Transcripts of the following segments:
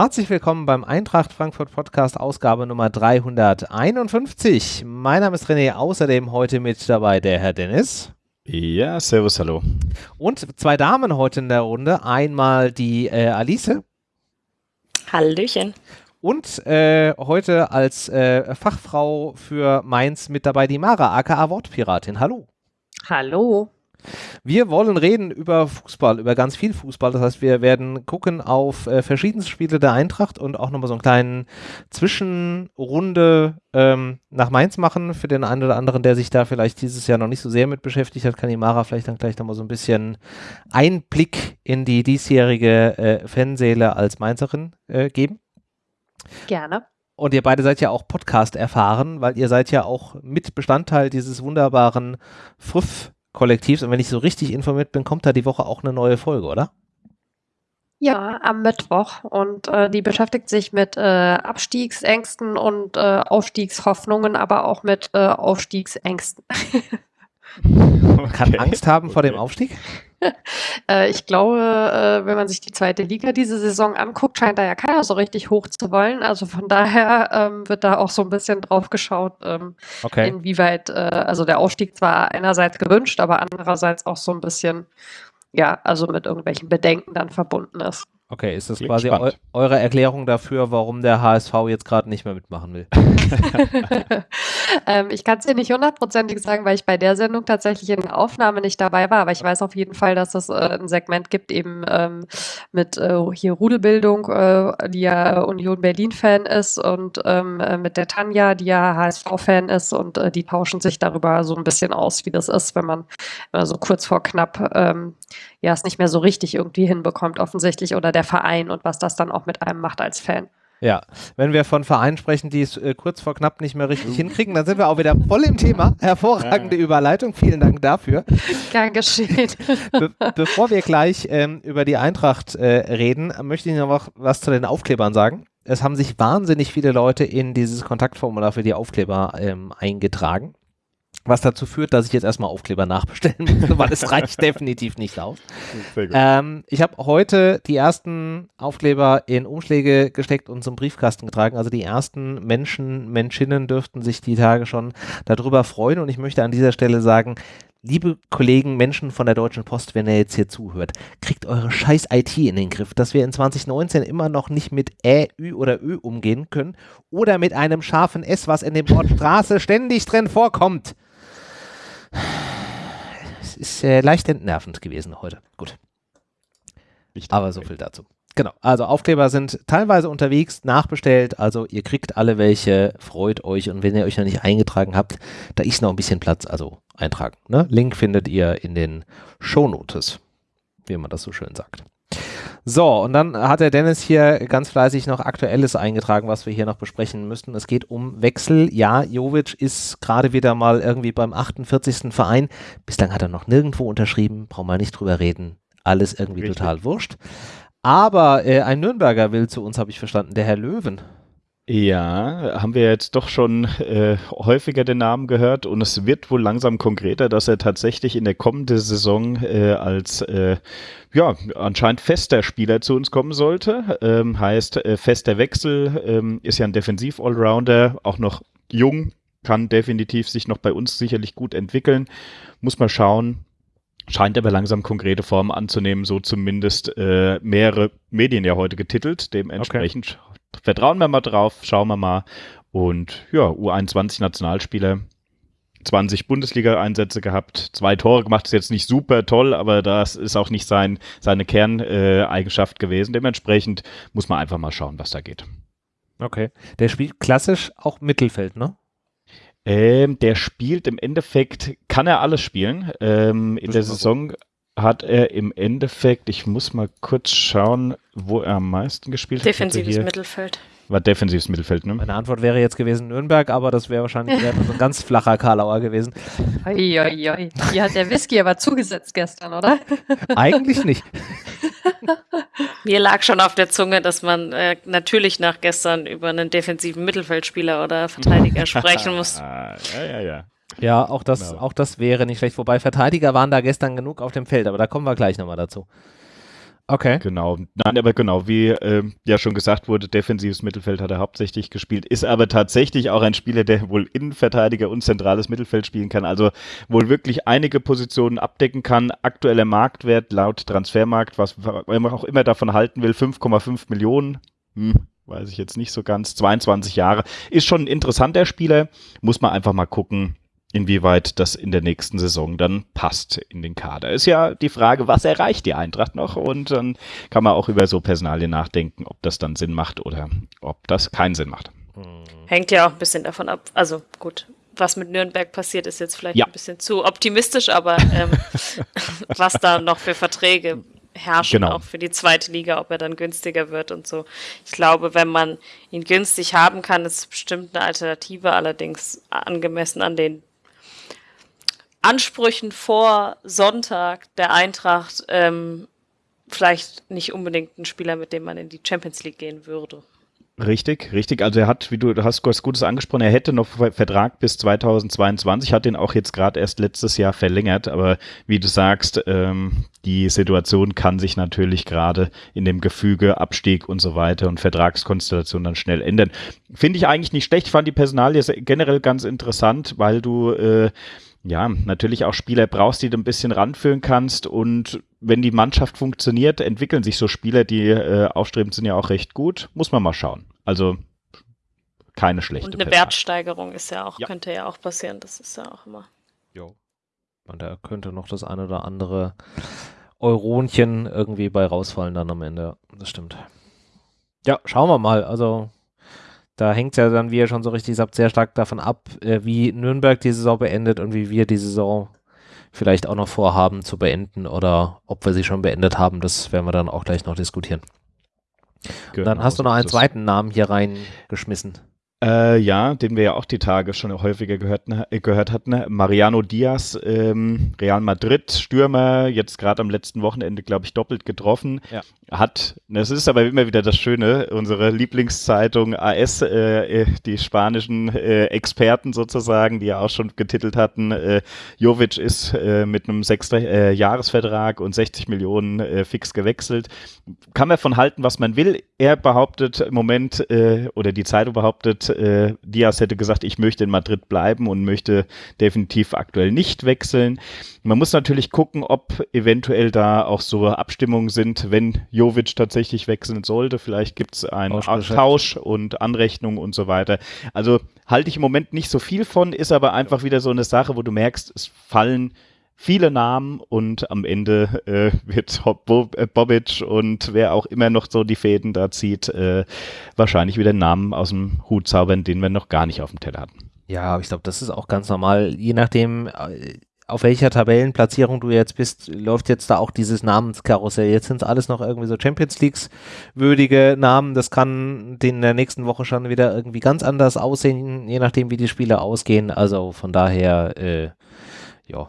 Herzlich willkommen beim Eintracht Frankfurt Podcast Ausgabe Nummer 351. Mein Name ist René, außerdem heute mit dabei der Herr Dennis. Ja, servus, hallo. Und zwei Damen heute in der Runde. Einmal die äh, Alice. Hallöchen. Und äh, heute als äh, Fachfrau für Mainz mit dabei die Mara, aka Wortpiratin. Hallo. Hallo. Wir wollen reden über Fußball, über ganz viel Fußball. Das heißt, wir werden gucken auf äh, verschiedenste Spiele der Eintracht und auch nochmal so einen kleinen Zwischenrunde ähm, nach Mainz machen. Für den einen oder anderen, der sich da vielleicht dieses Jahr noch nicht so sehr mit beschäftigt hat, kann die Mara vielleicht dann gleich nochmal so ein bisschen Einblick in die diesjährige äh, Fanseele als Mainzerin äh, geben. Gerne. Und ihr beide seid ja auch Podcast erfahren, weil ihr seid ja auch mit Bestandteil dieses wunderbaren Früff Kollektivs. Und wenn ich so richtig informiert bin, kommt da die Woche auch eine neue Folge, oder? Ja, am Mittwoch. Und äh, die beschäftigt sich mit äh, Abstiegsängsten und äh, Aufstiegshoffnungen, aber auch mit äh, Aufstiegsängsten. Man kann Angst haben vor dem Aufstieg? äh, ich glaube, äh, wenn man sich die zweite Liga diese Saison anguckt, scheint da ja keiner so richtig hoch zu wollen. Also von daher ähm, wird da auch so ein bisschen drauf geschaut, ähm, okay. inwieweit, äh, also der Aufstieg zwar einerseits gewünscht, aber andererseits auch so ein bisschen, ja, also mit irgendwelchen Bedenken dann verbunden ist. Okay, ist das Klingt quasi eu eure Erklärung dafür, warum der HSV jetzt gerade nicht mehr mitmachen will? ähm, ich kann es dir nicht hundertprozentig sagen, weil ich bei der Sendung tatsächlich in der Aufnahme nicht dabei war, aber ich weiß auf jeden Fall, dass es äh, ein Segment gibt, eben ähm, mit äh, hier Rudelbildung, äh, die ja Union Berlin-Fan ist und ähm, äh, mit der Tanja, die ja HSV-Fan ist und äh, die tauschen sich darüber so ein bisschen aus, wie das ist, wenn man so also kurz vor knapp ähm, ja es nicht mehr so richtig irgendwie hinbekommt, offensichtlich, oder der Verein und was das dann auch mit einem macht als Fan. Ja, wenn wir von Vereinen sprechen, die es äh, kurz vor knapp nicht mehr richtig hinkriegen, dann sind wir auch wieder voll im Thema. Hervorragende. Überleitung, vielen Dank dafür. Gern geschehen. Be bevor wir gleich ähm, über die Eintracht äh, reden, möchte ich noch was zu den Aufklebern sagen. Es haben sich wahnsinnig viele Leute in dieses Kontaktformular für die Aufkleber ähm, eingetragen. Was dazu führt, dass ich jetzt erstmal Aufkleber nachbestellen muss, weil es reicht definitiv nicht aus. Ähm, ich habe heute die ersten Aufkleber in Umschläge gesteckt und zum Briefkasten getragen. Also die ersten Menschen, Menschinnen dürften sich die Tage schon darüber freuen. Und ich möchte an dieser Stelle sagen, liebe Kollegen, Menschen von der Deutschen Post, wenn ihr jetzt hier zuhört, kriegt eure scheiß IT in den Griff, dass wir in 2019 immer noch nicht mit Ä, Ü oder Ö umgehen können oder mit einem scharfen S, was in dem Wort Straße ständig drin vorkommt. Es ist äh, leicht entnervend gewesen heute. Gut. Aber so viel dazu. Genau, also Aufkleber sind teilweise unterwegs, nachbestellt, also ihr kriegt alle welche, freut euch und wenn ihr euch noch nicht eingetragen habt, da ist noch ein bisschen Platz, also eintragen. Ne? Link findet ihr in den Shownotes, wie man das so schön sagt. So, und dann hat der Dennis hier ganz fleißig noch Aktuelles eingetragen, was wir hier noch besprechen müssten. Es geht um Wechsel. Ja, Jovic ist gerade wieder mal irgendwie beim 48. Verein. Bislang hat er noch nirgendwo unterschrieben, brauchen wir nicht drüber reden. Alles irgendwie Richtig. total wurscht. Aber äh, ein Nürnberger will zu uns, habe ich verstanden, der Herr Löwen. Ja, haben wir jetzt doch schon äh, häufiger den Namen gehört und es wird wohl langsam konkreter, dass er tatsächlich in der kommenden Saison äh, als äh, ja anscheinend fester Spieler zu uns kommen sollte. Ähm, heißt äh, fester Wechsel, ähm, ist ja ein Defensiv-Allrounder, auch noch jung, kann definitiv sich noch bei uns sicherlich gut entwickeln. Muss mal schauen, scheint aber langsam konkrete Formen anzunehmen, so zumindest äh, mehrere Medien ja heute getitelt. Dementsprechend okay vertrauen wir mal drauf, schauen wir mal. Und ja, U21-Nationalspieler, 20 Bundesliga-Einsätze gehabt, zwei Tore gemacht, ist jetzt nicht super toll, aber das ist auch nicht sein, seine Kerneigenschaft gewesen. Dementsprechend muss man einfach mal schauen, was da geht. Okay. Der spielt klassisch auch Mittelfeld, ne? Ähm, der spielt im Endeffekt, kann er alles spielen. Ähm, in der Saison hat er im Endeffekt, ich muss mal kurz schauen, wo er am meisten gespielt Defensives hat. Defensives Mittelfeld. War defensives Mittelfeld, ne? Meine Antwort wäre jetzt gewesen Nürnberg, aber das wäre wahrscheinlich eher so ein ganz flacher Karlauer gewesen. Oi, oi, oi. Hier hat der Whisky aber zugesetzt gestern, oder? Eigentlich nicht. Mir lag schon auf der Zunge, dass man äh, natürlich nach gestern über einen defensiven Mittelfeldspieler oder Verteidiger sprechen muss. ja, ja, ja. Ja, auch das, genau. auch das wäre nicht schlecht. Wobei Verteidiger waren da gestern genug auf dem Feld, aber da kommen wir gleich nochmal dazu. Okay. Genau. Nein, aber genau, wie äh, ja schon gesagt wurde, defensives Mittelfeld hat er hauptsächlich gespielt, ist aber tatsächlich auch ein Spieler, der wohl Innenverteidiger und zentrales Mittelfeld spielen kann, also wohl wirklich einige Positionen abdecken kann. Aktueller Marktwert laut Transfermarkt, was man auch immer davon halten will, 5,5 Millionen. Hm, weiß ich jetzt nicht so ganz. 22 Jahre. Ist schon ein interessanter Spieler. Muss man einfach mal gucken, inwieweit das in der nächsten Saison dann passt in den Kader. Ist ja die Frage, was erreicht die Eintracht noch? Und dann kann man auch über so Personalien nachdenken, ob das dann Sinn macht oder ob das keinen Sinn macht. Hängt ja auch ein bisschen davon ab. Also gut, was mit Nürnberg passiert, ist jetzt vielleicht ja. ein bisschen zu optimistisch, aber ähm, was da noch für Verträge herrschen, genau. auch für die zweite Liga, ob er dann günstiger wird und so. Ich glaube, wenn man ihn günstig haben kann, ist es bestimmt eine Alternative, allerdings angemessen an den Ansprüchen vor Sonntag der Eintracht ähm, vielleicht nicht unbedingt ein Spieler, mit dem man in die Champions League gehen würde. Richtig, richtig. Also er hat, wie du, hast was Gutes angesprochen, er hätte noch Vertrag bis 2022, hat den auch jetzt gerade erst letztes Jahr verlängert, aber wie du sagst, ähm, die Situation kann sich natürlich gerade in dem Gefüge Abstieg und so weiter und Vertragskonstellation dann schnell ändern. Finde ich eigentlich nicht schlecht, fand die Personalie generell ganz interessant, weil du äh, ja, natürlich auch Spieler brauchst, die du ein bisschen ranführen kannst. Und wenn die Mannschaft funktioniert, entwickeln sich so Spieler, die äh, aufstrebend sind, ja auch recht gut. Muss man mal schauen. Also keine schlechte. Und eine Personal. Wertsteigerung ist ja auch, ja. könnte ja auch passieren. Das ist ja auch immer. Jo. Und da könnte noch das eine oder andere Euronchen irgendwie bei rausfallen dann am Ende. Das stimmt. Ja, schauen wir mal. Also da hängt ja dann, wie ihr schon so richtig sagt, sehr stark davon ab, äh, wie Nürnberg die Saison beendet und wie wir die Saison vielleicht auch noch vorhaben zu beenden oder ob wir sie schon beendet haben. Das werden wir dann auch gleich noch diskutieren. Genau, dann hast du noch einen zweiten Namen hier reingeschmissen. Äh, ja, den wir ja auch die Tage schon häufiger gehört, ne, gehört hatten. Mariano Diaz, ähm, Real Madrid, Stürmer, jetzt gerade am letzten Wochenende, glaube ich, doppelt getroffen. Ja. Hat, das ist aber immer wieder das Schöne, unsere Lieblingszeitung AS, äh, äh, die spanischen äh, Experten sozusagen, die ja auch schon getitelt hatten, äh, Jovic ist äh, mit einem sechster äh, Jahresvertrag und 60 Millionen äh, fix gewechselt. Kann man von halten, was man will. Er behauptet im Moment, äh, oder die Zeitung behauptet, äh, Diaz hätte gesagt, ich möchte in Madrid bleiben und möchte definitiv aktuell nicht wechseln. Man muss natürlich gucken, ob eventuell da auch so Abstimmungen sind, wenn Jovic tatsächlich wechseln sollte. Vielleicht gibt es einen Tausch und Anrechnung und so weiter. Also halte ich im Moment nicht so viel von, ist aber einfach wieder so eine Sache, wo du merkst, es fallen viele Namen und am Ende äh, wird äh, Bobic und wer auch immer noch so die Fäden da zieht, äh, wahrscheinlich wieder Namen aus dem Hut zaubern, den wir noch gar nicht auf dem Teller hatten. Ja, ich glaube, das ist auch ganz normal. Je nachdem, äh, auf welcher Tabellenplatzierung du jetzt bist, läuft jetzt da auch dieses Namenskarussell. Jetzt sind es alles noch irgendwie so Champions Leagues würdige Namen. Das kann in der nächsten Woche schon wieder irgendwie ganz anders aussehen, je nachdem, wie die Spiele ausgehen. Also von daher, äh, ja,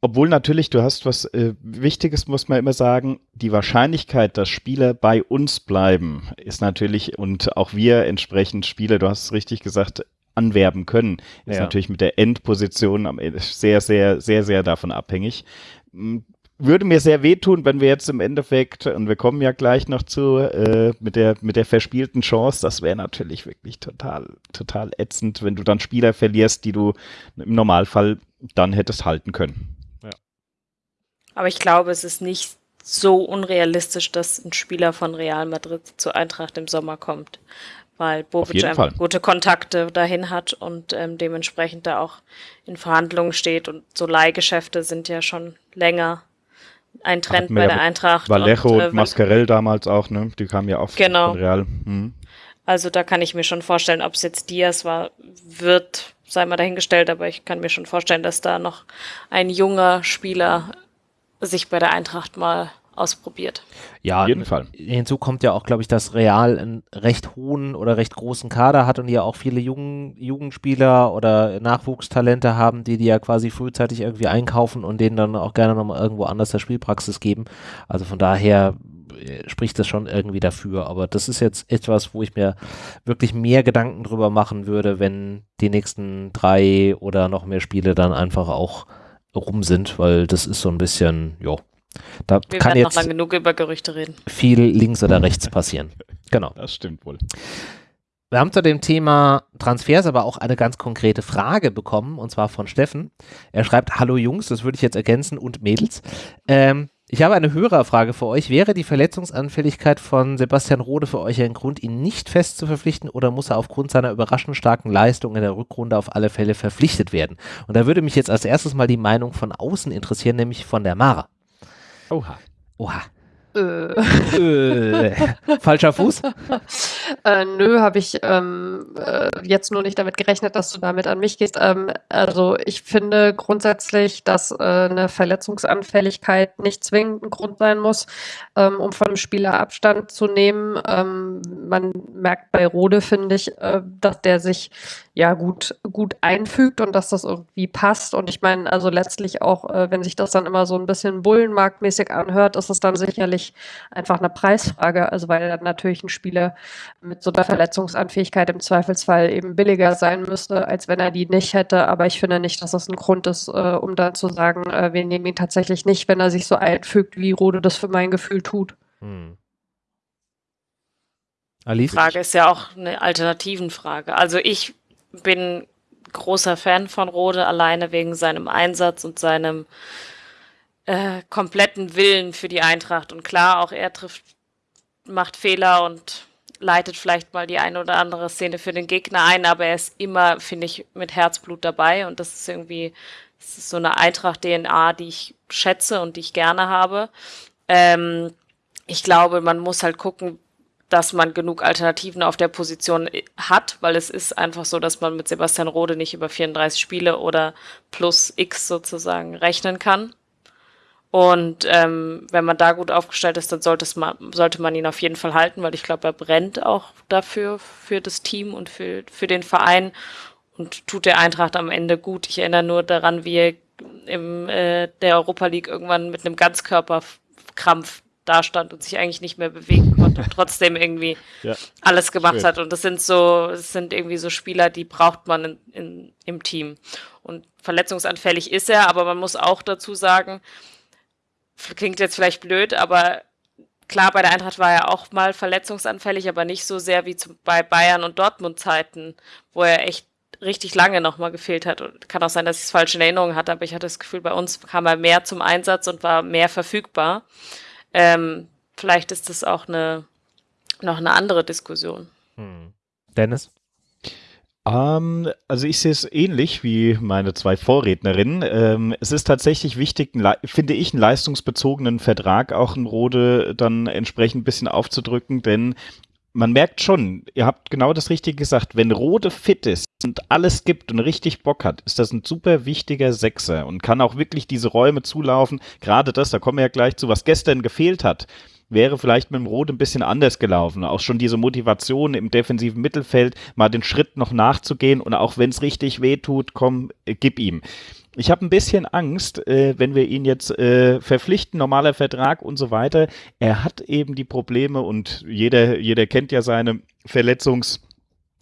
obwohl natürlich, du hast was äh, Wichtiges, muss man immer sagen, die Wahrscheinlichkeit, dass Spieler bei uns bleiben, ist natürlich, und auch wir entsprechend Spieler, du hast es richtig gesagt, anwerben können, ist ja. natürlich mit der Endposition am Ende sehr, sehr, sehr, sehr davon abhängig. Hm, würde mir sehr wehtun, wenn wir jetzt im Endeffekt, und wir kommen ja gleich noch zu, äh, mit, der, mit der verspielten Chance, das wäre natürlich wirklich total, total ätzend, wenn du dann Spieler verlierst, die du im Normalfall dann hättest halten können. Aber ich glaube, es ist nicht so unrealistisch, dass ein Spieler von Real Madrid zur Eintracht im Sommer kommt, weil Bobic einfach gute Kontakte dahin hat und ähm, dementsprechend da auch in Verhandlungen steht und so Leihgeschäfte sind ja schon länger ein Trend bei der Eintracht. Vallejo und, äh, und Mascarell damals auch, ne? Die kamen ja auch genau. von Real. Mhm. Also da kann ich mir schon vorstellen, ob es jetzt Diaz war, wird, sei mal dahingestellt, aber ich kann mir schon vorstellen, dass da noch ein junger Spieler sich bei der Eintracht mal ausprobiert. Ja, auf jeden Fall. Hinzu kommt ja auch, glaube ich, dass Real einen recht hohen oder recht großen Kader hat und ja auch viele Jungen, Jugendspieler oder Nachwuchstalente haben, die die ja quasi frühzeitig irgendwie einkaufen und denen dann auch gerne nochmal irgendwo anders der Spielpraxis geben. Also von daher äh, spricht das schon irgendwie dafür. Aber das ist jetzt etwas, wo ich mir wirklich mehr Gedanken drüber machen würde, wenn die nächsten drei oder noch mehr Spiele dann einfach auch rum sind, weil das ist so ein bisschen, ja, Da Wir kann jetzt noch lang genug über Gerüchte reden. viel links oder rechts passieren. Genau. Das stimmt wohl. Wir haben zu dem Thema Transfers aber auch eine ganz konkrete Frage bekommen, und zwar von Steffen. Er schreibt, hallo Jungs, das würde ich jetzt ergänzen, und Mädels. Ähm, ich habe eine Hörerfrage für euch. Wäre die Verletzungsanfälligkeit von Sebastian Rode für euch ein Grund, ihn nicht fest zu verpflichten oder muss er aufgrund seiner überraschend starken Leistung in der Rückrunde auf alle Fälle verpflichtet werden? Und da würde mich jetzt als erstes mal die Meinung von außen interessieren, nämlich von der Mara. Oha. Oha. Äh, Äh, falscher Fuß? äh, nö, habe ich ähm, äh, jetzt nur nicht damit gerechnet, dass du damit an mich gehst. Ähm, also ich finde grundsätzlich, dass äh, eine Verletzungsanfälligkeit nicht zwingend ein Grund sein muss, ähm, um von einem Spieler Abstand zu nehmen. Ähm, man merkt bei Rode, finde ich, dass der sich ja gut, gut einfügt und dass das irgendwie passt. Und ich meine, also letztlich auch, äh, wenn sich das dann immer so ein bisschen bullenmarktmäßig anhört, ist es dann sicherlich einfach eine Preisfrage. Also weil dann natürlich ein Spieler mit so einer Verletzungsanfähigkeit im Zweifelsfall eben billiger sein müsste, als wenn er die nicht hätte. Aber ich finde nicht, dass das ein Grund ist, äh, um dann zu sagen, äh, wir nehmen ihn tatsächlich nicht, wenn er sich so einfügt, wie Rode das für mein Gefühl tut. Hm. Die? Frage ist ja auch eine Alternativenfrage. Also ich bin großer Fan von Rode, alleine wegen seinem Einsatz und seinem äh, kompletten Willen für die Eintracht. Und klar, auch er trifft, macht Fehler und leitet vielleicht mal die eine oder andere Szene für den Gegner ein, aber er ist immer, finde ich, mit Herzblut dabei und das ist irgendwie, das ist so eine Eintracht-DNA, die ich schätze und die ich gerne habe. Ähm, ich glaube, man muss halt gucken, dass man genug Alternativen auf der Position hat, weil es ist einfach so, dass man mit Sebastian Rode nicht über 34 Spiele oder plus X sozusagen rechnen kann. Und ähm, wenn man da gut aufgestellt ist, dann man, sollte man ihn auf jeden Fall halten, weil ich glaube, er brennt auch dafür, für das Team und für, für den Verein und tut der Eintracht am Ende gut. Ich erinnere nur daran, wie er im äh, der Europa League irgendwann mit einem Ganzkörperkrampf dastand und sich eigentlich nicht mehr bewegen trotzdem irgendwie Ja. alles gemacht Schön. hat. Und das sind so, das sind irgendwie so Spieler, die braucht man in, in, im Team. Und verletzungsanfällig ist er, aber man muss auch dazu sagen, klingt jetzt vielleicht blöd, aber klar, bei der Eintracht war er auch mal verletzungsanfällig, aber nicht so sehr wie zum, bei Bayern und Dortmund Zeiten, wo er echt richtig lange nochmal gefehlt hat. Und kann auch sein, dass ich es falsch in Erinnerung hatte, aber ich hatte das Gefühl, bei uns kam er mehr zum Einsatz und war mehr verfügbar. Ähm, vielleicht ist das auch eine, noch eine andere Diskussion. Hm. Dennis? Ähm, also ich sehe es ähnlich wie meine zwei Vorrednerinnen. Ähm, es ist tatsächlich wichtig, finde ich, einen leistungsbezogenen Vertrag auch in Rode dann entsprechend ein bisschen aufzudrücken, denn man merkt schon, ihr habt genau das Richtige gesagt, wenn Rode fit ist und alles gibt und richtig Bock hat, ist das ein super wichtiger Sechser und kann auch wirklich diese Räume zulaufen. Gerade das, da kommen wir ja gleich zu, was gestern gefehlt hat wäre vielleicht mit dem Rot ein bisschen anders gelaufen. Auch schon diese Motivation im defensiven Mittelfeld, mal den Schritt noch nachzugehen und auch wenn es richtig weh tut, komm, äh, gib ihm. Ich habe ein bisschen Angst, äh, wenn wir ihn jetzt äh, verpflichten, normaler Vertrag und so weiter. Er hat eben die Probleme und jeder, jeder kennt ja seine Verletzungs-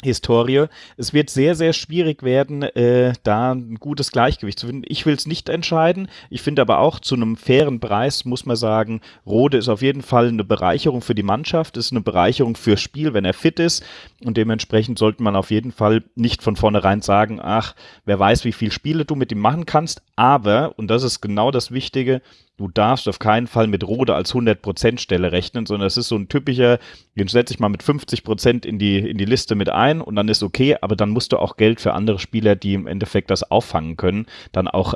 Historie. Es wird sehr, sehr schwierig werden, äh, da ein gutes Gleichgewicht zu finden. Ich will es nicht entscheiden. Ich finde aber auch, zu einem fairen Preis muss man sagen, Rode ist auf jeden Fall eine Bereicherung für die Mannschaft, ist eine Bereicherung fürs Spiel, wenn er fit ist. Und dementsprechend sollte man auf jeden Fall nicht von vornherein sagen, ach, wer weiß, wie viel Spiele du mit ihm machen kannst. Aber, und das ist genau das Wichtige, du darfst auf keinen Fall mit Rode als 100% Stelle rechnen, sondern es ist so ein typischer, den setze ich mal mit 50% in die, in die Liste mit ein und dann ist okay, aber dann musst du auch Geld für andere Spieler, die im Endeffekt das auffangen können, dann auch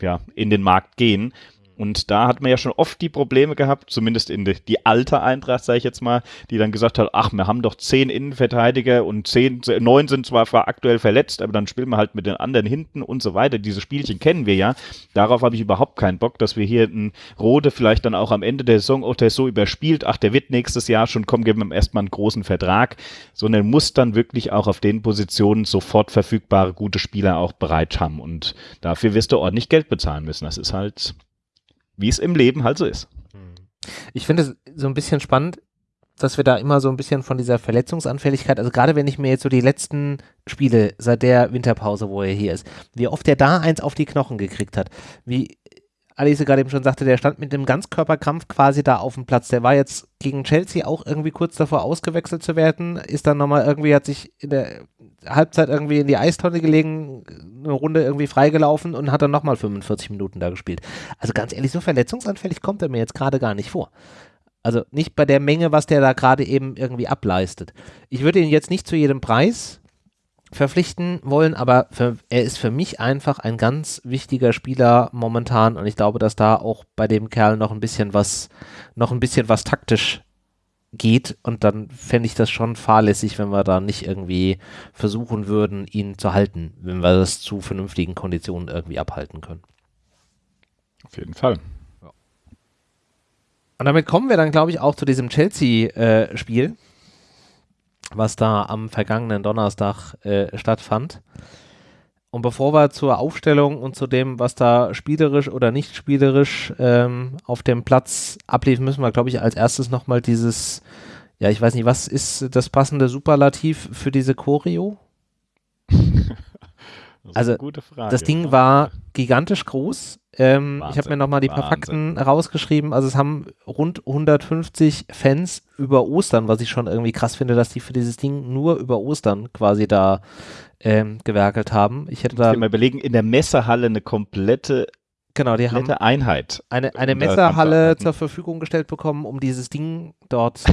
ja, in den Markt gehen. Und da hat man ja schon oft die Probleme gehabt, zumindest in die, die alte Eintracht, sage ich jetzt mal, die dann gesagt hat, ach, wir haben doch zehn Innenverteidiger und zehn, neun sind zwar aktuell verletzt, aber dann spielen wir halt mit den anderen hinten und so weiter. Diese Spielchen kennen wir ja. Darauf habe ich überhaupt keinen Bock, dass wir hier einen Rode vielleicht dann auch am Ende der Saison, oh, der ist so überspielt, ach, der wird nächstes Jahr schon kommen, geben wir ihm erstmal einen großen Vertrag, sondern muss dann wirklich auch auf den Positionen sofort verfügbare gute Spieler auch bereit haben. Und dafür wirst du ordentlich Geld bezahlen müssen. Das ist halt wie es im Leben halt so ist. Ich finde es so ein bisschen spannend, dass wir da immer so ein bisschen von dieser Verletzungsanfälligkeit, also gerade wenn ich mir jetzt so die letzten Spiele seit der Winterpause, wo er hier ist, wie oft er da eins auf die Knochen gekriegt hat, wie Alice gerade eben schon sagte, der stand mit dem Ganzkörperkrampf quasi da auf dem Platz. Der war jetzt gegen Chelsea auch irgendwie kurz davor ausgewechselt zu werden, ist dann nochmal irgendwie, hat sich in der Halbzeit irgendwie in die Eistonne gelegen, eine Runde irgendwie freigelaufen und hat dann nochmal 45 Minuten da gespielt. Also ganz ehrlich, so verletzungsanfällig kommt er mir jetzt gerade gar nicht vor. Also nicht bei der Menge, was der da gerade eben irgendwie ableistet. Ich würde ihn jetzt nicht zu jedem Preis verpflichten wollen, aber für, er ist für mich einfach ein ganz wichtiger Spieler momentan und ich glaube, dass da auch bei dem Kerl noch ein bisschen was, noch ein bisschen was taktisch geht und dann fände ich das schon fahrlässig, wenn wir da nicht irgendwie versuchen würden, ihn zu halten, wenn wir das zu vernünftigen Konditionen irgendwie abhalten können. Auf jeden Fall. Und damit kommen wir dann, glaube ich, auch zu diesem Chelsea-Spiel. Äh, was da am vergangenen Donnerstag äh, stattfand. Und bevor wir zur Aufstellung und zu dem, was da spielerisch oder nicht spielerisch ähm, auf dem Platz ablief, müssen wir, glaube ich, als erstes nochmal dieses, ja, ich weiß nicht, was ist das passende Superlativ für diese Choreo? Das also, das Ding war gigantisch groß. Ähm, ich habe mir nochmal die paar Fakten rausgeschrieben. Also es haben rund 150 Fans über Ostern, was ich schon irgendwie krass finde, dass die für dieses Ding nur über Ostern quasi da ähm, gewerkelt haben. Ich hätte da mal überlegen, in der Messehalle eine komplette Genau, die haben Einheit. Eine, eine Messerhalle zur Verfügung gestellt bekommen, um dieses Ding dort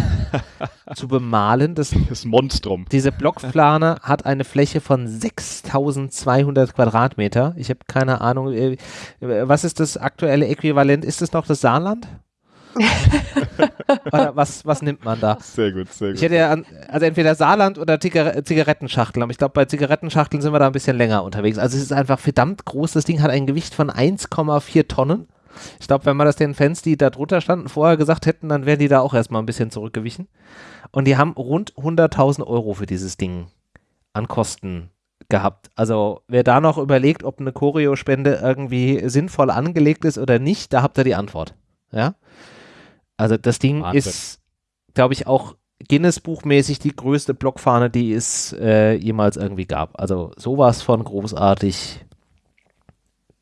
zu bemalen. Das, das Monstrum. Diese Blockplane hat eine Fläche von 6200 Quadratmeter. Ich habe keine Ahnung, äh, was ist das aktuelle Äquivalent? Ist es noch das Saarland? was, was nimmt man da? Sehr gut, sehr gut. Ich hätte ja, an, also entweder Saarland oder Zigar Zigarettenschachtel. Aber ich glaube, bei Zigarettenschachteln sind wir da ein bisschen länger unterwegs. Also es ist einfach verdammt groß. Das Ding hat ein Gewicht von 1,4 Tonnen. Ich glaube, wenn man das den Fans, die da drunter standen, vorher gesagt hätten, dann wären die da auch erstmal ein bisschen zurückgewichen. Und die haben rund 100.000 Euro für dieses Ding an Kosten gehabt. Also wer da noch überlegt, ob eine Choreo-Spende irgendwie sinnvoll angelegt ist oder nicht, da habt ihr die Antwort. Ja. Also das Ding Wahnsinn. ist, glaube ich, auch Guinness-Buchmäßig die größte Blockfahne, die es äh, jemals irgendwie gab. Also sowas von großartig.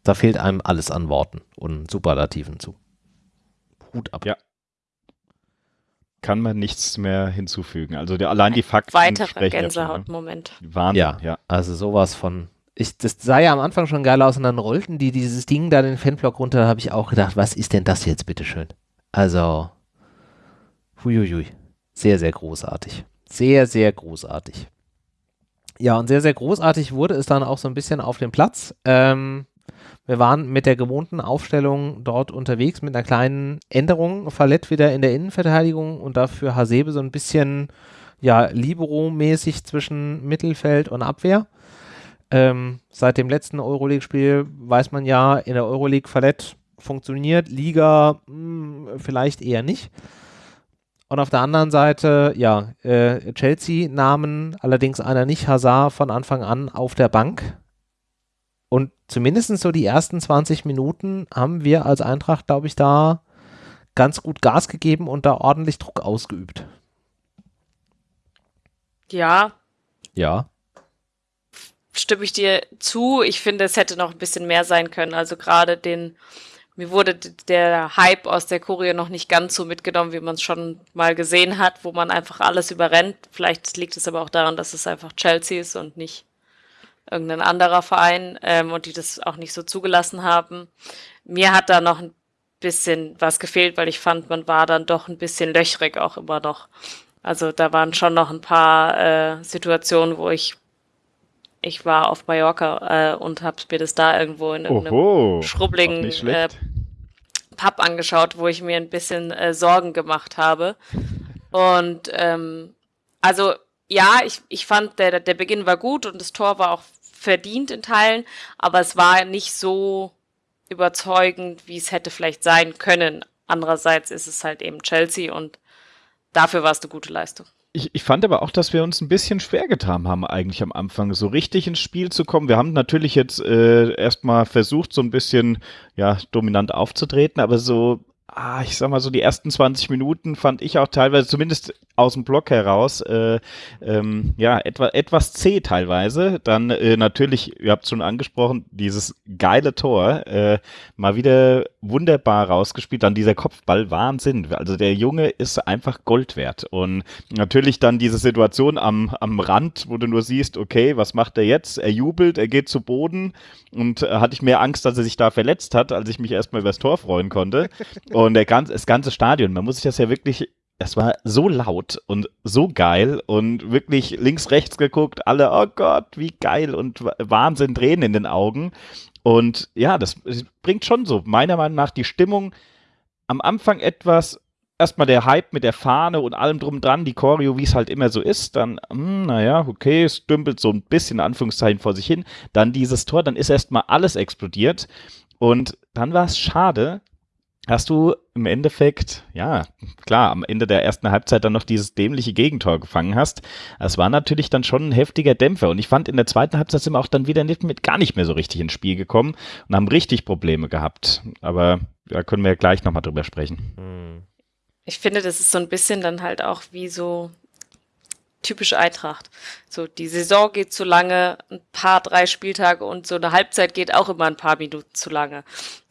Da fehlt einem alles an Worten und Superlativen zu. Hut ab. Ja. Kann man nichts mehr hinzufügen. Also der, allein die Fakten. Weiterer Gänsehautmoment. Wahnsinn, ja, ja. Also sowas von. Ich, das sah ja am Anfang schon geil aus und dann rollten die dieses Ding da den Fanblock runter. Da habe ich auch gedacht, was ist denn das jetzt bitteschön? Also, huiuiui. Sehr, sehr großartig. Sehr, sehr großartig. Ja, und sehr, sehr großartig wurde es dann auch so ein bisschen auf dem Platz. Ähm, wir waren mit der gewohnten Aufstellung dort unterwegs mit einer kleinen Änderung. Fallett wieder in der Innenverteidigung und dafür Hasebe so ein bisschen, ja, Libero-mäßig zwischen Mittelfeld und Abwehr. Ähm, seit dem letzten Euroleague-Spiel weiß man ja, in der Euroleague Fallett funktioniert, Liga mh, hm, vielleicht eher nicht. Und auf der anderen Seite, ja, äh, Chelsea nahmen allerdings einer nicht Hazard von Anfang an auf der Bank. Und zumindest so die ersten 20 Minuten haben wir als Eintracht, glaube ich, da ganz gut Gas gegeben und da ordentlich Druck ausgeübt. Ja. Ja. Stimme ich dir zu. Ich finde, es hätte noch ein bisschen mehr sein können. Also gerade den mir wurde der Hype aus der Choreo noch nicht ganz so mitgenommen, wie man es schon mal gesehen hat, wo man einfach alles überrennt. Vielleicht liegt es aber auch daran, dass es einfach Chelsea ist und nicht irgendein anderer Verein ähm, und die das auch nicht so zugelassen haben. Mir hat da noch ein bisschen was gefehlt, weil ich fand, man war dann doch ein bisschen löchrig auch immer noch. Also da waren schon noch ein paar äh, Situationen, wo ich ich war auf Mallorca äh, und habe mir das da irgendwo in irgendeinem Oho, schrubbeligen äh, Pub angeschaut, wo ich mir ein bisschen äh, Sorgen gemacht habe. Und ähm, also ja, ich, ich fand, der, der Beginn war gut und das Tor war auch verdient in Teilen, aber es war nicht so überzeugend, wie es hätte vielleicht sein können. Andererseits ist es halt eben Chelsea und dafür war es eine gute Leistung. Ich, ich fand aber auch, dass wir uns ein bisschen schwer getan haben, eigentlich am Anfang, so richtig ins Spiel zu kommen. Wir haben natürlich jetzt äh, erstmal versucht, so ein bisschen ja, dominant aufzutreten, aber so ah, ich sag mal so, die ersten 20 Minuten fand ich auch teilweise, zumindest aus dem Block heraus, äh, ähm, ja, etwa, etwas zäh teilweise. Dann äh, natürlich, ihr habt schon angesprochen, dieses geile Tor, äh, mal wieder wunderbar rausgespielt. Dann dieser Kopfball, Wahnsinn. Also der Junge ist einfach Gold wert. Und natürlich dann diese Situation am, am Rand, wo du nur siehst, okay, was macht er jetzt? Er jubelt, er geht zu Boden und äh, hatte ich mehr Angst, dass er sich da verletzt hat, als ich mich erstmal über das Tor freuen konnte. Und der ganze, das ganze Stadion, man muss sich das ja wirklich es war so laut und so geil und wirklich links, rechts geguckt, alle, oh Gott, wie geil und Wahnsinn, Tränen in den Augen. Und ja, das bringt schon so, meiner Meinung nach, die Stimmung. Am Anfang etwas, erstmal der Hype mit der Fahne und allem drum dran, die Choreo, wie es halt immer so ist, dann, hm, naja, okay, es dümpelt so ein bisschen, Anführungszeichen, vor sich hin, dann dieses Tor, dann ist erstmal alles explodiert. Und dann war es schade, hast du im Endeffekt, ja, klar, am Ende der ersten Halbzeit dann noch dieses dämliche Gegentor gefangen hast. Das war natürlich dann schon ein heftiger Dämpfer. Und ich fand, in der zweiten Halbzeit sind wir auch dann wieder nicht mit, gar nicht mehr so richtig ins Spiel gekommen und haben richtig Probleme gehabt. Aber da können wir ja gleich nochmal drüber sprechen. Hm. Ich finde, das ist so ein bisschen dann halt auch wie so typisch Eintracht. So, die Saison geht zu lange, ein paar, drei Spieltage und so eine Halbzeit geht auch immer ein paar Minuten zu lange.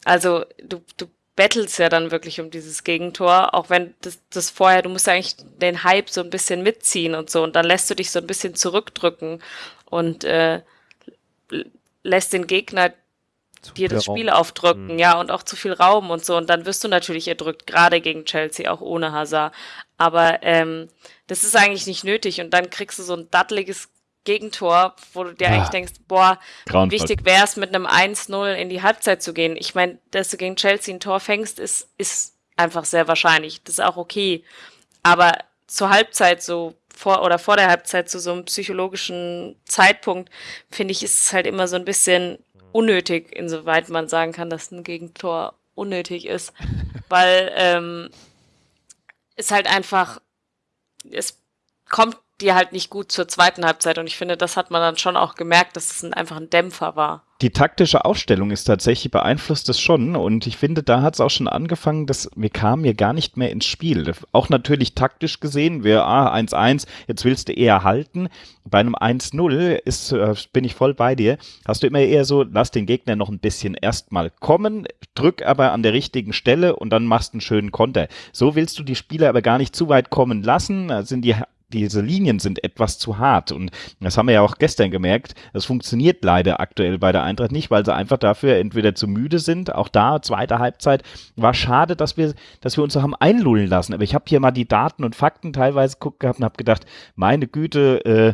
Also, du, du battles ja dann wirklich um dieses Gegentor, auch wenn das, das vorher, du musst eigentlich den Hype so ein bisschen mitziehen und so und dann lässt du dich so ein bisschen zurückdrücken und äh, lässt den Gegner zu dir das Spiel Raum. aufdrücken, mhm. ja, und auch zu viel Raum und so und dann wirst du natürlich erdrückt, gerade gegen Chelsea, auch ohne Hazard. Aber ähm, das ist eigentlich nicht nötig und dann kriegst du so ein datteliges Gegentor, wo du dir ja. eigentlich denkst, boah, Grauenvoll. wichtig wäre es, mit einem 1-0 in die Halbzeit zu gehen. Ich meine, dass du gegen Chelsea ein Tor fängst, ist, ist einfach sehr wahrscheinlich. Das ist auch okay. Aber zur Halbzeit so vor oder vor der Halbzeit zu so einem psychologischen Zeitpunkt, finde ich, ist es halt immer so ein bisschen unnötig, insoweit man sagen kann, dass ein Gegentor unnötig ist. Weil ähm, es halt einfach, es kommt die halt nicht gut zur zweiten Halbzeit. Und ich finde, das hat man dann schon auch gemerkt, dass es einfach ein Dämpfer war. Die taktische Aufstellung ist tatsächlich beeinflusst es schon. Und ich finde, da hat es auch schon angefangen, dass wir kamen hier gar nicht mehr ins Spiel. Auch natürlich taktisch gesehen, wir, ah, 1-1, jetzt willst du eher halten. Bei einem 1-0 ist, äh, bin ich voll bei dir. Hast du immer eher so, lass den Gegner noch ein bisschen erstmal kommen, drück aber an der richtigen Stelle und dann machst einen schönen Konter. So willst du die Spieler aber gar nicht zu weit kommen lassen. Da sind die diese Linien sind etwas zu hart. Und das haben wir ja auch gestern gemerkt. Das funktioniert leider aktuell bei der Eintracht nicht, weil sie einfach dafür entweder zu müde sind. Auch da, zweite Halbzeit, war schade, dass wir, dass wir uns so haben einlullen lassen. Aber ich habe hier mal die Daten und Fakten teilweise geguckt gehabt und habe gedacht, meine Güte, äh,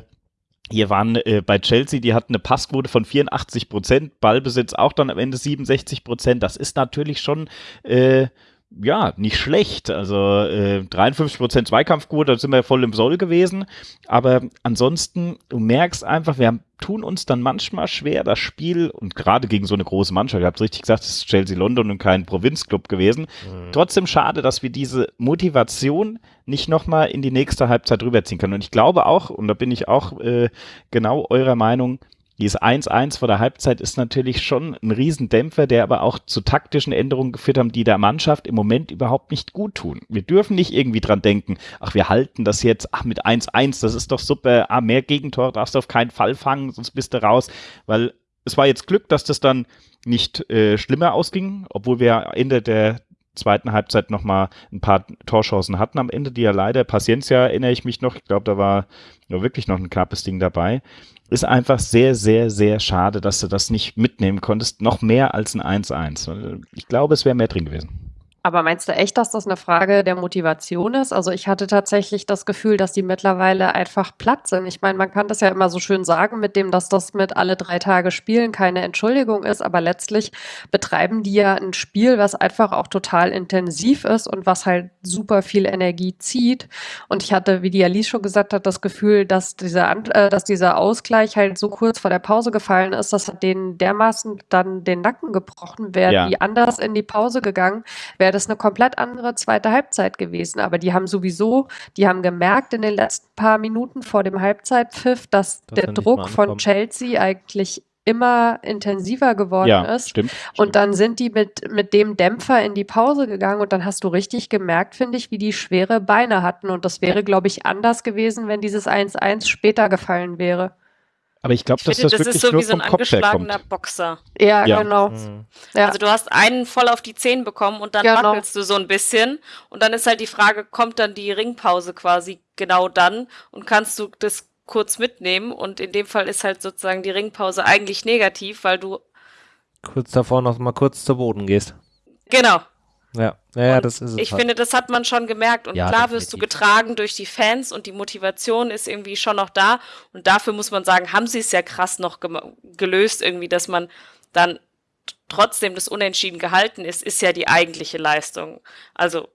hier waren äh, bei Chelsea, die hatten eine Passquote von 84 Prozent, Ballbesitz auch dann am Ende 67 Prozent. Das ist natürlich schon äh, ja, nicht schlecht. Also äh, 53% Zweikampfquote, da sind wir voll im Soll gewesen. Aber ansonsten, du merkst einfach, wir haben, tun uns dann manchmal schwer, das Spiel, und gerade gegen so eine große Mannschaft, ihr habt richtig gesagt, es ist Chelsea London und kein Provinzclub gewesen. Mhm. Trotzdem schade, dass wir diese Motivation nicht nochmal in die nächste Halbzeit rüberziehen können. Und ich glaube auch, und da bin ich auch äh, genau eurer Meinung, dieses 1-1 vor der Halbzeit ist natürlich schon ein Riesendämpfer, der aber auch zu taktischen Änderungen geführt haben, die der Mannschaft im Moment überhaupt nicht gut tun. Wir dürfen nicht irgendwie dran denken, ach, wir halten das jetzt, ach, mit 1-1, das ist doch super, ah, mehr Gegentor darfst du auf keinen Fall fangen, sonst bist du raus, weil es war jetzt Glück, dass das dann nicht äh, schlimmer ausging, obwohl wir Ende der zweiten Halbzeit nochmal ein paar Torchancen hatten am Ende, die ja leider, Paciencia erinnere ich mich noch, ich glaube, da war nur wirklich noch ein knappes Ding dabei ist einfach sehr, sehr, sehr schade, dass du das nicht mitnehmen konntest. Noch mehr als ein 1-1. Ich glaube, es wäre mehr drin gewesen. Aber meinst du echt, dass das eine Frage der Motivation ist? Also ich hatte tatsächlich das Gefühl, dass die mittlerweile einfach platt sind. Ich meine, man kann das ja immer so schön sagen mit dem, dass das mit alle drei Tage spielen keine Entschuldigung ist, aber letztlich betreiben die ja ein Spiel, was einfach auch total intensiv ist und was halt super viel Energie zieht. Und ich hatte, wie die Alice schon gesagt hat, das Gefühl, dass dieser, äh, dass dieser Ausgleich halt so kurz vor der Pause gefallen ist, das hat denen dermaßen dann den Nacken gebrochen. Wären ja. die anders in die Pause gegangen, wäre wäre das eine komplett andere zweite Halbzeit gewesen. Aber die haben sowieso, die haben gemerkt in den letzten paar Minuten vor dem Halbzeitpfiff, dass das der Druck von Chelsea eigentlich immer intensiver geworden ja, ist. Stimmt, und dann sind die mit, mit dem Dämpfer in die Pause gegangen und dann hast du richtig gemerkt, finde ich, wie die schwere Beine hatten. Und das wäre, glaube ich, anders gewesen, wenn dieses 1-1 später gefallen wäre. Aber ich glaube, dass finde, das, das wirklich ist so nur wie so ein vom Kopf angeschlagener. Boxer. Ja, Ja. genau. Mhm. Ja. Also du hast einen voll auf die Zehen bekommen und dann Genau. wackelst du so ein bisschen und dann ist halt die Frage, kommt dann die Ringpause quasi genau dann und kannst du das kurz mitnehmen und in dem Fall ist halt sozusagen die Ringpause eigentlich negativ, weil du Kurz davor noch mal kurz zu Boden gehst. genau. Ja, ja, ja Und das ist es. Ich halt. finde, das hat man schon gemerkt. Und Ja, klar wirst du definitiv. getragen durch die Fans und die Motivation ist irgendwie schon noch da. Und dafür muss man sagen, haben sie es ja krass noch gelöst, irgendwie, dass man dann trotzdem das Unentschieden gehalten ist, ist ja die eigentliche Leistung. Also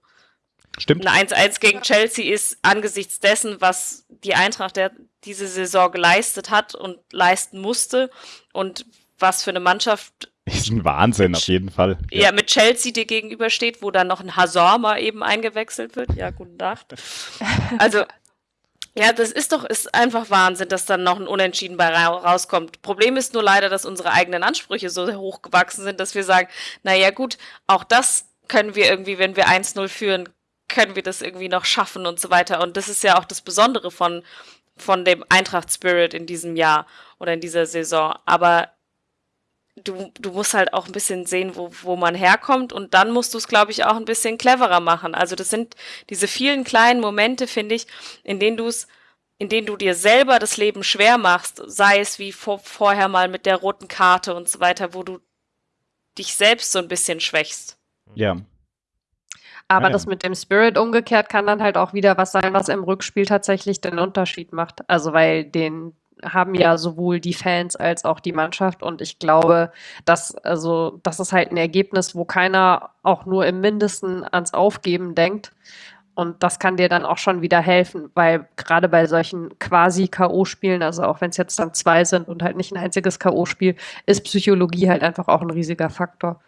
Stimmt. ein 1-1 gegen Chelsea ist angesichts dessen, was die Eintracht der diese Saison geleistet hat und leisten musste und was für eine Mannschaft Ist ein Wahnsinn auf jeden Fall. ja. mit Chelsea dir gegenübersteht, wo dann noch ein Hazard mal eben eingewechselt wird. Ja, guten Tag. Also, ja, das ist doch, ist einfach Wahnsinn, dass dann noch ein Unentschieden bei ra rauskommt. Problem ist nur leider, dass unsere eigenen Ansprüche so hoch gewachsen sind, dass wir sagen, naja gut, auch das können wir irgendwie, wenn wir 1-0 führen, können wir das irgendwie noch schaffen und so weiter. Und das ist ja auch das Besondere von, von dem Eintracht-Spirit in diesem Jahr oder in dieser Saison. Aber du, du musst halt auch ein bisschen sehen, wo, wo man herkommt und dann musst du es, glaube ich, auch ein bisschen cleverer machen. Also das sind diese vielen kleinen Momente, finde ich, in denen du es, in denen du dir selber das Leben schwer machst, sei es wie vor, vorher mal mit der roten Karte und so weiter, wo du dich selbst so ein bisschen schwächst. Ja. Aber Ja, ja. das mit dem Spirit umgekehrt kann dann halt auch wieder was sein, was im Rückspiel tatsächlich den Unterschied macht. Also weil den haben ja sowohl die Fans als auch die Mannschaft und ich glaube, dass also das ist halt ein Ergebnis, wo keiner auch nur im Mindesten ans Aufgeben denkt. Und das kann dir dann auch schon wieder helfen, weil gerade bei solchen quasi K.O.-Spielen, also auch wenn es jetzt dann zwei sind und halt nicht ein einziges K.O.-Spiel, ist Psychologie halt einfach auch ein riesiger Faktor.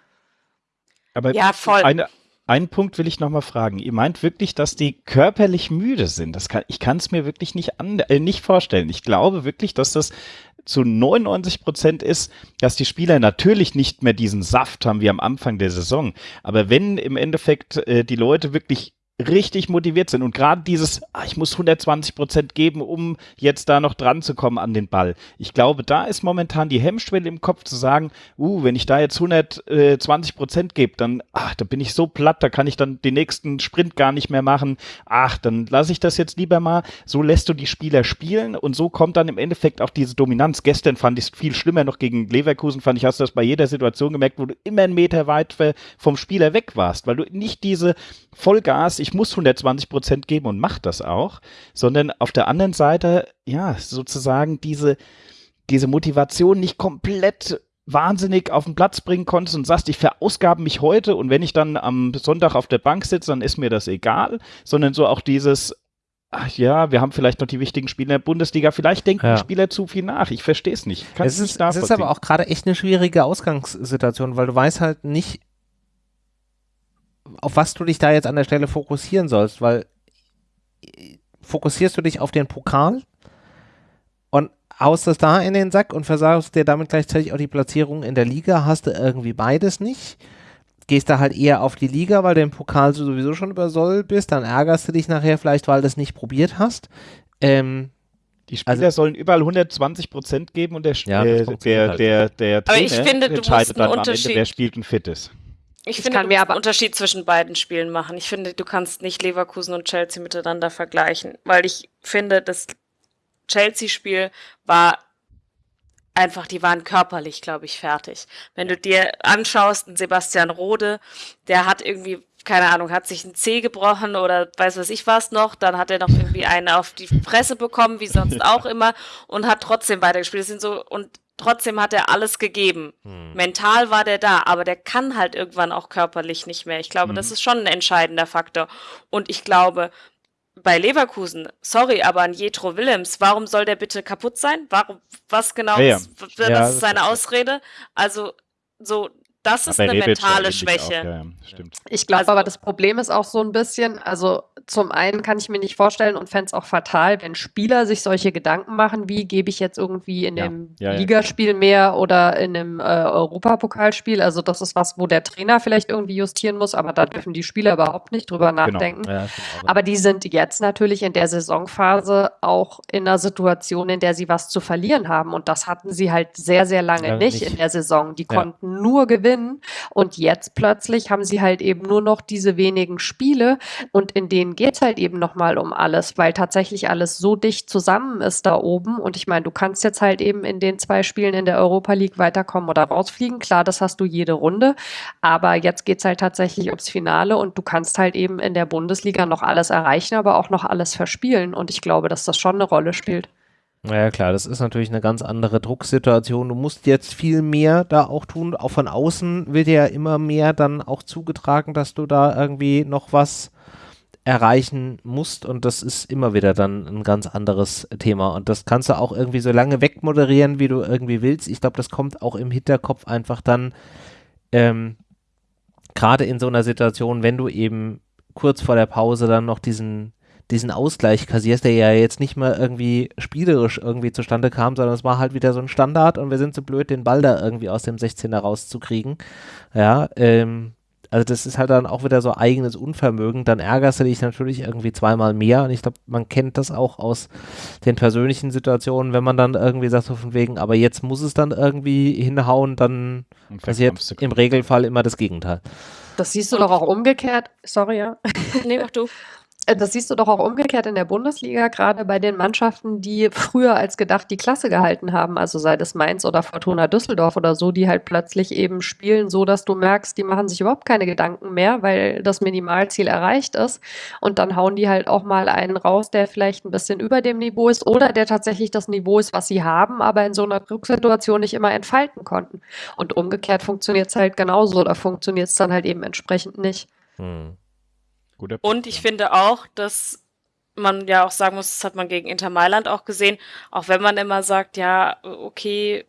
Aber Ja, voll. Eine, einen Punkt will ich noch mal fragen. Ihr meint wirklich, dass die körperlich müde sind? Das kann, ich kann es mir wirklich nicht, an, äh, nicht vorstellen. Ich glaube wirklich, dass das zu 99 Prozent ist, dass die Spieler natürlich nicht mehr diesen Saft haben wie am Anfang der Saison. Aber wenn im Endeffekt äh, die Leute wirklich richtig motiviert sind und gerade dieses, ah, ich muss 120 Prozent geben, um jetzt da noch dran zu kommen an den Ball. Ich glaube, da ist momentan die Hemmschwelle im Kopf zu sagen, uh, wenn ich da jetzt 120 Prozent gebe, dann, ach, da bin ich so platt, da kann ich dann den nächsten Sprint gar nicht mehr machen. Ach, dann lasse ich das jetzt lieber mal. So lässt du die Spieler spielen und so kommt dann im Endeffekt auch diese Dominanz. Gestern fand ich es viel schlimmer noch gegen Leverkusen, fand ich, hast du das bei jeder Situation gemerkt, wo du immer einen Meter weit vom Spieler weg warst, weil du nicht diese Vollgas, ich muss 120 Prozent geben und mach das auch, sondern auf der anderen Seite, ja, sozusagen diese, diese Motivation nicht komplett wahnsinnig auf den Platz bringen konntest und sagst, ich verausgabe mich heute und wenn ich dann am Sonntag auf der Bank sitze, dann ist mir das egal, sondern so auch dieses, ach ja, wir haben vielleicht noch die wichtigen Spieler in der Bundesliga, vielleicht denken Ja. die Spieler zu viel nach, ich verstehe es nicht. Kann's Es nicht ist, es ist aber auch gerade echt eine schwierige Ausgangssituation, weil du weißt halt nicht, auf was du dich da jetzt an der Stelle fokussieren sollst, weil äh, fokussierst du dich auf den Pokal und haust es da in den Sack und versagst dir damit gleichzeitig auch die Platzierung in der Liga, hast du irgendwie beides nicht. Gehst da halt eher auf die Liga, weil du im Pokal sowieso schon über Soll bist, dann ärgerst du dich nachher vielleicht, weil du es nicht probiert hast. Ähm, Die Spieler Also- sollen überall 10020 Prozent geben und der, Ja, das äh, der, halt der, der Aber ich Trainer finde, du entscheidet musst dann einen am Ende, Unterschied- wer spielt und fit ist. Ich Ich finde, kann du aber- einen Unterschied zwischen beiden Spielen machen. Ich finde, du kannst nicht Leverkusen und Chelsea miteinander vergleichen, weil ich finde, das Chelsea-Spiel war einfach, die waren körperlich, glaube ich, fertig. Wenn du dir anschaust, einen Sebastian Rode, der hat irgendwie, keine Ahnung, hat sich ein Zeh gebrochen oder weiß was ich was noch, dann hat er noch irgendwie einen auf die Fresse bekommen, wie sonst auch immer, und hat trotzdem weitergespielt. Das sind so, und trotzdem hat er alles gegeben. Mental war der da, aber der kann halt irgendwann auch körperlich nicht mehr. Ich glaube, das ist schon ein entscheidender Faktor. Und ich glaube, bei Leverkusen, sorry, aber an Jetro Willems, warum soll der bitte kaputt sein? Warum, was genau, Ja, ist- Ja, ist das seine ist- Ausrede? Also, so, das ist eine mentale Schwäche. Auch, ja, ich glaube also, aber, das Problem ist auch so ein bisschen, also zum einen kann ich mir nicht vorstellen und fände es auch fatal, wenn Spieler sich solche Gedanken machen, wie gebe ich jetzt irgendwie in ja, dem ja, Ligaspiel mehr oder in einem äh, Europapokalspiel. Also das ist was, wo der Trainer vielleicht irgendwie justieren muss, aber da dürfen die Spieler überhaupt nicht drüber genau. nachdenken. Genau. aber die sind jetzt natürlich in der Saisonphase auch in einer Situation, in der sie was zu verlieren haben. Und das hatten sie halt sehr, sehr lange nicht, nicht, in der Saison. Die konnten nur gewinnen und jetzt plötzlich haben sie halt eben nur noch diese wenigen Spiele und in denen geht es halt eben nochmal um alles, weil tatsächlich alles so dicht zusammen ist da oben. Und ich meine, du kannst jetzt halt eben in den zwei Spielen in der Europa League weiterkommen oder rausfliegen. Klar, das hast du jede Runde. Aber jetzt geht es halt tatsächlich ums Finale und du kannst halt eben in der Bundesliga noch alles erreichen, aber auch noch alles verspielen. Und ich glaube, dass das schon eine Rolle spielt. Ja klar, das ist natürlich eine ganz andere Drucksituation. Du musst jetzt viel mehr da auch tun. Auch von außen wird ja immer mehr dann auch zugetragen, dass du da irgendwie noch was erreichen musst und das ist immer wieder dann ein ganz anderes Thema und das kannst du auch irgendwie so lange wegmoderieren, wie du irgendwie willst. Ich glaube, das kommt auch im Hinterkopf einfach dann ähm, gerade in so einer Situation, wenn du eben kurz vor der Pause dann noch diesen diesen Ausgleich kassierst, der ja jetzt nicht mal irgendwie spielerisch irgendwie zustande kam, sondern es war halt wieder so ein Standard und wir sind so blöd, den Ball da irgendwie aus dem 16er rauszukriegen. Ja, ähm, also das ist halt dann auch wieder so eigenes Unvermögen. Dann ärgerst du dich natürlich irgendwie zweimal mehr. Und ich glaube, man kennt das auch aus den persönlichen Situationen, wenn man dann irgendwie sagt, so von wegen, aber jetzt muss es dann irgendwie hinhauen, dann passiert im Regelfall immer das Gegenteil. Das siehst du doch auch umgekehrt. Sorry, ja. Nee, mach du. Äh, das siehst du doch auch umgekehrt in der Bundesliga, gerade bei den Mannschaften, die früher als gedacht die Klasse gehalten haben, also sei es Mainz oder Fortuna Düsseldorf oder so, die halt plötzlich eben spielen, so dass du merkst, die machen sich überhaupt keine Gedanken mehr, weil das Minimalziel erreicht ist. Und dann hauen die halt auch mal einen raus, der vielleicht ein bisschen über dem Niveau ist oder der tatsächlich das Niveau ist, was sie haben, aber in so einer Drucksituation nicht immer entfalten konnten. Und umgekehrt funktioniert es halt genauso, da funktioniert es dann halt eben entsprechend nicht. Hm. Guter Punkt, Und ich ja. finde auch, dass man ja auch sagen muss, das hat man gegen Inter Mailand auch gesehen, auch wenn man immer sagt, ja, okay,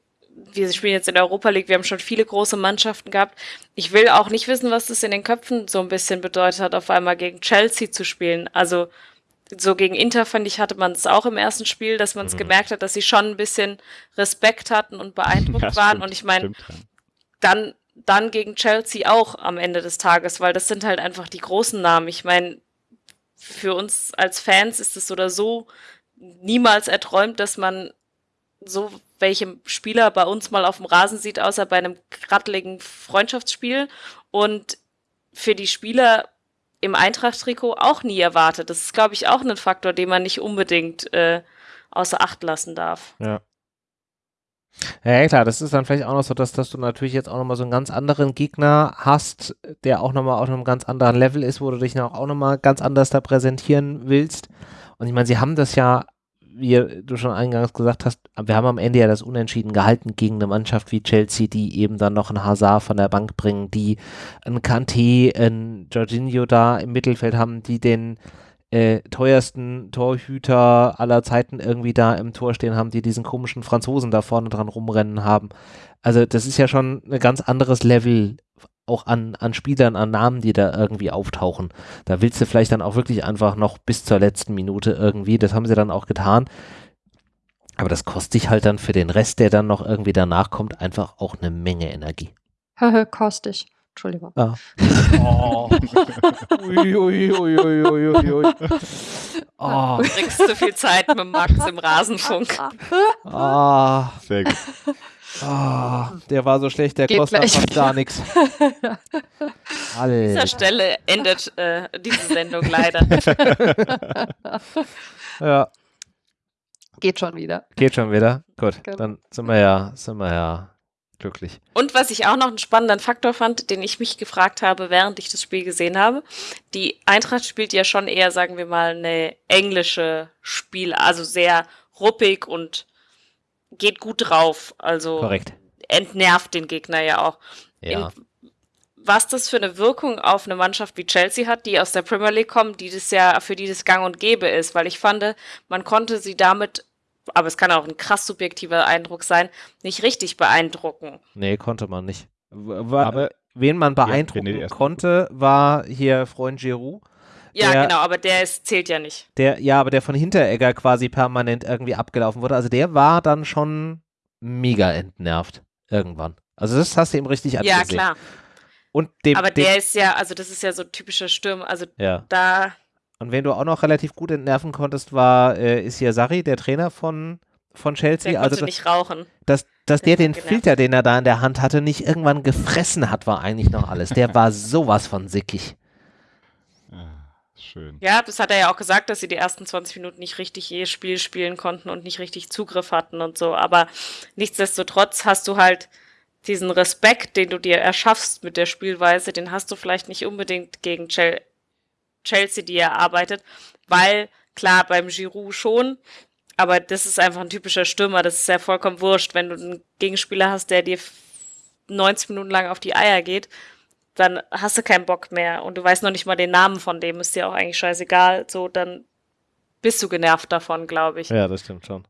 wir spielen jetzt in der Europa League, wir haben schon viele große Mannschaften gehabt. Ich will auch nicht wissen, was das in den Köpfen so ein bisschen bedeutet hat, auf einmal gegen Chelsea zu spielen. Also so gegen Inter fand ich, hatte man es auch im ersten Spiel, dass man es mhm. gemerkt hat, dass sie schon ein bisschen Respekt hatten und beeindruckt ja, waren. Stimmt, und ich meine, dann dann gegen Chelsea auch am Ende des Tages, weil das sind halt einfach die großen Namen. Ich meine, für uns als Fans ist es oder so niemals erträumt, dass man so welche Spieler bei uns mal auf dem Rasen sieht, außer bei einem kratteligen Freundschaftsspiel. Und für die Spieler im Eintracht-Trikot auch nie erwartet. Das ist, glaube ich, auch ein Faktor, den man nicht unbedingt äh, außer Acht lassen darf. Ja. Ja, klar, das ist dann vielleicht auch noch so, dass, dass du natürlich jetzt auch nochmal so einen ganz anderen Gegner hast, der auch nochmal auf einem ganz anderen Level ist, wo du dich auch nochmal ganz anders da präsentieren willst. Und ich meine, sie haben das ja, wie du schon eingangs gesagt hast, wir haben am Ende ja das Unentschieden gehalten gegen eine Mannschaft wie Chelsea, die eben dann noch einen Hazard von der Bank bringen, die einen Kanté, einen Jorginho da im Mittelfeld haben, die den äh, teuersten Torhüter aller Zeiten irgendwie da im Tor stehen haben, die diesen komischen Franzosen da vorne dran rumrennen haben. Also das ist ja schon ein ganz anderes Level auch an, an Spielern, an Namen, die da irgendwie auftauchen. Da willst du vielleicht dann auch wirklich einfach noch bis zur letzten Minute irgendwie, das haben sie dann auch getan. Aber das kostet dich halt dann für den Rest, der dann noch irgendwie danach kommt, einfach auch eine Menge Energie. kostig. Entschuldigung. Ah. Oh. ui, ui, ui, ui, ui, ui. Oh. Du kriegst zu viel Zeit mit Max im Rasenfunk. Ah. Sehr gut. Ah, der war so schlecht, der Geht kostet gleich. fast gar nichts. An dieser Stelle endet äh, diese Sendung leider. ja. Geht schon wieder. Geht schon wieder? Gut, genau. dann sind wir ja, sind wir ja glücklich. Und was ich auch noch einen spannenden Faktor fand, den ich mich gefragt habe, während ich das Spiel gesehen habe, die Eintracht spielt ja schon eher, sagen wir mal, eine englische Spiel, also sehr ruppig und geht gut drauf. Also Korrekt. entnervt den Gegner ja auch. Ja. In, was das für eine Wirkung auf eine Mannschaft wie Chelsea hat, die aus der Premier League kommt, die das ja für die das Gang und Gäbe ist, weil ich fand, man konnte sie damit aber es kann auch ein krass subjektiver Eindruck sein, nicht richtig beeindrucken. Nee, konnte man nicht. War, aber wen man beeindrucken ja, konnte, war hier Freund Giroud. Ja, der, genau, aber der ist, zählt ja nicht. Der, ja, aber der von Hinteregger quasi permanent irgendwie abgelaufen wurde. Also der war dann schon mega entnervt irgendwann. Also das hast du ihm richtig angesehen. Ja, klar. Und dem, aber der dem, ist ja, also das ist ja so typischer Sturm. Also ja. da. Und wenn du auch noch relativ gut entnerven konntest, war äh, ist hier Sari, der Trainer von von Chelsea. Der also nicht rauchen. Dass, dass der, der den Filter, den er da in der Hand hatte, nicht irgendwann gefressen hat, war eigentlich noch alles. Der war sowas von sickig. Schön. Ja, das hat er ja auch gesagt, dass sie die ersten 20 Minuten nicht richtig je Spiel spielen konnten und nicht richtig Zugriff hatten und so. Aber nichtsdestotrotz hast du halt diesen Respekt, den du dir erschaffst mit der Spielweise, den hast du vielleicht nicht unbedingt gegen Chelsea, die erarbeitet, weil klar, beim Giroud schon, aber das ist einfach ein typischer Stürmer, das ist ja vollkommen wurscht, wenn du einen Gegenspieler hast, der dir 90 Minuten lang auf die Eier geht, dann hast du keinen Bock mehr und du weißt noch nicht mal den Namen von dem, ist dir auch eigentlich scheißegal, so, dann bist du genervt davon, glaube ich. Ja, das stimmt schon.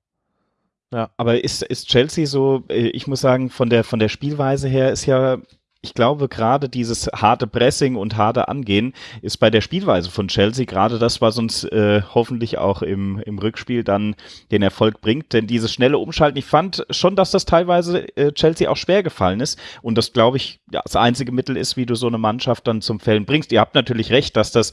Ja. Aber ist, ist Chelsea so, äh, ich muss sagen, von der, von der Spielweise her ist ja ich glaube, gerade dieses harte Pressing und harte Angehen ist bei der Spielweise von Chelsea gerade das, was uns äh, hoffentlich auch im, im Rückspiel dann den Erfolg bringt. Denn dieses schnelle Umschalten, ich fand schon, dass das teilweise äh, Chelsea auch schwer gefallen ist. Und das, glaube ich, das einzige Mittel ist, wie du so eine Mannschaft dann zum Fällen bringst. Ihr habt natürlich recht, dass das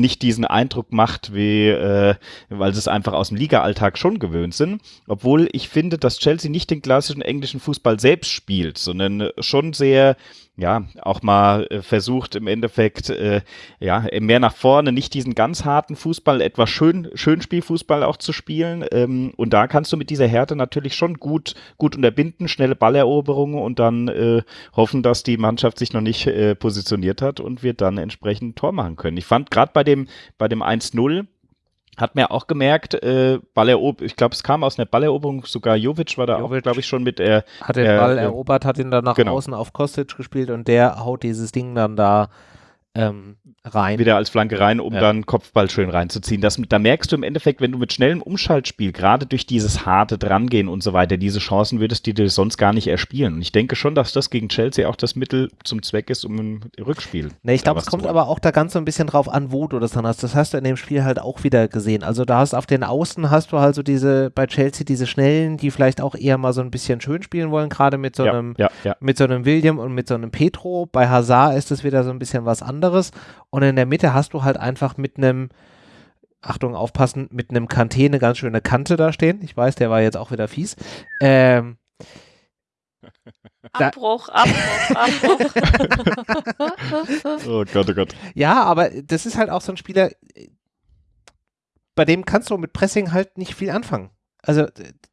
nicht diesen Eindruck macht, wie, äh, weil sie es einfach aus dem Liga-Alltag schon gewöhnt sind. Obwohl ich finde, dass Chelsea nicht den klassischen englischen Fußball selbst spielt, sondern schon sehr ja, auch mal äh, versucht im Endeffekt, äh, ja, mehr nach vorne, nicht diesen ganz harten Fußball, etwas schön, Schönspielfußball auch zu spielen. Ähm, und da kannst du mit dieser Härte natürlich schon gut, gut unterbinden, schnelle Balleroberungen und dann äh, hoffen, dass die Mannschaft sich noch nicht äh, positioniert hat und wir dann entsprechend Tor machen können. Ich fand gerade bei dem, bei dem 1-0, hat mir auch gemerkt, äh, Ballerob ich glaube, es kam aus einer Balleroberung, sogar Jovic war da Jovic auch, glaube ich, schon mit. Äh, hat den Ball äh, erobert, hat ihn dann nach genau. außen auf Kostic gespielt und der haut dieses Ding dann da ähm, rein. Wieder als Flanke rein, um ja. dann Kopfball schön reinzuziehen. Das, da merkst du im Endeffekt, wenn du mit schnellem Umschaltspiel, gerade durch dieses harte Drangehen und so weiter, diese Chancen würdest du dir sonst gar nicht erspielen. Und ich denke schon, dass das gegen Chelsea auch das Mittel zum Zweck ist, um ein Rückspiel. Ne, ich glaube, es kommt aber auch da ganz so ein bisschen drauf an, wo du das dann hast. Das hast du in dem Spiel halt auch wieder gesehen. Also da hast auf den Außen hast du halt so diese, bei Chelsea diese Schnellen, die vielleicht auch eher mal so ein bisschen schön spielen wollen, gerade mit so einem, ja, ja, ja. mit so einem William und mit so einem Petro. Bei Hazard ist es wieder so ein bisschen was anderes. Und in der Mitte hast du halt einfach mit einem, Achtung, aufpassen, mit einem Kanté eine ganz schöne Kante da stehen. Ich weiß, der war jetzt auch wieder fies. Ähm, Abbruch, Abbruch, Abbruch. oh Gott, oh Gott. Ja, aber das ist halt auch so ein Spieler, bei dem kannst du mit Pressing halt nicht viel anfangen. Also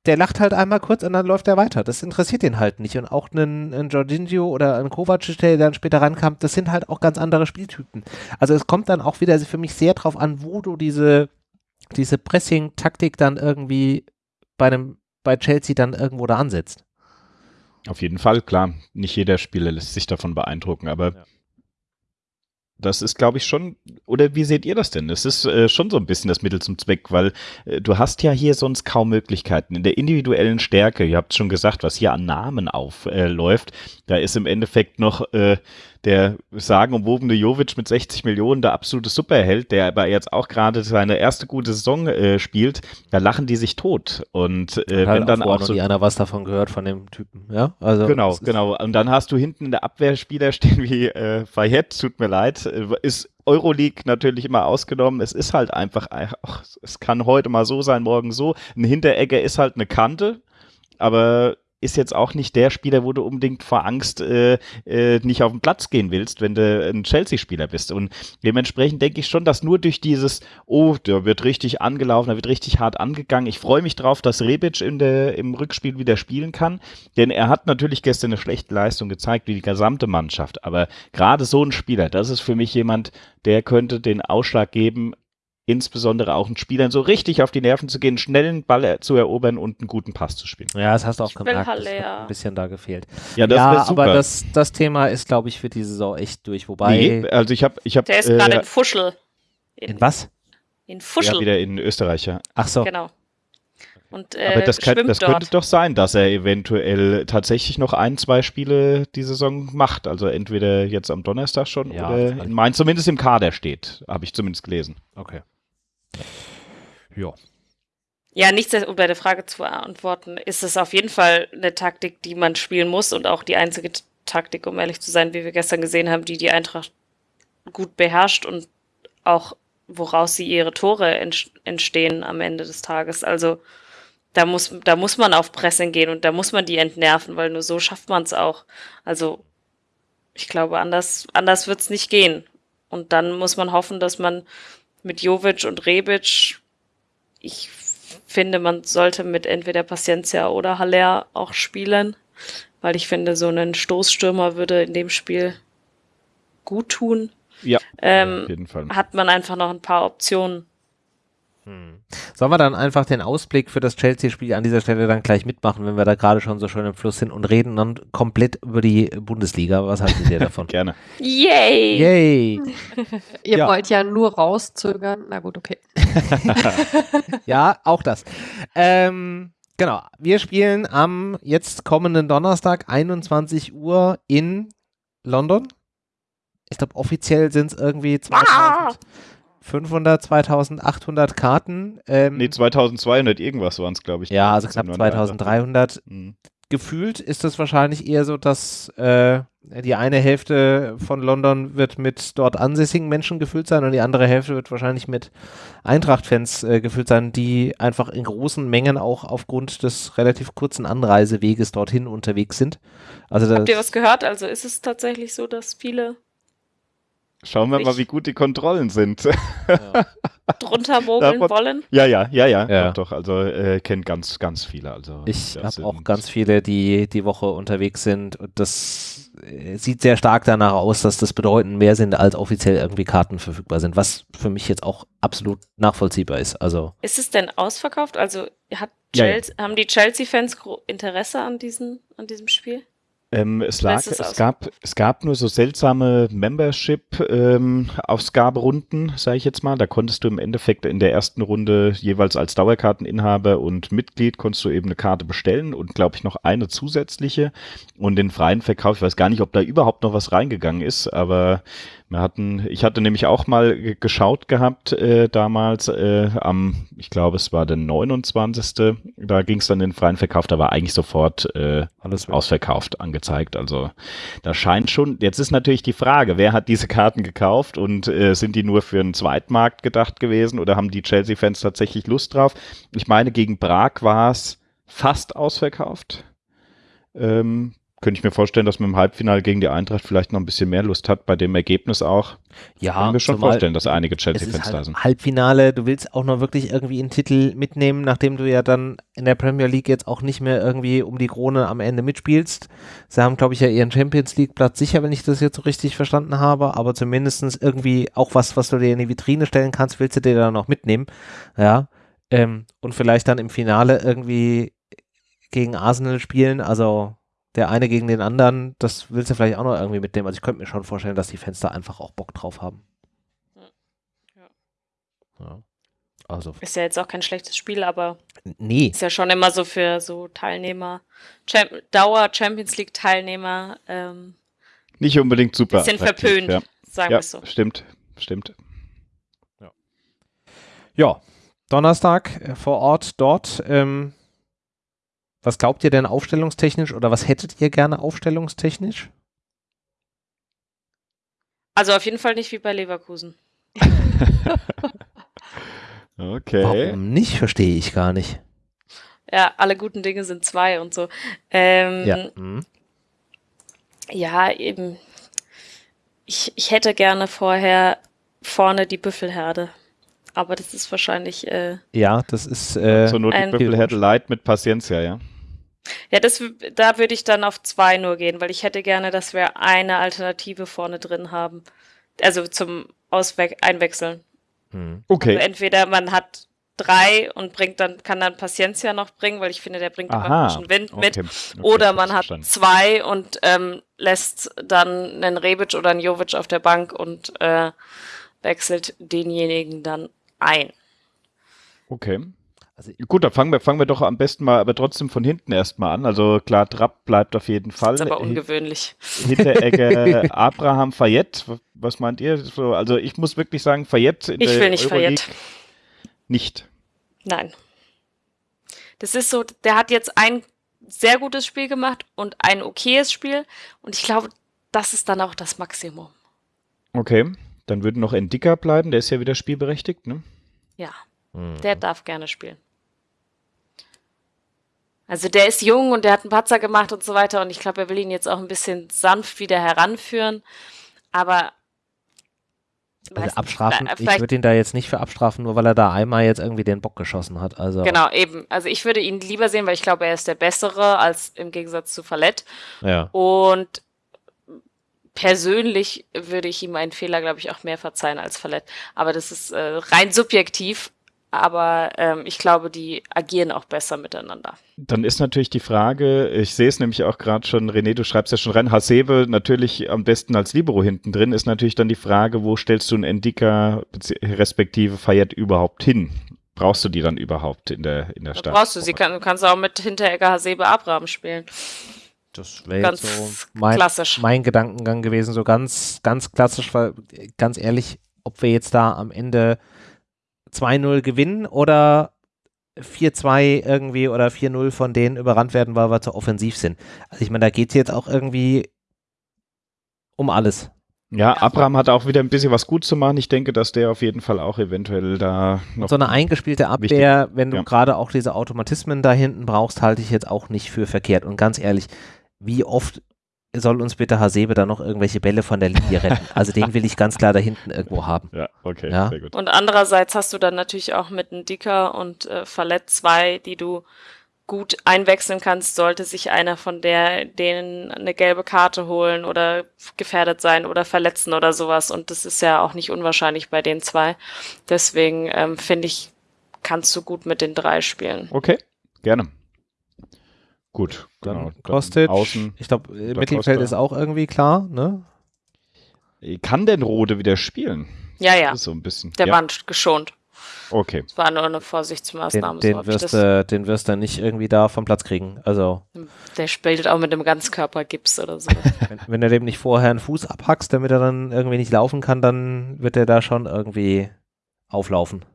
der lacht halt einmal kurz und dann läuft er weiter. Das interessiert ihn halt nicht. Und auch ein, Jorginho oder ein Kovacic, der dann später rankam, das sind halt auch ganz andere Spieltypen. Also es kommt dann auch wieder für mich sehr drauf an, wo du diese, diese Pressing-Taktik dann irgendwie bei einem, bei Chelsea dann irgendwo da ansetzt. Auf jeden Fall, klar. Nicht jeder Spieler lässt sich davon beeindrucken, aber ja. Das ist, glaube ich, schon, oder wie seht ihr das denn? Es ist äh, schon so ein bisschen das Mittel zum Zweck, weil äh, du hast ja hier sonst kaum Möglichkeiten. In der individuellen Stärke, ihr habt schon gesagt, was hier an Namen aufläuft, äh, da ist im Endeffekt noch äh, der sagenumwobene Jovic mit 60 Millionen der absolute Superheld, der aber jetzt auch gerade seine erste gute Saison äh, spielt, da lachen die sich tot. Und äh, wenn dann auch, so. einer was davon gehört von dem Typen, ja? Also genau, genau. Und dann hast du hinten in der Abwehr Spieler stehen wie äh, Fayette, tut mir leid, ist Euroleague natürlich immer ausgenommen. Es ist halt einfach, ach, es kann heute mal so sein, morgen so. Ein Hinteregger ist halt eine Kante, aber ist jetzt auch nicht der Spieler, wo du unbedingt vor Angst äh, äh, nicht auf den Platz gehen willst, wenn du ein Chelsea-Spieler bist. Und dementsprechend denke ich schon, dass nur durch dieses, oh, der wird richtig angelaufen, der wird richtig hart angegangen. Ich freue mich drauf, dass Rebic in der, im Rückspiel wieder spielen kann, denn er hat natürlich gestern eine schlechte Leistung gezeigt, wie die gesamte Mannschaft. Aber gerade so ein Spieler, das ist für mich jemand, der könnte den Ausschlag geben, insbesondere auch den Spielern so richtig auf die Nerven zu gehen, schnell einen Ball zu erobern und einen guten Pass zu spielen. Ja, das hast du auch ich gemerkt. Halle, das hat ein bisschen da gefehlt. Ja, das ja super. aber das, das Thema ist, glaube ich, für diese Saison echt durch. Wobei. Nee, also ich habe. Ich hab, Der ist äh, gerade in Fuschel. In, in, was? In Fuschel. Ja, wieder in Österreich, ja. Ach so. Genau. Und, äh, Aber das, kann, das könnte doch sein, dass er eventuell tatsächlich noch ein, zwei Spiele die Saison macht. Also entweder jetzt am Donnerstag schon ja, oder in Mainz zumindest im Kader steht. Habe ich zumindest gelesen. Okay. Ja. Ja, nichts, um deine Frage zu beantworten, ist es auf jeden Fall eine Taktik, die man spielen muss und auch die einzige Taktik, um ehrlich zu sein, wie wir gestern gesehen haben, die die Eintracht gut beherrscht und auch woraus sie ihre Tore entstehen am Ende des Tages. Also da muss, da muss man auf Pressing gehen und da muss man die entnerven, weil nur so schafft man es auch. Also ich glaube, anders, anders wird es nicht gehen. Und dann muss man hoffen, dass man mit Jovic und Rebic, ich finde, man sollte mit entweder Paciencia oder Haller auch spielen, weil ich finde, so einen Stoßstürmer würde in dem Spiel gut tun. Ja, ähm, auf jeden Fall. Hat man einfach noch ein paar Optionen. Hm. Sollen wir dann einfach den Ausblick für das Chelsea-Spiel an dieser Stelle dann gleich mitmachen, wenn wir da gerade schon so schön im Fluss sind und reden dann komplett über die Bundesliga? Was haltet ihr davon? Gerne. Yay! Yay! ihr ja. wollt ja nur rauszögern. Na gut, okay. ja, auch das. Ähm, genau. Wir spielen am jetzt kommenden Donnerstag 21 Uhr in London ich glaube, offiziell sind es irgendwie 2500, 2800 Karten. Ähm, nee, 2200 irgendwas waren es, glaube ich. Ja, also knapp 2300. Mhm. Gefühlt ist es wahrscheinlich eher so, dass äh, die eine Hälfte von London wird mit dort ansässigen Menschen gefüllt sein und die andere Hälfte wird wahrscheinlich mit Eintracht-Fans äh, gefüllt sein, die einfach in großen Mengen auch aufgrund des relativ kurzen Anreiseweges dorthin unterwegs sind. Also Habt ihr was gehört? Also ist es tatsächlich so, dass viele Schauen wir ich mal, wie gut die Kontrollen sind. Ja. Drunter mogeln wollen? Ja, ja, ja, ja, ja. Doch, also äh, kennt ganz, ganz viele. Also ich habe auch ganz viele, die die Woche unterwegs sind und das äh, sieht sehr stark danach aus, dass das bedeutend mehr sind, als offiziell irgendwie Karten verfügbar sind, was für mich jetzt auch absolut nachvollziehbar ist. Also ist es denn ausverkauft? Also hat Chelsea, ja, haben die Chelsea-Fans Interesse an, diesen, an diesem Spiel? Ähm, es, lag, es, gab, es gab nur so seltsame Membership-Ausgaberunden, ähm, sage ich jetzt mal. Da konntest du im Endeffekt in der ersten Runde jeweils als Dauerkarteninhaber und Mitglied konntest du eben eine Karte bestellen und glaube ich noch eine zusätzliche. Und den freien Verkauf, ich weiß gar nicht, ob da überhaupt noch was reingegangen ist, aber wir hatten, ich hatte nämlich auch mal geschaut gehabt äh, damals äh, am, ich glaube es war der 29. Da ging es dann in den freien Verkauf, da war eigentlich sofort äh, alles ausverkauft angezeigt. Also da scheint schon, jetzt ist natürlich die Frage, wer hat diese Karten gekauft und äh, sind die nur für einen Zweitmarkt gedacht gewesen oder haben die Chelsea-Fans tatsächlich Lust drauf? Ich meine, gegen Prag war es fast ausverkauft. Ähm, könnte ich mir vorstellen, dass man im Halbfinale gegen die Eintracht vielleicht noch ein bisschen mehr Lust hat, bei dem Ergebnis auch. Ja, kann ich mir schon vorstellen, dass einige Chelsea-Fans halt da sind. Halbfinale, du willst auch noch wirklich irgendwie einen Titel mitnehmen, nachdem du ja dann in der Premier League jetzt auch nicht mehr irgendwie um die Krone am Ende mitspielst. Sie haben, glaube ich, ja ihren Champions League-Platz sicher, wenn ich das jetzt so richtig verstanden habe, aber zumindest irgendwie auch was, was du dir in die Vitrine stellen kannst, willst du dir dann noch mitnehmen. Ja. Ähm, und vielleicht dann im Finale irgendwie gegen Arsenal spielen, also der eine gegen den anderen, das willst du vielleicht auch noch irgendwie mitnehmen. Also ich könnte mir schon vorstellen, dass die Fans da einfach auch Bock drauf haben. Ja. ja. Also. Ist ja jetzt auch kein schlechtes Spiel, aber nee. ist ja schon immer so für so Teilnehmer, Champ Dauer Champions League Teilnehmer. Ähm, Nicht unbedingt super. Bisschen verpönt, ja. sagen ja, wir so. Stimmt, stimmt. Ja. ja. Donnerstag äh, vor Ort dort. Ähm, was glaubt ihr denn aufstellungstechnisch oder was hättet ihr gerne aufstellungstechnisch? Also auf jeden Fall nicht wie bei Leverkusen. okay. Warum nicht, verstehe ich gar nicht. Ja, alle guten Dinge sind zwei und so. Ähm, ja. Mhm. ja, eben. Ich, ich hätte gerne vorher vorne die Büffelherde aber das ist wahrscheinlich. Äh, ja, das ist. Äh, so nur die Büffelherde Light mit Paciencia, ja. Ja, das, da würde ich dann auf zwei nur gehen, weil ich hätte gerne, dass wir eine Alternative vorne drin haben. Also zum Auswe Einwechseln. Hm. Okay. Also entweder man hat drei und bringt dann, kann dann Paciencia noch bringen, weil ich finde, der bringt Aha. ein bisschen Wind mit. Okay. Okay, oder man hat verstanden. zwei und ähm, lässt dann einen Rebic oder einen Jovic auf der Bank und äh, wechselt denjenigen dann ein. Okay. Also Gut, dann fangen wir, fangen wir doch am besten mal, aber trotzdem von hinten erstmal an. Also klar, Trapp bleibt auf jeden Fall. Das ist aber ungewöhnlich. Hinteregger, Abraham, Fayette. Was meint ihr? Also ich muss wirklich sagen, Fayette in ich der will nicht Euroleague Fayette. Nicht. Nein. Das ist so, der hat jetzt ein sehr gutes Spiel gemacht und ein okayes Spiel. Und ich glaube, das ist dann auch das Maximum. Okay, dann würde noch Endika bleiben. Der ist ja wieder spielberechtigt, ne? Ja, hm. der darf gerne spielen. Also der ist jung und der hat einen Patzer gemacht und so weiter und ich glaube, er will ihn jetzt auch ein bisschen sanft wieder heranführen. Aber also abstrafen, ich würde ihn da jetzt nicht für abstrafen, nur weil er da einmal jetzt irgendwie den Bock geschossen hat. Also genau, eben. Also ich würde ihn lieber sehen, weil ich glaube, er ist der Bessere als im Gegensatz zu Fallett. Ja. Und persönlich würde ich ihm einen Fehler, glaube ich, auch mehr verzeihen als Fallett. Aber das ist äh, rein subjektiv aber ähm, ich glaube, die agieren auch besser miteinander. Dann ist natürlich die Frage, ich sehe es nämlich auch gerade schon, René, du schreibst ja schon rein, Hasebe natürlich am besten als Libero hinten drin, ist natürlich dann die Frage, wo stellst du einen Endika respektive Fayette überhaupt hin? Brauchst du die dann überhaupt in der, in der Stadt? Brauchst du sie, kann, du kannst auch mit Hinteregger, Hasebe, Abraham spielen. Das wäre jetzt so mein, mein Gedankengang gewesen, so ganz, ganz klassisch, weil ganz ehrlich, ob wir jetzt da am Ende 2-0 gewinnen oder 4-2 irgendwie oder 4-0 von denen überrannt werden, weil wir zu offensiv sind. Also ich meine, da geht es jetzt auch irgendwie um alles. Ja, Abraham hat auch wieder ein bisschen was gut zu machen. Ich denke, dass der auf jeden Fall auch eventuell da noch. So eine eingespielte Abwehr, wichtig. wenn du ja. gerade auch diese Automatismen da hinten brauchst, halte ich jetzt auch nicht für verkehrt. Und ganz ehrlich, wie oft soll uns bitte Hasebe da noch irgendwelche Bälle von der Linie retten. Also den will ich ganz klar da hinten irgendwo haben. Ja, okay, ja? sehr gut. Und andererseits hast du dann natürlich auch mit einem Dicker und äh, Fallett zwei, die du gut einwechseln kannst, sollte sich einer von der, denen eine gelbe Karte holen oder gefährdet sein oder verletzen oder sowas. Und das ist ja auch nicht unwahrscheinlich bei den zwei. Deswegen ähm, finde ich, kannst du gut mit den drei spielen. Okay, gerne. Gut, dann genau. Kostic. Außen, ich glaube, Mittelfeld ist auch irgendwie klar, ne? Kann denn Rode wieder spielen? Ja, ja. So ein bisschen. Der ja. war geschont. Okay. Das war nur eine Vorsichtsmaßnahme. Den, den, so wirst, du, den wirst du nicht irgendwie da vom Platz kriegen. Also. Der spielt auch mit einem Ganzkörpergips oder so. wenn, wenn du dem nicht vorher einen Fuß abhackst, damit er dann irgendwie nicht laufen kann, dann wird er da schon irgendwie auflaufen.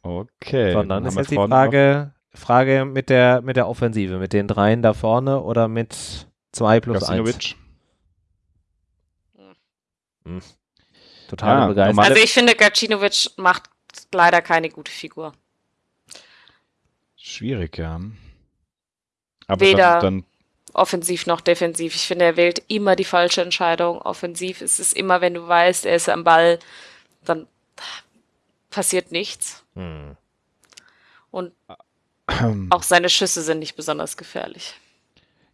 Okay. Sondern ist jetzt die Frage, Frage mit der, mit der Offensive, mit den dreien da vorne oder mit zwei plus eins? Hm. Total ja, begeistert. Also ich finde, Gacinovic macht leider keine gute Figur. Schwierig, ja. Aber Weder dann, dann offensiv noch defensiv. Ich finde, er wählt immer die falsche Entscheidung. Offensiv ist es immer, wenn du weißt, er ist am Ball, dann passiert nichts. Hm. Und auch seine Schüsse sind nicht besonders gefährlich.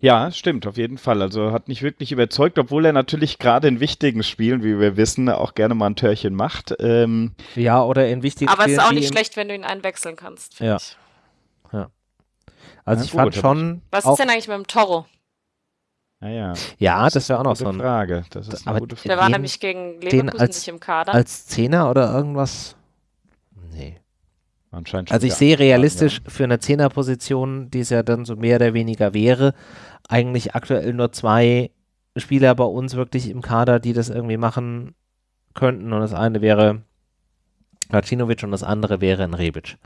Ja, stimmt, auf jeden Fall. Also hat nicht wirklich überzeugt, obwohl er natürlich gerade in wichtigen Spielen, wie wir wissen, auch gerne mal ein Törchen macht. Ähm ja, oder in wichtigen Aber Spielen. Aber es ist auch nicht schlecht, wenn du ihn einwechseln kannst. Ja. Ich. ja. Also ja, ich fand schon. Was ist denn eigentlich mit dem Toro? Naja. Ja, das, das wäre auch noch so eine Frage. Das ist eine aber gute Frage. Der war den, nämlich gegen Leverkusen als, nicht im Kader. Als Zehner oder irgendwas? Nee. Anscheinend also ich sehe realistisch ja. für eine Zehnerposition, die es ja dann so mehr oder weniger wäre, eigentlich aktuell nur zwei Spieler bei uns wirklich im Kader, die das irgendwie machen könnten. Und das eine wäre Racinovic und das andere wäre ein Rebic.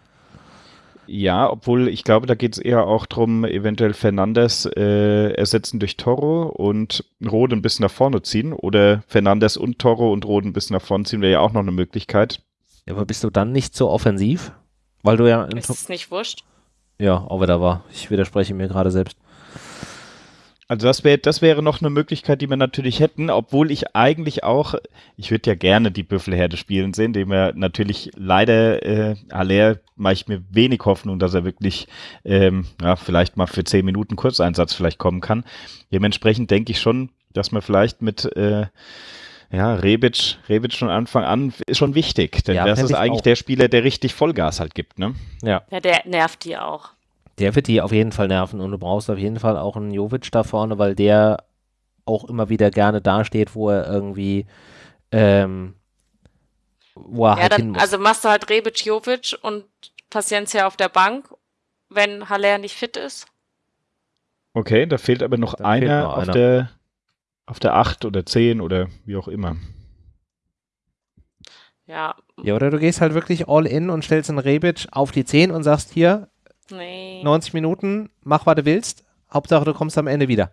Ja, obwohl ich glaube, da geht es eher auch darum, eventuell Fernandes äh, ersetzen durch Toro und Rode ein bisschen nach vorne ziehen. Oder Fernandes und Toro und Rode ein bisschen nach vorne ziehen, wäre ja auch noch eine Möglichkeit. Aber bist du dann nicht so offensiv? Weil du ja. Ist es nicht wurscht? Ja, auch wieder war. Ich widerspreche mir gerade selbst. Also das wäre das wäre noch eine Möglichkeit, die wir natürlich hätten, obwohl ich eigentlich auch, ich würde ja gerne die Büffelherde spielen sehen, dem er natürlich leider, äh, Aller mache ich mir wenig Hoffnung, dass er wirklich, ähm, ja, vielleicht mal für zehn Minuten Kurzeinsatz vielleicht kommen kann. Dementsprechend denke ich schon, dass man vielleicht mit äh, ja, Rebic, Rebic von Anfang an ist schon wichtig, denn ja, das ist eigentlich auch. der Spieler, der richtig Vollgas halt gibt, ne? Ja. Ja, der nervt die auch. Der wird die auf jeden Fall nerven und du brauchst auf jeden Fall auch einen Jovic da vorne, weil der auch immer wieder gerne dasteht, wo er irgendwie ähm, wo er ja, halt dann, Also machst du halt Rebic, Jovic und Paciencia auf der Bank, wenn Haller nicht fit ist. Okay, da fehlt aber noch einer, noch auf, der, auf der 8 oder 10 oder wie auch immer. Ja. Ja, oder du gehst halt wirklich all in und stellst einen Rebic auf die 10 und sagst hier, nee. 90 Minuten, mach, was du willst. Hauptsache, du kommst am Ende wieder.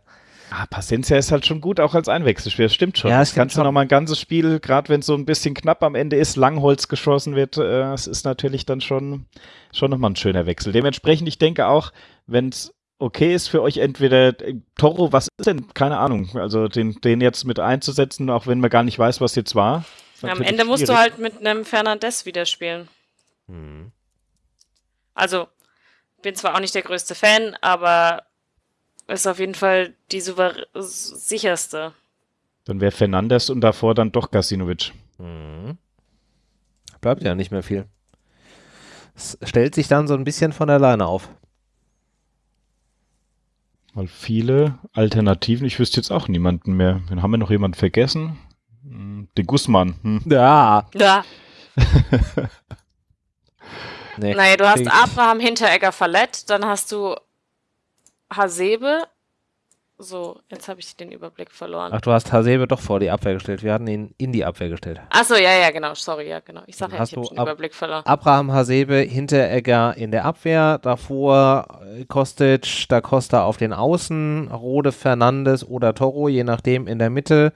Ah, Paciencia ist halt schon gut, auch als Einwechselspieler. Das stimmt schon. Ja, das kannst du noch mal ein ganzes Spiel, gerade wenn es so ein bisschen knapp am Ende ist, Langholz geschossen wird, äh, es ist natürlich dann schon, schon nochmal ein schöner Wechsel. Dementsprechend, ich denke auch, wenn es okay ist für euch, entweder äh, Toro, was ist denn, keine Ahnung, also den, den jetzt mit einzusetzen, auch wenn man gar nicht weiß, was jetzt war. Am Ende musst du halt mit einem Fernandes wieder spielen. Hm. Also, bin zwar auch nicht der größte Fan, aber ist auf jeden Fall die sicherste. Dann wäre Fernandes und davor dann doch Gasinovic. Mhm. Bleibt ja nicht mehr viel. Es stellt sich dann so ein bisschen von alleine auf. Weil viele Alternativen, ich wüsste jetzt auch niemanden mehr. Dann haben wir noch jemanden vergessen. Hm, den Guzman. Hm. Ja. Ja. nee. Naja, du hast Abraham Hinteregger verletzt, dann hast du Hasebe. So, jetzt habe ich den Überblick verloren. Ach, du hast Hasebe doch vor die Abwehr gestellt. Wir hatten ihn in die Abwehr gestellt. Achso, ja, ja, genau. Sorry, ja, genau. Ich sage ja, ich habe den Überblick verloren. Abraham Hasebe, Hinteregger in der Abwehr. Davor äh, Kostic, Da Costa auf den Außen. Rode, Fernandes oder Toro, je nachdem, in der Mitte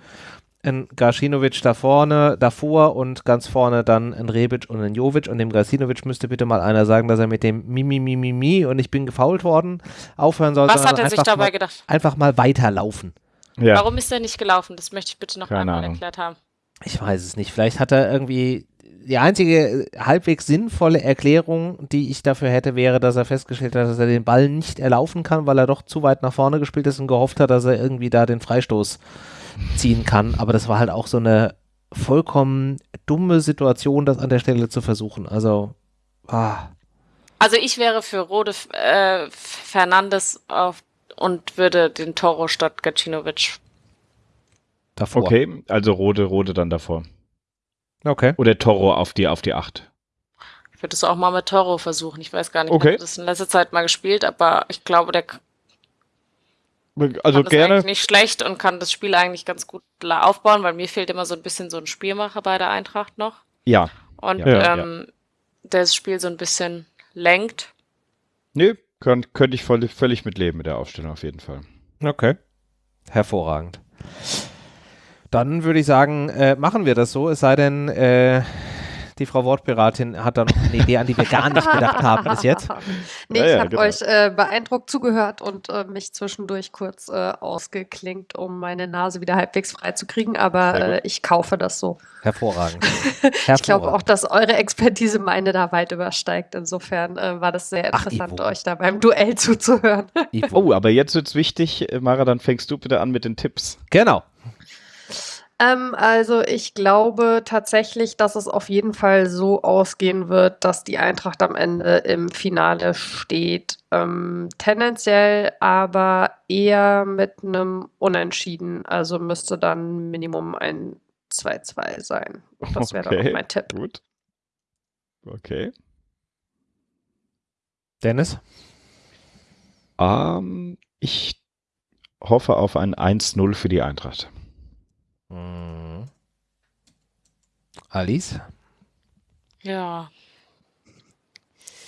ein Gašinovic da vorne, davor und ganz vorne dann ein Rebic und ein Jovic und dem Gašinovic müsste bitte mal einer sagen, dass er mit dem Mimi Mimi Mi und ich bin gefault worden aufhören soll. Was hat er sich dabei mal, gedacht? Einfach mal weiterlaufen. Ja. Warum ist er nicht gelaufen? Das möchte ich bitte noch einmal erklärt haben. Ich weiß es nicht. Vielleicht hat er irgendwie die einzige halbwegs sinnvolle Erklärung, die ich dafür hätte, wäre, dass er festgestellt hat, dass er den Ball nicht erlaufen kann, weil er doch zu weit nach vorne gespielt ist und gehofft hat, dass er irgendwie da den Freistoß ziehen kann. Aber das war halt auch so eine vollkommen dumme Situation, das an der Stelle zu versuchen. Also, ah. Also ich wäre für Rode äh, Fernandes auf, und würde den Toro statt Gacinovic. Davor. Okay, also Rode, Rode dann davor. Okay. Oder Toro auf die, auf die 8. Ich würde es auch mal mit Toro versuchen. Ich weiß gar nicht, okay. ich habe das in letzter Zeit mal gespielt, aber ich glaube, der also kann gerne. nicht schlecht und kann das Spiel eigentlich ganz gut aufbauen, weil mir fehlt immer so ein bisschen so ein Spielmacher bei der Eintracht noch. Ja. Und ja, ähm, ja. der das Spiel so ein bisschen lenkt. Nee, könnte könnt ich voll, völlig mitleben mit der Aufstellung auf jeden Fall. Okay. Hervorragend. Dann würde ich sagen, äh, machen wir das so, es sei denn, äh, die Frau Wortpiratin hat da noch eine Idee, an die wir gar nicht gedacht haben bis jetzt. Nee, ja, ich habe genau. euch äh, beeindruckt zugehört und äh, mich zwischendurch kurz äh, ausgeklinkt, um meine Nase wieder halbwegs frei zu kriegen, aber äh, ich kaufe das so. Hervorragend. Hervorragend. ich glaube auch, dass eure Expertise meine da weit übersteigt. Insofern äh, war das sehr interessant, Ach, euch da beim Duell zuzuhören. oh, aber jetzt wird es wichtig, Mara, dann fängst du bitte an mit den Tipps. Genau. Ähm, also ich glaube tatsächlich, dass es auf jeden Fall so ausgehen wird, dass die Eintracht am Ende im Finale steht. Ähm, tendenziell aber eher mit einem Unentschieden. Also müsste dann Minimum ein 2-2 sein. Das wäre okay, dann mein Tipp. Gut. Okay. Dennis? Ähm, ich hoffe auf ein 1-0 für die Eintracht. Mhm. Alice? Ja.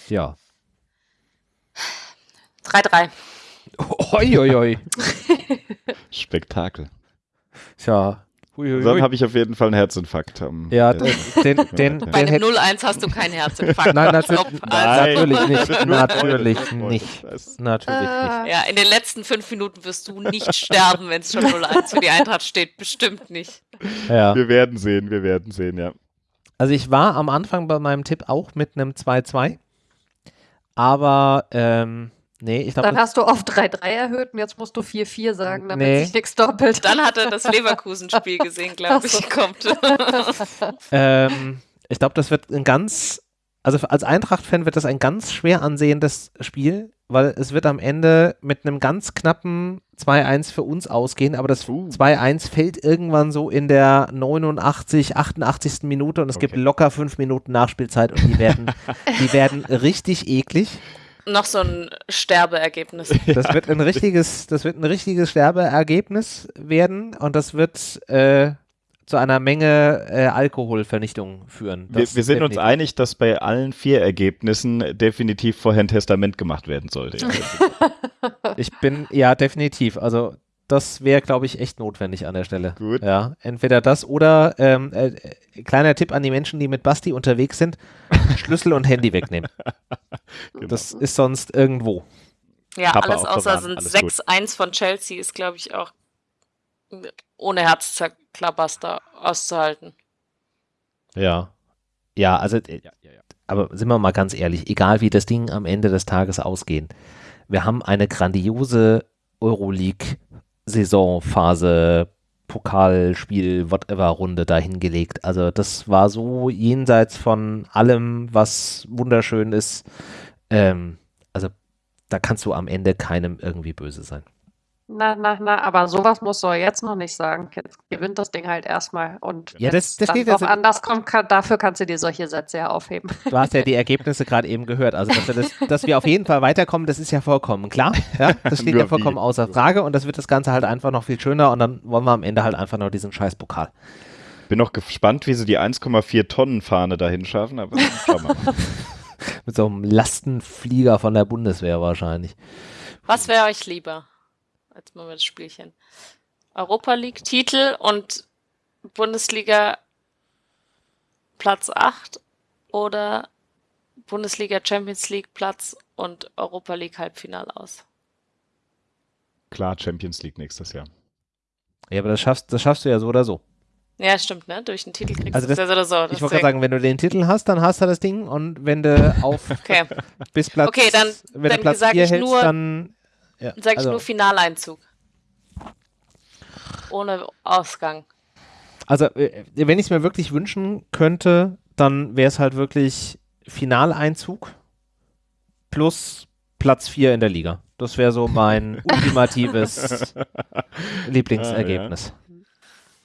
Ja. 3-3. Oi, oi, oi. Spektakel. Tja, Uiuiui. Dann habe ich auf jeden Fall einen Herzinfarkt. Um, ja, den, den, den, Bei dem 0-1 hast du keinen Herzinfarkt. Nein, natürlich, Nein. natürlich nicht. Natürlich nicht. Natürlich nicht. Ja, in den letzten fünf Minuten wirst du nicht sterben, wenn es schon 0-1 für die Eintracht steht. Bestimmt nicht. Ja. Wir werden sehen, wir werden sehen, ja. Also ich war am Anfang bei meinem Tipp auch mit einem 2-2. Aber ähm, Nee, ich glaube. Dann hast du auf 3-3 erhöht und jetzt musst du 4-4 sagen, damit nee. sich nichts doppelt. Dann hat er das Leverkusen-Spiel gesehen, glaube ich, kommt. ähm, ich glaube, das wird ein ganz, also als Eintracht-Fan wird das ein ganz schwer ansehendes Spiel. weil es wird am Ende mit einem ganz knappen 2-1 für uns ausgehen, aber das uh. 2-1 fällt irgendwann so in der 89, 88. Minute und es okay. gibt locker fünf Minuten Nachspielzeit und die werden, die werden richtig eklig. Noch so ein Sterbeergebnis. Das wird ein richtiges, das wird ein richtiges Sterbeergebnis werden und das wird äh, zu einer Menge äh, Alkoholvernichtung führen. Wir, wir, sind uns einig, dass bei allen vier Ergebnissen definitiv vorher ein Testament gemacht werden sollte. ich bin, ja, definitiv. Also das wäre, glaube ich, echt notwendig an der Stelle. Gut. Ja, entweder das oder ähm, äh, kleiner Tipp an die Menschen, die mit Basti unterwegs sind: Schlüssel und Handy wegnehmen. genau. Das ist sonst irgendwo. Ja, Papa alles außer sind 6-1 von Chelsea ist, glaube ich, auch ohne Herzzerklabaster auszuhalten. Ja. Ja, also, äh, ja, ja, ja. aber sind wir mal ganz ehrlich, egal wie das Ding am Ende des Tages ausgehen, wir haben eine grandiose Euroleague-Saisonphase, Pokalspiel, whatever Runde dahingelegt. Also das war so jenseits von allem, was wunderschön ist. Ähm, also da kannst du am Ende keinem irgendwie böse sein. Na, na, na, aber sowas musst du jetzt noch nicht sagen. Jetzt gewinnt das Ding halt erstmal. Und ja, das, das dann steht jetzt anders kommt, kann, dafür kannst du dir solche Sätze ja aufheben. Du hast ja die Ergebnisse gerade eben gehört. Also, dass wir, das, dass wir, auf jeden Fall weiterkommen, das ist ja vollkommen klar. Ja, das steht ja vollkommen außer Frage und das wird das Ganze halt einfach noch viel schöner und dann wollen wir am Ende halt einfach nur diesen scheiß Pokal. Bin noch gespannt, wie sie die 1,4 Tonnen Fahne dahin schaffen, aber schauen wir mal. Mit so einem Lastenflieger von der Bundeswehr wahrscheinlich. Was wäre euch lieber? Jetzt machen wir das Spielchen. Europa League Titel und Bundesliga Platz 8 oder Bundesliga Champions League Platz und Europa League Halbfinale aus? Klar, Champions League nächstes Jahr. Ja, aber das schaffst, das schaffst du ja so oder so. Ja, stimmt, ne? Durch den Titel kriegst also das, du das so oder so. Ich wollte gerade sagen, wenn du den Titel hast, dann hast du das Ding und wenn du auf okay. bis Platz okay, dann, wenn dann du Platz 4 hältst, nur, dann ja, Sag also, ich nur Finaleinzug. Ohne Ausgang. Also, äh, wenn ich es mir wirklich wünschen könnte, dann wäre es halt wirklich Finaleinzug plus Platz 4 in der Liga. Das wäre so mein ultimatives Lieblingsergebnis.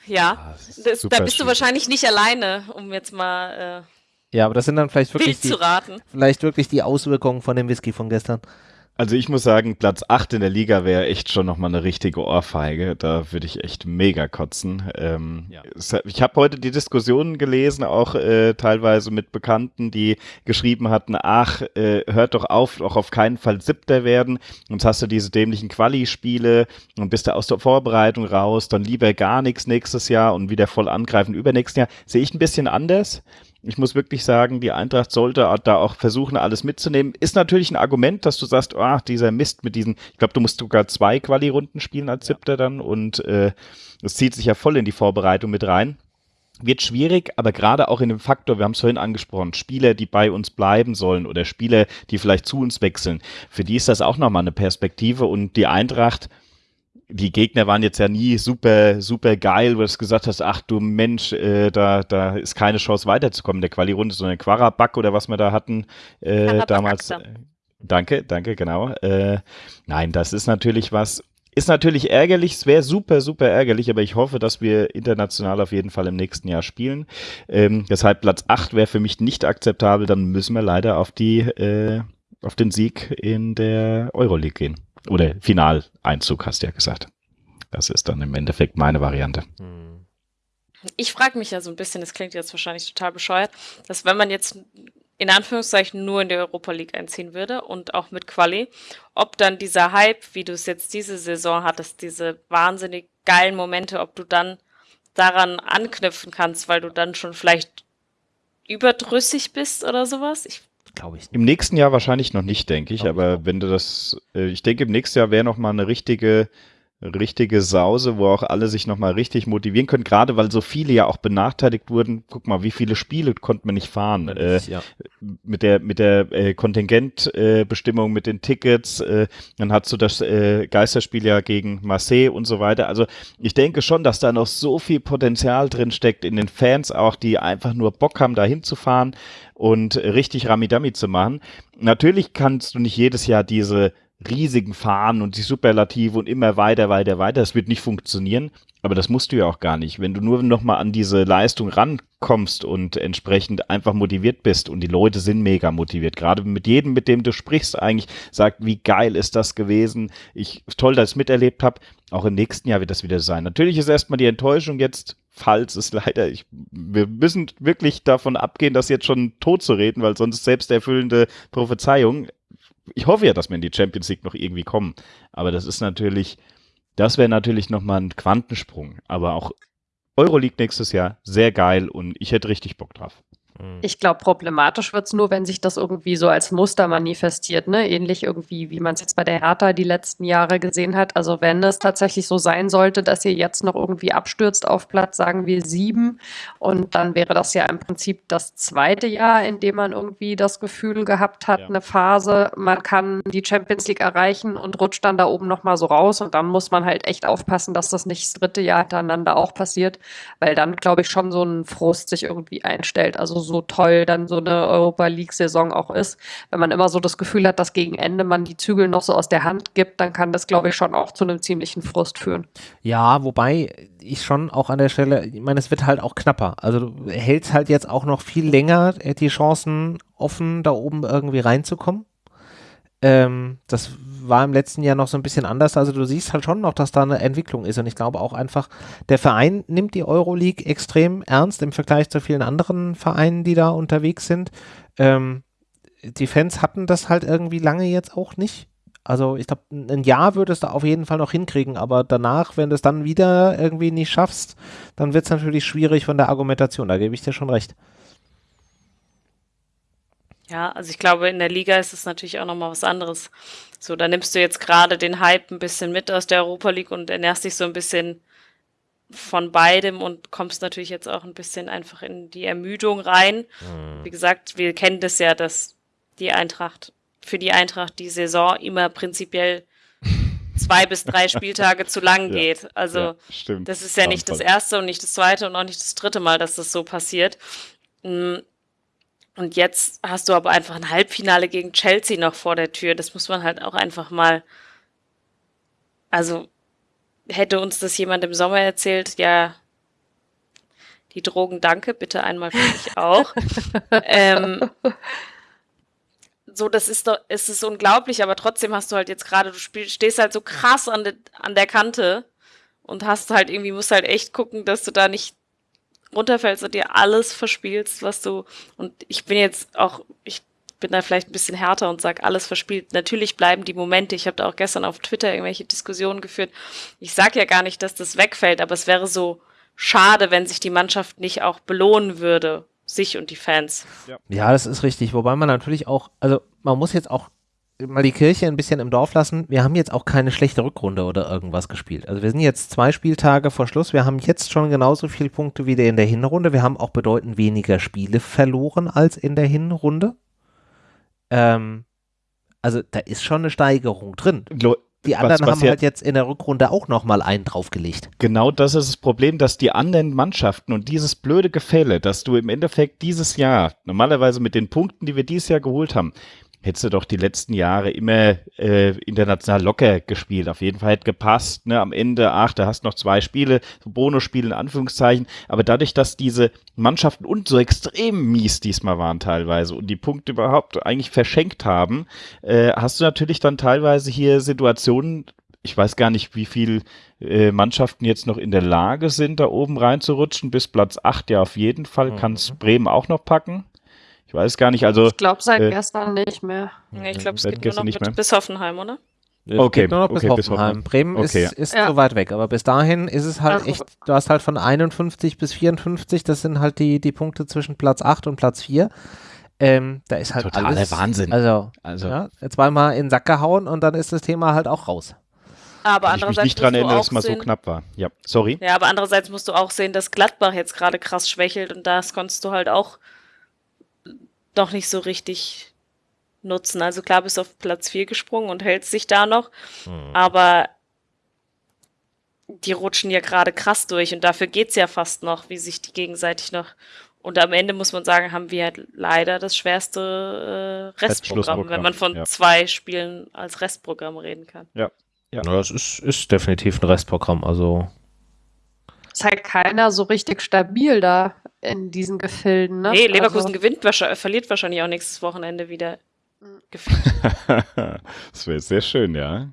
Ja, ah, das, da bist du wahrscheinlich nicht alleine, um jetzt mal äh, ja, aber das sind dann vielleicht wirklich die, vielleicht wirklich die Auswirkungen von dem Whisky von gestern. Also ich muss sagen, Platz 8 in der Liga wäre echt schon nochmal eine richtige Ohrfeige. Da würde ich echt mega kotzen. Ähm, ja. Ich habe heute die Diskussionen gelesen, auch äh, teilweise mit Bekannten, die geschrieben hatten, ach, äh, hört doch auf, auch auf keinen Fall Siebter werden. Sonst hast du diese dämlichen Quali-Spiele und bist du aus der Vorbereitung raus, dann lieber gar nichts nächstes Jahr und wieder voll angreifen übernächstes Jahr. Sehe ich ein bisschen anders. Ich muss wirklich sagen, die Eintracht sollte da auch versuchen, alles mitzunehmen. Ist natürlich ein Argument, dass du sagst, ah, dieser Mist mit diesen, ich glaube, du musst sogar zwei Quali-Runden spielen als Siebter dann und äh, das zieht sich ja voll in die Vorbereitung mit rein. Wird schwierig, aber gerade auch in dem Faktor, wir haben es vorhin angesprochen, Spieler, die bei uns bleiben sollen oder Spieler, die vielleicht zu uns wechseln, für die ist das auch nochmal eine Perspektive und die Eintracht, die Gegner waren jetzt ja nie super, super geil, wo du gesagt hast, ach du Mensch, äh, da, da ist keine Chance weiterzukommen in der Quali-Runde, sondern Quaraback oder was wir da hatten äh, damals. Äh, danke, danke, genau. Äh, nein, das ist natürlich was, ist natürlich ärgerlich, es wäre super, super ärgerlich, aber ich hoffe, dass wir international auf jeden Fall im nächsten Jahr spielen. Ähm, deshalb Platz 8 wäre für mich nicht akzeptabel, dann müssen wir leider auf die, äh, auf den Sieg in der Euroleague gehen. Oder Finaleinzug, hast du ja gesagt. Das ist dann im Endeffekt meine Variante. Ich frage mich ja so ein bisschen, das klingt jetzt wahrscheinlich total bescheuert, dass wenn man jetzt in Anführungszeichen nur in der Europa League einziehen würde und auch mit Quali, ob dann dieser Hype, wie du es jetzt diese Saison hattest, diese wahnsinnig geilen Momente, ob du dann daran anknüpfen kannst, weil du dann schon vielleicht überdrüssig bist oder sowas. Ich glaube ich. Im nächsten Jahr wahrscheinlich noch nicht, denke ich. aber wenn du das, äh, ich denke, im nächsten Jahr wäre noch mal eine richtige richtige Sause, wo auch alle sich nochmal richtig motivieren können, gerade weil so viele ja auch benachteiligt wurden. Guck mal, wie viele Spiele konnte man nicht fahren. Äh, ja. Mit der, mit der äh, Kontingentbestimmung, äh, mit den Tickets, äh, dann hast du das äh, Geisterspiel ja gegen Marseille und so weiter. Also ich denke schon, dass da noch so viel Potenzial drin steckt in den Fans auch, die einfach nur Bock haben, da hinzufahren und richtig Ramidami zu machen. Natürlich kannst du nicht jedes Jahr diese riesigen Fahnen und die Superlative und immer weiter, weiter, weiter. Das wird nicht funktionieren, aber das musst du ja auch gar nicht. Wenn du nur nochmal an diese Leistung rankommst und entsprechend einfach motiviert bist und die Leute sind mega motiviert, gerade mit jedem, mit dem du sprichst, eigentlich sagt, wie geil ist das gewesen. Ich, toll, dass ich es miterlebt habe. Auch im nächsten Jahr wird das wieder sein. Natürlich ist erstmal die Enttäuschung jetzt, falls es leider, ich, wir müssen wirklich davon abgehen, das jetzt schon tot zu reden, weil sonst selbsterfüllende Prophezeiung ich hoffe ja, dass wir in die Champions League noch irgendwie kommen. Aber das ist natürlich, das wäre natürlich nochmal ein Quantensprung. Aber auch Euroleague nächstes Jahr, sehr geil und ich hätte richtig Bock drauf. Mhm. Ich glaube, problematisch wird es nur, wenn sich das irgendwie so als Muster manifestiert, ne? Ähnlich irgendwie, wie man es jetzt bei der Hertha die letzten Jahre gesehen hat. Also wenn es tatsächlich so sein sollte, dass ihr jetzt noch irgendwie abstürzt auf Platz, sagen wir sieben, und dann wäre das ja im Prinzip das zweite Jahr, in dem man irgendwie das Gefühl gehabt hat, ja. eine Phase, man kann die Champions League erreichen und rutscht dann da oben nochmal so raus. Und dann muss man halt echt aufpassen, dass das nicht das dritte Jahr hintereinander auch passiert, weil dann, glaube ich, schon so ein Frust sich irgendwie einstellt. Also so toll dann so eine Europa League-Saison auch ist. Wenn man immer so das Gefühl hat, dass gegen Ende man die Zügel noch so aus der Hand gibt, dann kann das, glaube ich, schon auch zu einem ziemlichen Frust führen. Ja, wobei ich schon auch an der Stelle, ich meine, es wird halt auch knapper. Also du hältst halt jetzt auch noch viel länger die Chancen offen, da oben irgendwie reinzukommen. Ähm, das war im letzten Jahr noch so ein bisschen anders. Also du siehst halt schon noch, dass da eine Entwicklung ist. Und ich glaube auch einfach, der Verein nimmt die Euroleague extrem ernst im Vergleich zu vielen anderen Vereinen, die da unterwegs sind. Ähm, die Fans hatten das halt irgendwie lange jetzt auch nicht. Also ich glaube, ein Jahr würdest du auf jeden Fall noch hinkriegen, aber danach, wenn du es dann wieder irgendwie nicht schaffst, dann wird es natürlich schwierig von der Argumentation. Da gebe ich dir schon recht. Ja, also ich glaube, in der Liga ist es natürlich auch nochmal was anderes. So, da nimmst du jetzt gerade den Hype ein bisschen mit aus der Europa League und ernährst dich so ein bisschen von beidem und kommst natürlich jetzt auch ein bisschen einfach in die Ermüdung rein. Mhm. Wie gesagt, wir kennen das ja, dass die Eintracht, für die Eintracht die Saison immer prinzipiell zwei bis drei Spieltage zu lang geht. Also ja, das ist ja nicht das erste und nicht das zweite und auch nicht das dritte Mal, dass das so passiert. Und jetzt hast du aber einfach ein Halbfinale gegen Chelsea noch vor der Tür. Das muss man halt auch einfach mal. Also hätte uns das jemand im Sommer erzählt, ja, die Drogen danke, bitte einmal für mich auch. ähm, so, das ist doch, es ist unglaublich, aber trotzdem hast du halt jetzt gerade, du spiel, stehst halt so krass an, de, an der Kante und hast halt irgendwie, musst halt echt gucken, dass du da nicht runterfällst und dir alles verspielst, was du, und ich bin jetzt auch, ich bin da vielleicht ein bisschen härter und sage, alles verspielt. Natürlich bleiben die Momente. Ich habe da auch gestern auf Twitter irgendwelche Diskussionen geführt. Ich sage ja gar nicht, dass das wegfällt, aber es wäre so schade, wenn sich die Mannschaft nicht auch belohnen würde, sich und die Fans. Ja, ja das ist richtig. Wobei man natürlich auch, also man muss jetzt auch mal die Kirche ein bisschen im Dorf lassen. Wir haben jetzt auch keine schlechte Rückrunde oder irgendwas gespielt. Also wir sind jetzt zwei Spieltage vor Schluss. Wir haben jetzt schon genauso viele Punkte wie in der Hinrunde. Wir haben auch bedeutend weniger Spiele verloren als in der Hinrunde. Ähm, also da ist schon eine Steigerung drin. Die anderen was, was haben halt jetzt in der Rückrunde auch nochmal einen draufgelegt. Genau das ist das Problem, dass die anderen Mannschaften und dieses blöde Gefälle, dass du im Endeffekt dieses Jahr, normalerweise mit den Punkten, die wir dieses Jahr geholt haben, hättest du doch die letzten Jahre immer äh, international locker gespielt. Auf jeden Fall hätte gepasst. Ne? Am Ende, ach, da hast noch zwei Spiele, so Bonusspiele in Anführungszeichen. Aber dadurch, dass diese Mannschaften und so extrem mies diesmal waren teilweise und die Punkte überhaupt eigentlich verschenkt haben, äh, hast du natürlich dann teilweise hier Situationen, ich weiß gar nicht, wie viel äh, Mannschaften jetzt noch in der Lage sind, da oben reinzurutschen. Bis Platz 8 ja auf jeden Fall. Mhm. Kann es Bremen auch noch packen. Ich weiß gar nicht, also. Ich glaube seit äh, gestern nicht mehr. Nee, ich glaube, es geht nur noch nicht mit, bis Hoffenheim, oder? Es okay, nur noch bis, okay, Hoffenheim. bis Hoffenheim. Bremen okay. ist, ist ja. so weit weg, aber bis dahin ist es halt also, echt, du hast halt von 51 bis 54, das sind halt die, die Punkte zwischen Platz 8 und Platz 4. Ähm, da ist halt Totaler alles, Wahnsinn. Also, also. Ja, zweimal in den Sack gehauen und dann ist das Thema halt auch raus. Aber Kann andererseits ich mich nicht dran erinnern, dass es mal so knapp war. Ja, sorry. Ja, aber andererseits musst du auch sehen, dass Gladbach jetzt gerade krass schwächelt und das konntest du halt auch doch nicht so richtig nutzen. Also klar bist du auf Platz 4 gesprungen und hältst dich da noch, hm. aber die rutschen ja gerade krass durch und dafür geht es ja fast noch, wie sich die gegenseitig noch. Und am Ende muss man sagen, haben wir halt leider das schwerste äh, Restprogramm, wenn man von ja. zwei Spielen als Restprogramm reden kann. Ja. Ja, das ist, ist definitiv ein Restprogramm. Also ist halt keiner so richtig stabil da in diesen Gefilden. Ne? Nee, Leverkusen also, gewinnt wahrscheinlich, verliert wahrscheinlich auch nächstes Wochenende wieder. das wäre sehr schön, ja.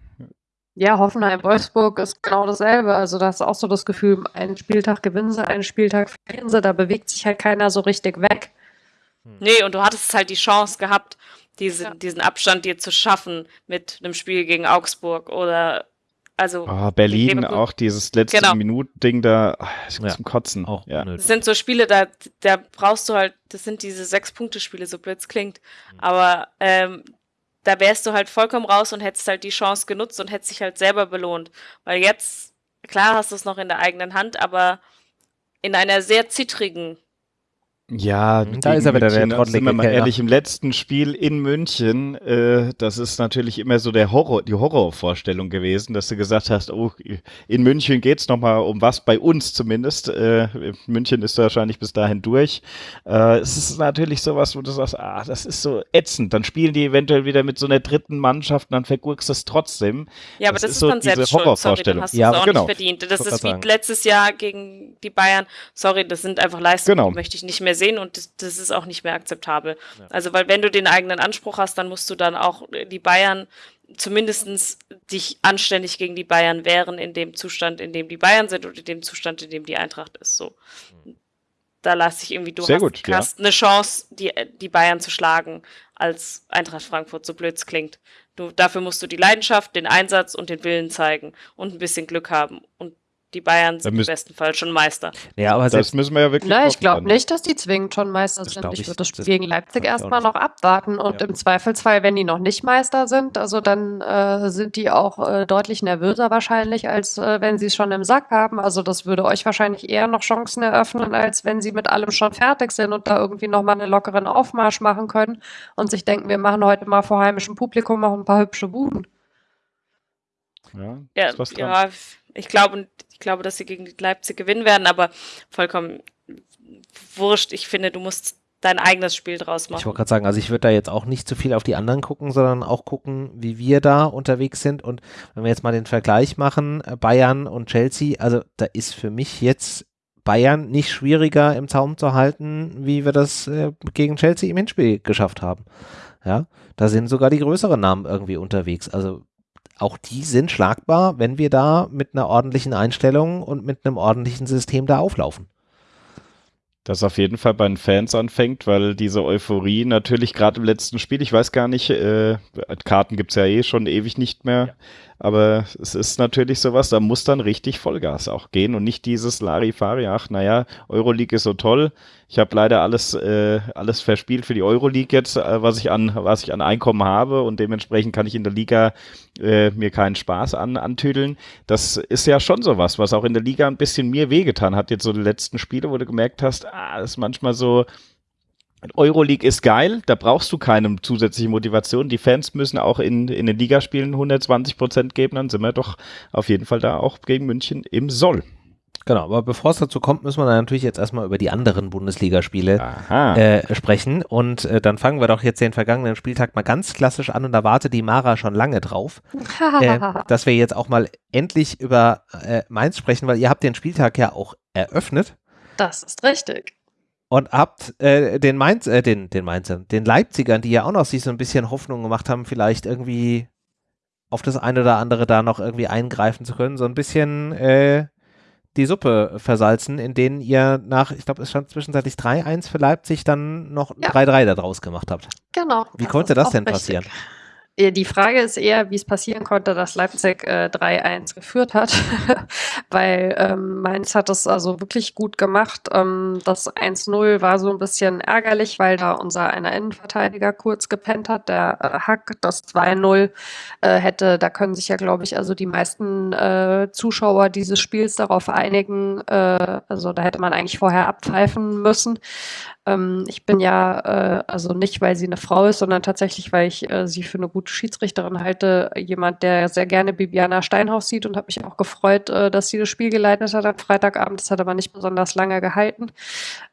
Ja, Hoffenheim-Wolfsburg ist genau dasselbe. Also da ist auch so das Gefühl, einen Spieltag gewinnen sie, einen Spieltag verlieren sie, da bewegt sich halt keiner so richtig weg. Hm. Nee, und du hattest halt die Chance gehabt, diese, ja. diesen Abstand dir zu schaffen mit einem Spiel gegen Augsburg oder also oh, Berlin auch dieses letzte genau. Minuten-Ding da oh, zum Kotzen. Auch ja. Das sind so Spiele, da, da brauchst du halt, das sind diese Sechs-Punkte-Spiele, so blöd es klingt. Mhm. Aber ähm, da wärst du halt vollkommen raus und hättest halt die Chance genutzt und hättest dich halt selber belohnt. Weil jetzt, klar hast du es noch in der eigenen Hand, aber in einer sehr zittrigen ja, mhm. da ist er wieder der trottelige Sind wir mal ehrlich, im letzten Spiel in München, äh, das ist natürlich immer so der Horror, die Horrorvorstellung gewesen, dass du gesagt hast, oh, in München geht's noch mal um was, bei uns zumindest. Äh, München ist wahrscheinlich bis dahin durch. Äh, es ist natürlich sowas, wo du sagst, ah, das ist so ätzend. Dann spielen die eventuell wieder mit so einer dritten Mannschaft und dann vergurkst du es trotzdem. Ja, aber das, das ist, ist so dann selbst Horrorvorstellung. Sorry, dann hast ja, auch genau. nicht verdient. Das ist wie sagen. letztes Jahr gegen die Bayern. Sorry, das sind einfach Leistungen, genau. die möchte ich nicht mehr sehen und das, das ist auch nicht mehr akzeptabel. Ja. Also, weil wenn du den eigenen Anspruch hast, dann musst du dann auch die Bayern zumindest dich anständig gegen die Bayern wehren in dem Zustand, in dem die Bayern sind und in dem Zustand, in dem die Eintracht ist. So. Da lasse ich irgendwie, du Sehr hast, gut, ja. hast eine Chance, die, die Bayern zu schlagen, als Eintracht Frankfurt, so blöd es klingt. Du, dafür musst du die Leidenschaft, den Einsatz und den Willen zeigen und ein bisschen Glück haben. Und die Bayern sind im besten Fall schon Meister. Ja, aber das müssen wir ja wirklich. Na, ich glaube nicht, dass die zwingend schon Meister das sind. Ich, ich würde das Spiel gegen Leipzig erstmal noch abwarten und ja. im Zweifelsfall, wenn die noch nicht Meister sind, also dann äh, sind die auch äh, deutlich nervöser wahrscheinlich, als äh, wenn sie es schon im Sack haben. Also das würde euch wahrscheinlich eher noch Chancen eröffnen, als wenn sie mit allem schon fertig sind und da irgendwie nochmal einen lockeren Aufmarsch machen können und sich denken, wir machen heute mal vor heimischem Publikum noch ein paar hübsche Buden. Ja, ja, ja ich glaube, ich glaube, dass sie gegen Leipzig gewinnen werden, aber vollkommen wurscht. Ich finde, du musst dein eigenes Spiel draus machen. Ich wollte gerade sagen, also ich würde da jetzt auch nicht zu viel auf die anderen gucken, sondern auch gucken, wie wir da unterwegs sind. Und wenn wir jetzt mal den Vergleich machen, äh, Bayern und Chelsea, also da ist für mich jetzt Bayern nicht schwieriger im Zaum zu halten, wie wir das äh, gegen Chelsea im Hinspiel geschafft haben. Ja, da sind sogar die größeren Namen irgendwie unterwegs. Also auch die sind schlagbar, wenn wir da mit einer ordentlichen Einstellung und mit einem ordentlichen System da auflaufen. Das auf jeden Fall bei den Fans anfängt, weil diese Euphorie natürlich gerade im letzten Spiel, ich weiß gar nicht, äh, Karten gibt es ja eh schon ewig nicht mehr, ja. Aber es ist natürlich sowas, da muss dann richtig Vollgas auch gehen und nicht dieses Larifari, ach naja, Euroleague ist so toll. Ich habe leider alles, äh, alles verspielt für die Euroleague jetzt, äh, was ich an, was ich an Einkommen habe und dementsprechend kann ich in der Liga äh, mir keinen Spaß an, antüdeln. Das ist ja schon sowas, was auch in der Liga ein bisschen mir wehgetan hat. Jetzt so die letzten Spiele, wo du gemerkt hast, ah, das ist manchmal so, Euroleague ist geil, da brauchst du keine zusätzliche Motivation. Die Fans müssen auch in, in den Ligaspielen 120 Prozent geben, dann sind wir doch auf jeden Fall da auch gegen München im Soll. Genau, aber bevor es dazu kommt, müssen wir natürlich jetzt erstmal über die anderen Bundesligaspiele äh, sprechen. Und äh, dann fangen wir doch jetzt den vergangenen Spieltag mal ganz klassisch an und da wartet die Mara schon lange drauf, äh, dass wir jetzt auch mal endlich über äh, Mainz sprechen, weil ihr habt den Spieltag ja auch eröffnet. Das ist richtig und habt äh, den Mainz, äh, den, den Mainzern, den Leipzigern, die ja auch noch sich so ein bisschen Hoffnung gemacht haben, vielleicht irgendwie auf das eine oder andere da noch irgendwie eingreifen zu können, so ein bisschen äh, die Suppe versalzen, in denen ihr nach, ich glaube, es stand zwischenzeitlich 3-1 für Leipzig, dann noch 3-3 ja. daraus gemacht habt. Genau. Wie konnte das denn richtig. passieren? Die Frage ist eher, wie es passieren konnte, dass Leipzig äh, 3-1 geführt hat, weil ähm, Mainz hat es also wirklich gut gemacht. Ähm, das 1-0 war so ein bisschen ärgerlich, weil da unser einer Innenverteidiger kurz gepennt hat, der äh, Hack. Das 2-0 äh, hätte, da können sich ja, glaube ich, also die meisten äh, Zuschauer dieses Spiels darauf einigen, äh, also da hätte man eigentlich vorher abpfeifen müssen. Ähm, ich bin ja, äh, also nicht, weil sie eine Frau ist, sondern tatsächlich, weil ich äh, sie für eine gute Schiedsrichterin halte. Jemand, der sehr gerne Bibiana Steinhaus sieht und habe mich auch gefreut, äh, dass sie das Spiel geleitet hat am Freitagabend. Das hat aber nicht besonders lange gehalten.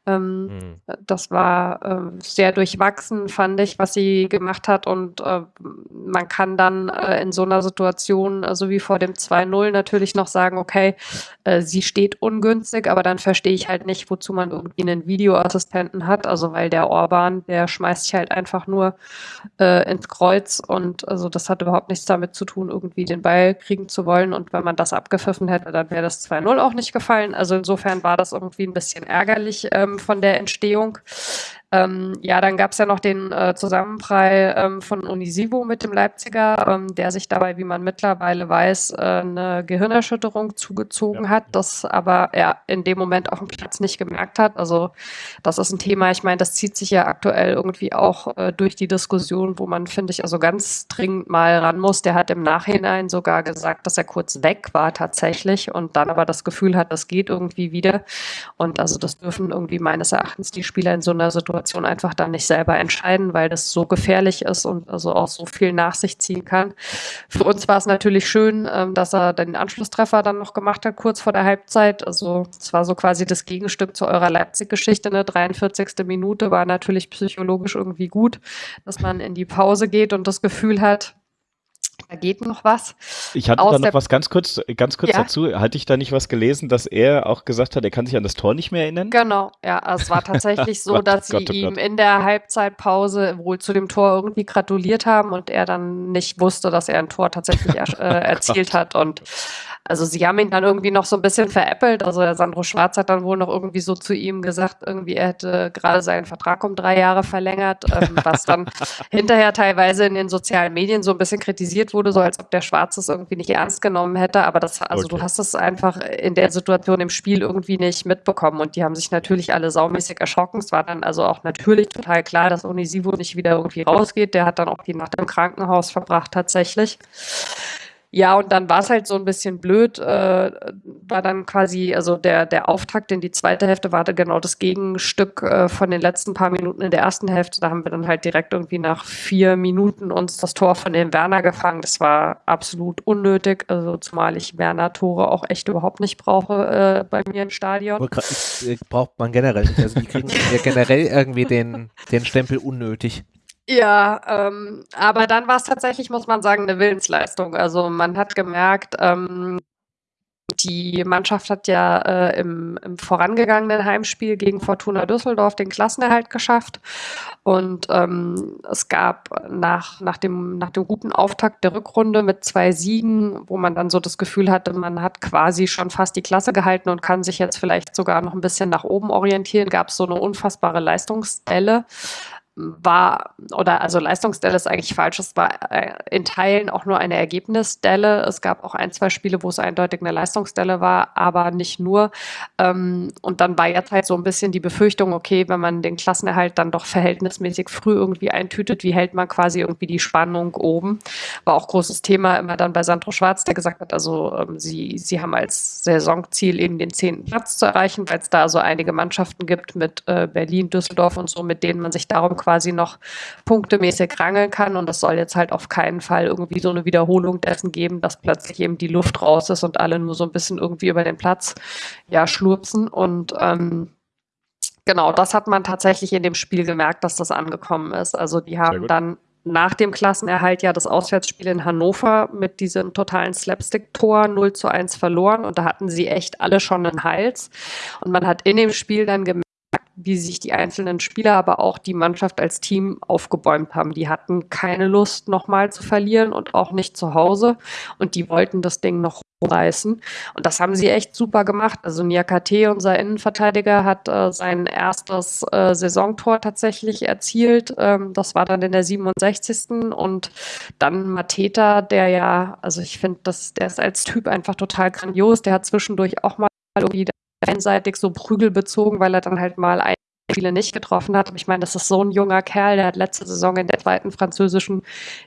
Ähm, mhm. Das war äh, sehr durchwachsen, fand ich, was sie gemacht hat. Und äh, man kann dann äh, in so einer Situation, so also wie vor dem 2-0, natürlich noch sagen, okay, sie steht ungünstig, aber dann verstehe ich halt nicht, wozu man irgendwie einen Videoassistenten hat. Also weil der Orban, der schmeißt sich halt einfach nur äh, ins Kreuz und also das hat überhaupt nichts damit zu tun, irgendwie den Ball kriegen zu wollen. Und wenn man das abgepfiffen hätte, dann wäre das 2-0 auch nicht gefallen. Also insofern war das irgendwie ein bisschen ärgerlich. Ähm, von der Entstehung. Ähm, ja, dann gab es ja noch den äh, Zusammenprall ähm, von Unisivo mit dem Leipziger, ähm, der sich dabei, wie man mittlerweile weiß, äh, eine Gehirnerschütterung zugezogen ja. hat, das aber er in dem Moment auf dem Platz nicht gemerkt hat. Also das ist ein Thema, ich meine, das zieht sich ja aktuell irgendwie auch äh, durch die Diskussion, wo man, finde ich, also ganz dringend mal ran muss. Der hat im Nachhinein sogar gesagt, dass er kurz weg war tatsächlich und dann aber das Gefühl hat, das geht irgendwie wieder. Und also das dürfen irgendwie meines Erachtens die Spieler in so einer Situation Situation einfach dann nicht selber entscheiden, weil das so gefährlich ist und also auch so viel nach sich ziehen kann. Für uns war es natürlich schön, ähm, dass er den Anschlusstreffer dann noch gemacht hat, kurz vor der Halbzeit. Also es war so quasi das Gegenstück zu eurer Leipzig-Geschichte. Eine 43. Minute war natürlich psychologisch irgendwie gut, dass man in die Pause geht und das Gefühl hat, da geht noch was. Ich hatte da noch was ganz kurz, ganz kurz ja? dazu. Hatte ich da nicht was gelesen, dass er auch gesagt hat, er kann sich an das Tor nicht mehr erinnern? Genau, ja. Es war tatsächlich so, Gott, dass Gott, sie oh ihm in der Halbzeitpause wohl zu dem Tor irgendwie gratuliert haben und er dann nicht wusste, dass er ein Tor tatsächlich er, äh, erzielt hat. Und also sie haben ihn dann irgendwie noch so ein bisschen veräppelt. Also der Sandro Schwarz hat dann wohl noch irgendwie so zu ihm gesagt, irgendwie er hätte gerade seinen Vertrag um drei Jahre verlängert, ähm, was dann hinterher teilweise in den sozialen Medien so ein bisschen kritisiert wurde, so als ob der Schwarz es irgendwie nicht ernst genommen hätte. Aber das, also okay. du hast es einfach in der Situation im Spiel irgendwie nicht mitbekommen. Und die haben sich natürlich alle saumäßig erschrocken. Es war dann also auch natürlich total klar, dass Onisivo nicht wieder irgendwie rausgeht. Der hat dann auch die Nacht im Krankenhaus verbracht tatsächlich. Ja, und dann war es halt so ein bisschen blöd, äh, war dann quasi, also der, der Auftakt in die zweite Hälfte war genau das Gegenstück äh, von den letzten paar Minuten in der ersten Hälfte. Da haben wir dann halt direkt irgendwie nach vier Minuten uns das Tor von dem Werner gefangen. Das war absolut unnötig, also zumal ich Werner-Tore auch echt überhaupt nicht brauche äh, bei mir im Stadion. Braucht man generell nicht. Also die kriegen ja generell irgendwie den, den Stempel unnötig. Ja, ähm, aber dann war es tatsächlich, muss man sagen, eine Willensleistung. Also man hat gemerkt, ähm, die Mannschaft hat ja äh, im, im, vorangegangenen Heimspiel gegen Fortuna Düsseldorf den Klassenerhalt geschafft. Und ähm, es gab nach, nach, dem, nach dem guten Auftakt der Rückrunde mit zwei Siegen, wo man dann so das Gefühl hatte, man hat quasi schon fast die Klasse gehalten und kann sich jetzt vielleicht sogar noch ein bisschen nach oben orientieren, gab es so eine unfassbare Leistungsdelle war, oder also Leistungsdelle ist eigentlich falsch, es war äh, in Teilen auch nur eine Ergebnisdelle. Es gab auch ein, zwei Spiele, wo es eindeutig eine Leistungsdelle war, aber nicht nur. Ähm, und dann war jetzt halt so ein bisschen die Befürchtung, okay, wenn man den Klassenerhalt dann doch verhältnismäßig früh irgendwie eintütet, wie hält man quasi irgendwie die Spannung oben? War auch großes Thema immer dann bei Sandro Schwarz, der gesagt hat, also ähm, sie, sie haben als Saisonziel eben den zehnten Platz zu erreichen, weil es da so einige Mannschaften gibt mit äh, Berlin, Düsseldorf und so, mit denen man sich darum quasi noch punktemäßig rangeln kann. Und es soll jetzt halt auf keinen Fall irgendwie so eine Wiederholung dessen geben, dass plötzlich eben die Luft raus ist und alle nur so ein bisschen irgendwie über den Platz ja schlurpsen. Und ähm, genau, das hat man tatsächlich in dem Spiel gemerkt, dass das angekommen ist. Also die haben dann nach dem Klassenerhalt ja das Auswärtsspiel in Hannover mit diesem totalen Slapstick-Tor 0 zu 1 verloren und da hatten sie echt alle schon einen Hals. Und man hat in dem Spiel dann gemerkt, wie sich die einzelnen Spieler, aber auch die Mannschaft als Team aufgebäumt haben. Die hatten keine Lust, nochmal zu verlieren und auch nicht zu Hause. Und die wollten das Ding noch reißen. Und das haben sie echt super gemacht. Also Niakate, unser Innenverteidiger, hat äh, sein erstes äh, Saisontor tatsächlich erzielt. Ähm, das war dann in der 67. Und dann Mateta, der ja, also ich finde, der ist als Typ einfach total grandios. Der hat zwischendurch auch mal irgendwie einseitig so Prügel bezogen, weil er dann halt mal ein Spiele nicht getroffen hat. Ich meine, das ist so ein junger Kerl, der hat letzte Saison in der zweiten französischen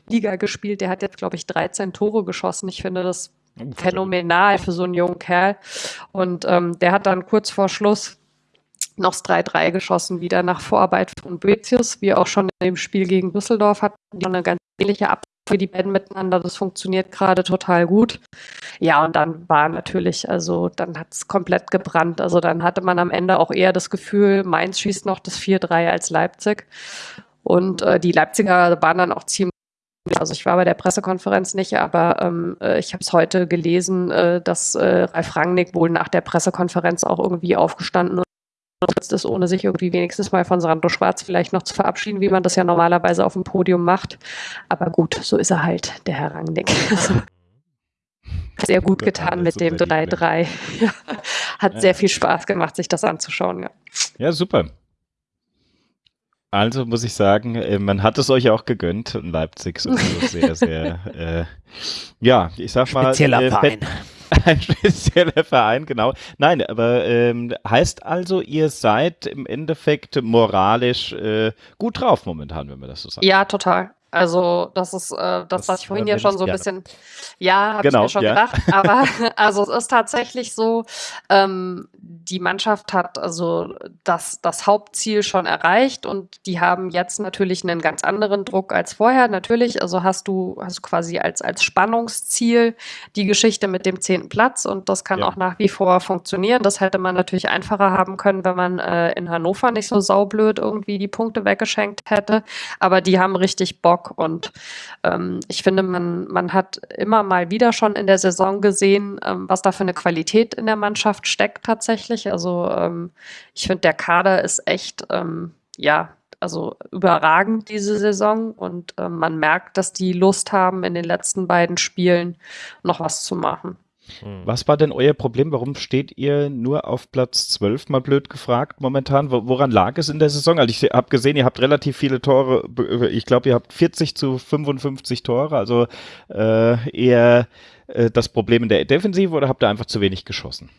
Liga gespielt. Der hat jetzt, glaube ich, 13 Tore geschossen. Ich finde das phänomenal für so einen jungen Kerl. Und ähm, der hat dann kurz vor Schluss noch das 3-3 geschossen, wieder nach Vorarbeit von Boetius, wie auch schon in dem Spiel gegen Düsseldorf hat die eine ganz ähnliche Ab für die beiden miteinander. Das funktioniert gerade total gut. Ja, und dann war natürlich, also dann hat es komplett gebrannt. Also dann hatte man am Ende auch eher das Gefühl, Mainz schießt noch das 4-3 als Leipzig. Und äh, die Leipziger waren dann auch ziemlich also ich war bei der Pressekonferenz nicht, aber ähm, äh, ich habe es heute gelesen, äh, dass äh, Ralf Rangnick wohl nach der Pressekonferenz auch irgendwie aufgestanden ist, ohne sich irgendwie wenigstens mal von Sandro Schwarz vielleicht noch zu verabschieden, wie man das ja normalerweise auf dem Podium macht. Aber gut, so ist er halt, der Herr Rangnick. sehr gut getan mit dem 3-3. Hat ja. sehr viel Spaß gemacht, sich das anzuschauen. Ja, ja super. Also muss ich sagen, äh, man hat es euch auch gegönnt in Leipzig. So sehr, sehr, äh, ja, ich sag mal. Spezieller äh, Verein. Ein spezieller Verein, genau. Nein, aber ähm, heißt also, ihr seid im Endeffekt moralisch äh, gut drauf momentan, wenn wir das so sagen. Ja, total. Also das ist äh, das, was ich vorhin ja schon so ein bisschen, ja, habe genau, ich mir schon ja. gedacht. Aber also es ist tatsächlich so, ähm, die Mannschaft hat also das, das Hauptziel schon erreicht und die haben jetzt natürlich einen ganz anderen Druck als vorher. Natürlich, also hast du, hast du quasi als, als Spannungsziel die Geschichte mit dem zehnten Platz und das kann ja. auch nach wie vor funktionieren. Das hätte man natürlich einfacher haben können, wenn man äh, in Hannover nicht so saublöd irgendwie die Punkte weggeschenkt hätte. Aber die haben richtig Bock Bock. Und ähm, ich finde, man, man hat immer mal wieder schon in der Saison gesehen, ähm, was da für eine Qualität in der Mannschaft steckt tatsächlich. Also ähm, ich finde, der Kader ist echt, ähm, ja, also überragend diese Saison und äh, man merkt, dass die Lust haben, in den letzten beiden Spielen noch was zu machen. Hm. Was war denn euer Problem? Warum steht ihr nur auf Platz 12, mal blöd gefragt, momentan? Woran lag es in der Saison? Also ich habe gesehen, ihr habt relativ viele Tore, ich glaube, ihr habt 40 zu 55 Tore, also äh, eher äh, das Problem in der Defensive oder habt ihr einfach zu wenig geschossen?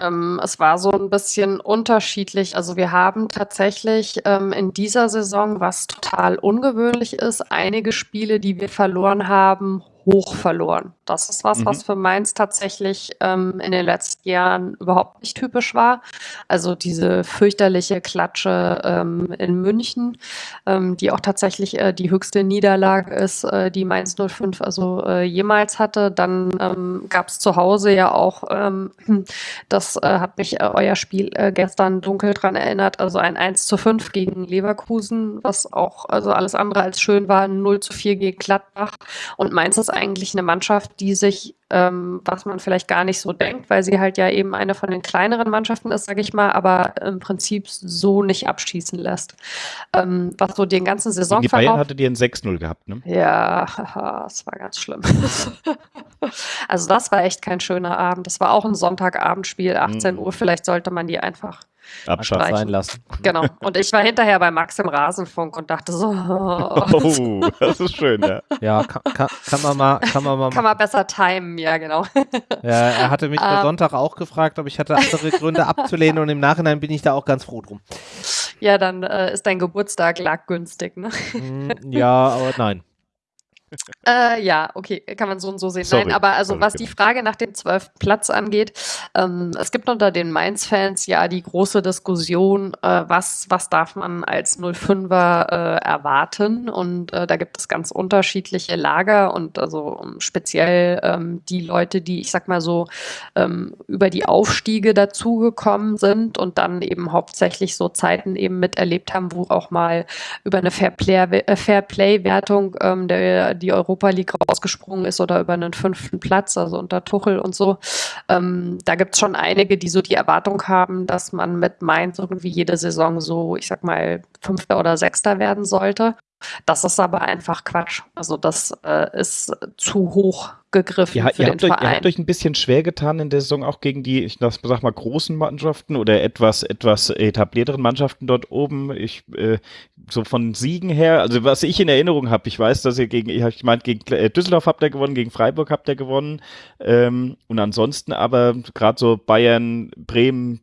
Ähm, es war so ein bisschen unterschiedlich. Also wir haben tatsächlich ähm, in dieser Saison, was total ungewöhnlich ist, einige Spiele, die wir verloren haben, hoch verloren. Das ist was, mhm. was für Mainz tatsächlich ähm, in den letzten Jahren überhaupt nicht typisch war. Also diese fürchterliche Klatsche ähm, in München, ähm, die auch tatsächlich äh, die höchste Niederlage ist, äh, die Mainz 05 also äh, jemals hatte. Dann ähm, gab es zu Hause ja auch, ähm, das äh, hat mich äh, euer Spiel äh, gestern dunkel dran erinnert, also ein 1 zu 5 gegen Leverkusen, was auch also alles andere als schön war, 0 zu 4 gegen Gladbach. Und Mainz ist eigentlich eine Mannschaft, die sich, ähm, was man vielleicht gar nicht so denkt, weil sie halt ja eben eine von den kleineren Mannschaften ist, sage ich mal, aber im Prinzip so nicht abschießen lässt. Ähm, was so den ganzen Saison Die Bayern hatte die ein 6-0 gehabt, ne? Ja, das war ganz schlimm. also das war echt kein schöner Abend. Das war auch ein Sonntagabendspiel, 18 mhm. Uhr. Vielleicht sollte man die einfach Abschaff sein lassen. Genau. Und ich war hinterher bei Max im Rasenfunk und dachte so. Oh, das ist schön, ja. Ja, kann, kann, kann man mal. Kann man, mal kann man besser timen, ja, genau. Ja, er hatte mich am um, Sonntag auch gefragt, ob ich hatte andere Gründe abzulehnen und im Nachhinein bin ich da auch ganz froh drum. Ja, dann äh, ist dein Geburtstag lag günstig, ne? Mm, ja, aber nein. Äh, ja, okay, kann man so und so sehen. Sorry. Nein, aber also was die Frage nach dem zwölften Platz angeht, ähm, es gibt unter den Mainz-Fans ja die große Diskussion, äh, was, was darf man als 05er äh, erwarten? Und äh, da gibt es ganz unterschiedliche Lager und also speziell ähm, die Leute, die, ich sag mal so, ähm, über die Aufstiege dazugekommen sind und dann eben hauptsächlich so Zeiten eben miterlebt haben, wo auch mal über eine Fairplay-Wertung Fair ähm, der die Europa League rausgesprungen ist oder über einen fünften Platz, also unter Tuchel und so. Ähm, da gibt es schon einige, die so die Erwartung haben, dass man mit Mainz irgendwie jede Saison so, ich sag mal, Fünfter oder Sechster werden sollte. Das ist aber einfach Quatsch. Also das äh, ist zu hoch gegriffen ja, für ihr den habt Verein. Euch, ihr habt euch ein bisschen schwer getan in der Saison auch gegen die, ich sag mal, großen Mannschaften oder etwas, etwas etablierteren Mannschaften dort oben. Ich, äh, so von Siegen her, also was ich in Erinnerung habe, ich weiß, dass ihr gegen, ich, meine, gegen äh, Düsseldorf habt ihr gewonnen, gegen Freiburg habt ihr gewonnen. Ähm, und ansonsten aber gerade so Bayern, Bremen,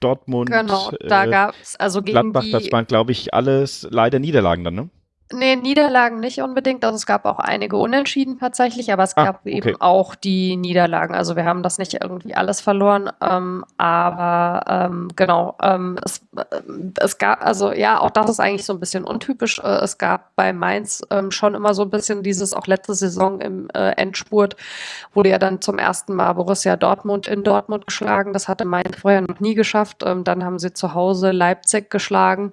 Dortmund, genau, da äh, gab's also gegen Gladbach, die, das waren, glaube ich, alles leider Niederlagen dann, ne? Nee, Niederlagen nicht unbedingt. Also es gab auch einige Unentschieden tatsächlich, aber es ah, gab okay. eben auch die Niederlagen. Also wir haben das nicht irgendwie alles verloren. Ähm, aber ähm, genau, ähm, es, äh, es gab, also ja, auch das ist eigentlich so ein bisschen untypisch. Äh, es gab bei Mainz ähm, schon immer so ein bisschen dieses, auch letzte Saison im äh, Endspurt, wurde ja dann zum ersten Mal Borussia Dortmund in Dortmund geschlagen. Das hatte Mainz vorher noch nie geschafft. Ähm, dann haben sie zu Hause Leipzig geschlagen,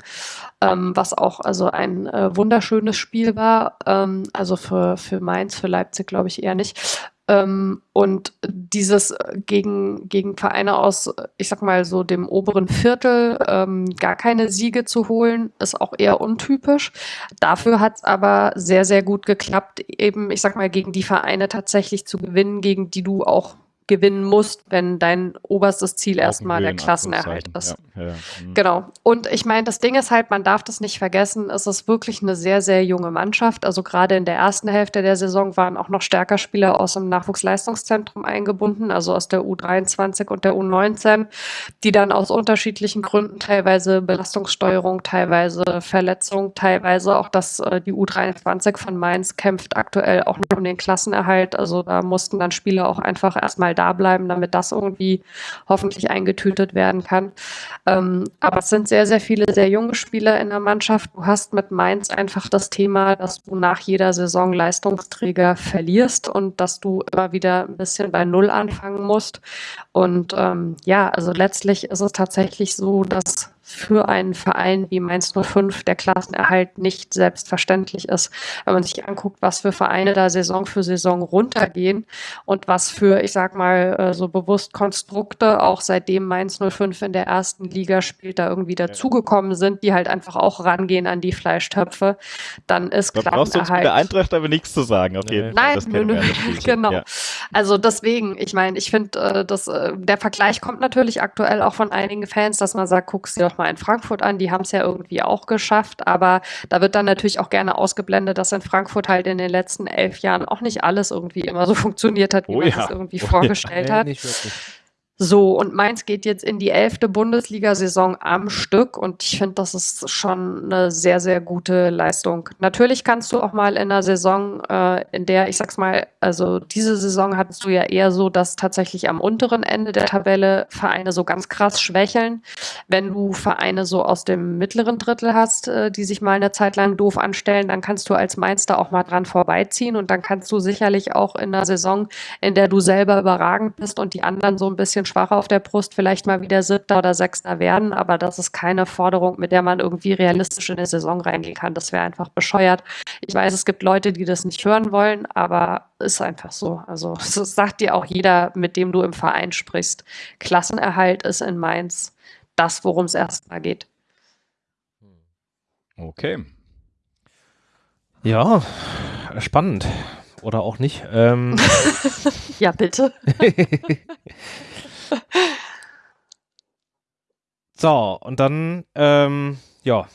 ähm, was auch also ein äh, Wunder wunderschönes Spiel war. Ähm, also für, für Mainz, für Leipzig glaube ich eher nicht. Ähm, und dieses gegen, gegen Vereine aus, ich sag mal so dem oberen Viertel, ähm, gar keine Siege zu holen, ist auch eher untypisch. Dafür hat es aber sehr, sehr gut geklappt, eben, ich sag mal, gegen die Vereine tatsächlich zu gewinnen, gegen die du auch gewinnen musst, wenn dein oberstes Ziel erstmal der Klassenerhalt ist. Ja, ja, mhm. Genau. Und ich meine, das Ding ist halt, man darf das nicht vergessen, es ist wirklich eine sehr, sehr junge Mannschaft. Also gerade in der ersten Hälfte der Saison waren auch noch stärker Spieler aus dem Nachwuchsleistungszentrum eingebunden, also aus der U23 und der U19, die dann aus unterschiedlichen Gründen, teilweise Belastungssteuerung, teilweise Verletzung, teilweise auch, dass äh, die U23 von Mainz kämpft aktuell auch noch um den Klassenerhalt. Also da mussten dann Spieler auch einfach erstmal da bleiben, damit das irgendwie hoffentlich eingetütet werden kann. Ähm, aber es sind sehr, sehr viele sehr junge Spieler in der Mannschaft. Du hast mit Mainz einfach das Thema, dass du nach jeder Saison Leistungsträger verlierst und dass du immer wieder ein bisschen bei Null anfangen musst. Und ähm, ja, also letztlich ist es tatsächlich so, dass für einen Verein wie Mainz 05 der Klassenerhalt nicht selbstverständlich ist. Wenn man sich anguckt, was für Vereine da Saison für Saison runtergehen und was für, ich sag mal, äh, so bewusst Konstrukte auch seitdem Mainz 05 in der ersten Liga spielt, da irgendwie dazugekommen sind, die halt einfach auch rangehen an die Fleischtöpfe, dann ist da Klassenerhalt. brauchst du uns mit der Eintracht aber nichts zu sagen, auf jeden Fall. Nein, nö, nö. genau. Ja. Also deswegen, ich meine, ich finde, äh, äh, der Vergleich kommt natürlich aktuell auch von einigen Fans, dass man sagt, guck's dir doch mal in Frankfurt an, die haben es ja irgendwie auch geschafft, aber da wird dann natürlich auch gerne ausgeblendet, dass in Frankfurt halt in den letzten elf Jahren auch nicht alles irgendwie immer so funktioniert hat, wie oh man ja. es irgendwie oh vorgestellt ja. hat. Nee, so, und Mainz geht jetzt in die elfte Bundesliga-Saison am Stück und ich finde, das ist schon eine sehr, sehr gute Leistung. Natürlich kannst du auch mal in einer Saison, äh, in der, ich sag's mal, also diese Saison hattest du ja eher so, dass tatsächlich am unteren Ende der Tabelle Vereine so ganz krass schwächeln. Wenn du Vereine so aus dem mittleren Drittel hast, äh, die sich mal eine Zeit lang doof anstellen, dann kannst du als Mainz da auch mal dran vorbeiziehen und dann kannst du sicherlich auch in einer Saison, in der du selber überragend bist und die anderen so ein bisschen schwach auf der Brust vielleicht mal wieder Siebter oder Sechster werden, aber das ist keine Forderung, mit der man irgendwie realistisch in eine Saison reingehen kann. Das wäre einfach bescheuert. Ich weiß, es gibt Leute, die das nicht hören wollen, aber ist einfach so. Also das sagt dir auch jeder, mit dem du im Verein sprichst. Klassenerhalt ist in Mainz das, worum es erstmal geht. Okay. Ja, spannend. Oder auch nicht. Ähm. ja, bitte. so, und dann, ähm, ja,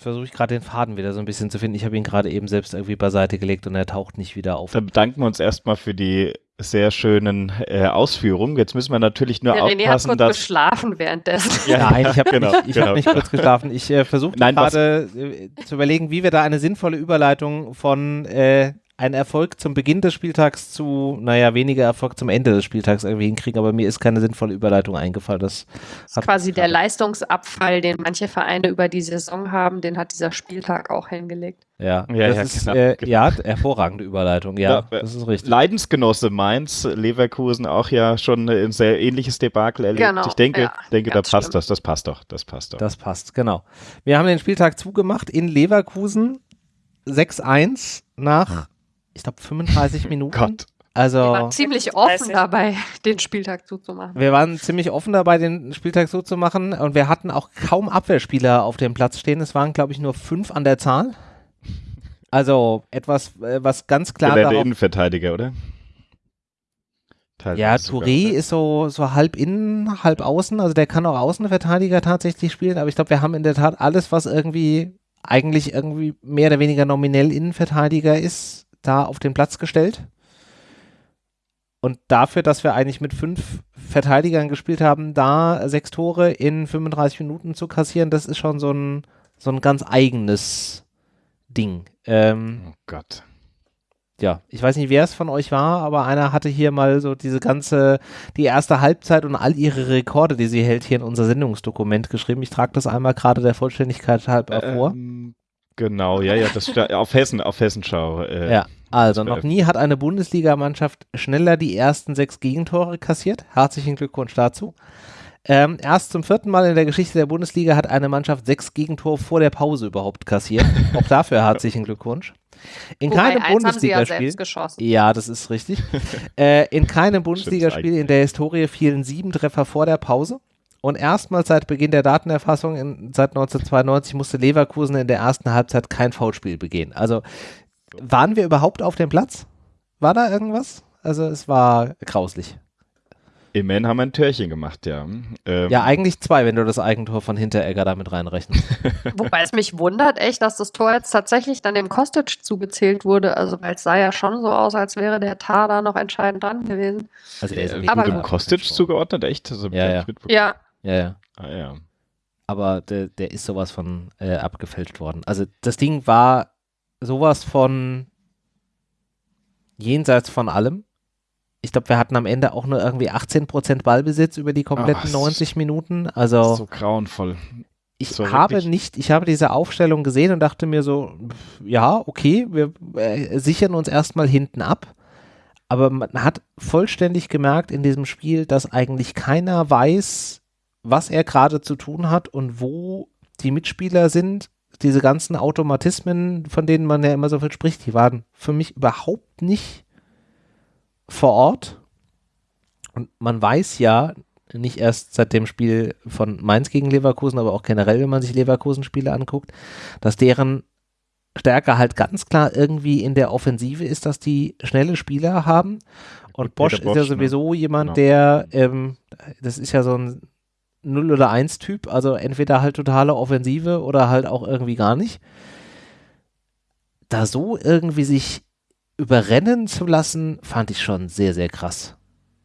versuche ich gerade den Faden wieder so ein bisschen zu finden. Ich habe ihn gerade eben selbst irgendwie beiseite gelegt und er taucht nicht wieder auf. Dann bedanken wir uns erstmal für die sehr schönen äh, Ausführungen. Jetzt müssen wir natürlich nur Der aufpassen, René hat kurz dass geschlafen währenddessen. Ja, Nein, ich habe genau, nicht, ich genau. hab nicht kurz geschlafen. Ich äh, versuche gerade äh, zu überlegen, wie wir da eine sinnvolle Überleitung von äh, ein Erfolg zum Beginn des Spieltags zu, naja, weniger Erfolg zum Ende des Spieltags irgendwie hinkriegen, aber mir ist keine sinnvolle Überleitung eingefallen. Das, das ist quasi der Leistungsabfall, den manche Vereine über die Saison haben, den hat dieser Spieltag auch hingelegt. Ja, ja, das ja, ist, genau, äh, genau. ja hervorragende Überleitung, ja, ja, das ist richtig. Leidensgenosse Mainz, Leverkusen auch ja schon ein sehr ähnliches Debakel erlebt. Genau, ich denke, ja, denke da passt schlimm. das, das passt doch, das passt doch. Das passt, genau. Wir haben den Spieltag zugemacht in Leverkusen 6-1 nach ich glaube, 35 Minuten. Gott. Also, wir waren ziemlich offen dabei, den Spieltag zuzumachen. Wir waren ziemlich offen dabei, den Spieltag zuzumachen und wir hatten auch kaum Abwehrspieler auf dem Platz stehen. Es waren, glaube ich, nur fünf an der Zahl. Also etwas, äh, was ganz klar. Der, der Innenverteidiger, oder? Ja, Touré ist so, so halb innen, halb außen. Also der kann auch Außenverteidiger tatsächlich spielen, aber ich glaube, wir haben in der Tat alles, was irgendwie eigentlich irgendwie mehr oder weniger nominell Innenverteidiger ist, da auf den Platz gestellt. Und dafür, dass wir eigentlich mit fünf Verteidigern gespielt haben, da sechs Tore in 35 Minuten zu kassieren, das ist schon so ein, so ein ganz eigenes Ding. Ähm, oh Gott. Ja, ich weiß nicht, wer es von euch war, aber einer hatte hier mal so diese ganze, die erste Halbzeit und all ihre Rekorde, die sie hält, hier in unser Sendungsdokument geschrieben. Ich trage das einmal gerade der Vollständigkeit halb vor. Ähm, genau, ja, ja, das auf Hessen, auf Hessenschau. Äh, ja, also noch nie hat eine Bundesligamannschaft schneller die ersten sechs Gegentore kassiert. Herzlichen Glückwunsch dazu. Ähm, erst zum vierten Mal in der Geschichte der Bundesliga hat eine Mannschaft sechs Gegentore vor der Pause überhaupt kassiert. Auch dafür herzlichen Glückwunsch. In Wobei, keinem Bundesligaspiel. Ja, ja, das ist richtig. äh, in keinem Bundesligaspiel in der Historie fielen sieben Treffer vor der Pause. Und erstmals seit Beginn der Datenerfassung in, seit 1992 musste Leverkusen in der ersten Halbzeit kein Foulspiel begehen. Also waren wir überhaupt auf dem Platz? War da irgendwas? Also es war grauslich. Immerhin haben wir ein Törchen gemacht, ja. Ähm. Ja, eigentlich zwei, wenn du das Eigentor von Hinteregger damit reinrechnest. Wobei es mich wundert echt, dass das Tor jetzt tatsächlich dann dem Kostic zugezählt wurde. Also, weil es sah ja schon so aus, als wäre der Tar da noch entscheidend dran gewesen. Also, der ist äh, aber dem Kostic zugeordnet, echt? Also, ja, ja. ja. Ja, ja. Ah, ja. Aber der, der ist sowas von äh, abgefälscht worden. Also, das Ding war sowas von jenseits von allem ich glaube, wir hatten am Ende auch nur irgendwie 18% Ballbesitz über die kompletten oh, 90 Minuten. Also so grauenvoll. Ich so habe wirklich? nicht, ich habe diese Aufstellung gesehen und dachte mir so, ja, okay, wir äh, sichern uns erstmal hinten ab. Aber man hat vollständig gemerkt in diesem Spiel, dass eigentlich keiner weiß, was er gerade zu tun hat und wo die Mitspieler sind. Diese ganzen Automatismen, von denen man ja immer so viel spricht, die waren für mich überhaupt nicht vor Ort. Und man weiß ja, nicht erst seit dem Spiel von Mainz gegen Leverkusen, aber auch generell, wenn man sich Leverkusen-Spiele anguckt, dass deren Stärke halt ganz klar irgendwie in der Offensive ist, dass die schnelle Spieler haben. Und Bosch, Bosch ist ja ne? sowieso ne? jemand, genau. der, ähm, das ist ja so ein 0 oder 1 Typ, also entweder halt totale Offensive oder halt auch irgendwie gar nicht. Da so irgendwie sich überrennen zu lassen, fand ich schon sehr, sehr krass.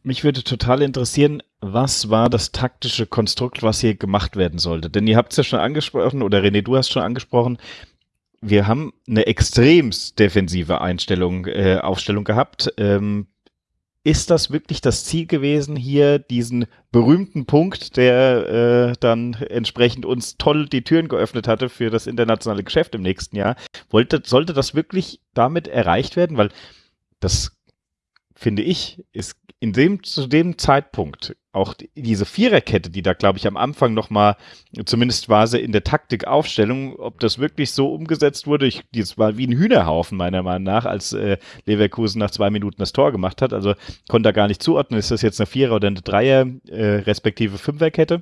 Mich würde total interessieren, was war das taktische Konstrukt, was hier gemacht werden sollte? Denn ihr habt es ja schon angesprochen, oder René, du hast schon angesprochen, wir haben eine extrem defensive Einstellung, äh, Aufstellung gehabt. Ähm, ist das wirklich das Ziel gewesen, hier diesen berühmten Punkt, der äh, dann entsprechend uns toll die Türen geöffnet hatte für das internationale Geschäft im nächsten Jahr? Wollte, sollte das wirklich damit erreicht werden? Weil das, finde ich, ist in dem, zu dem Zeitpunkt auch diese Viererkette, die da, glaube ich, am Anfang nochmal, zumindest war sie in der Taktikaufstellung, ob das wirklich so umgesetzt wurde, ich, das war wie ein Hühnerhaufen meiner Meinung nach, als äh, Leverkusen nach zwei Minuten das Tor gemacht hat. Also konnte da gar nicht zuordnen, ist das jetzt eine Vierer- oder eine Dreier, äh, respektive Fünferkette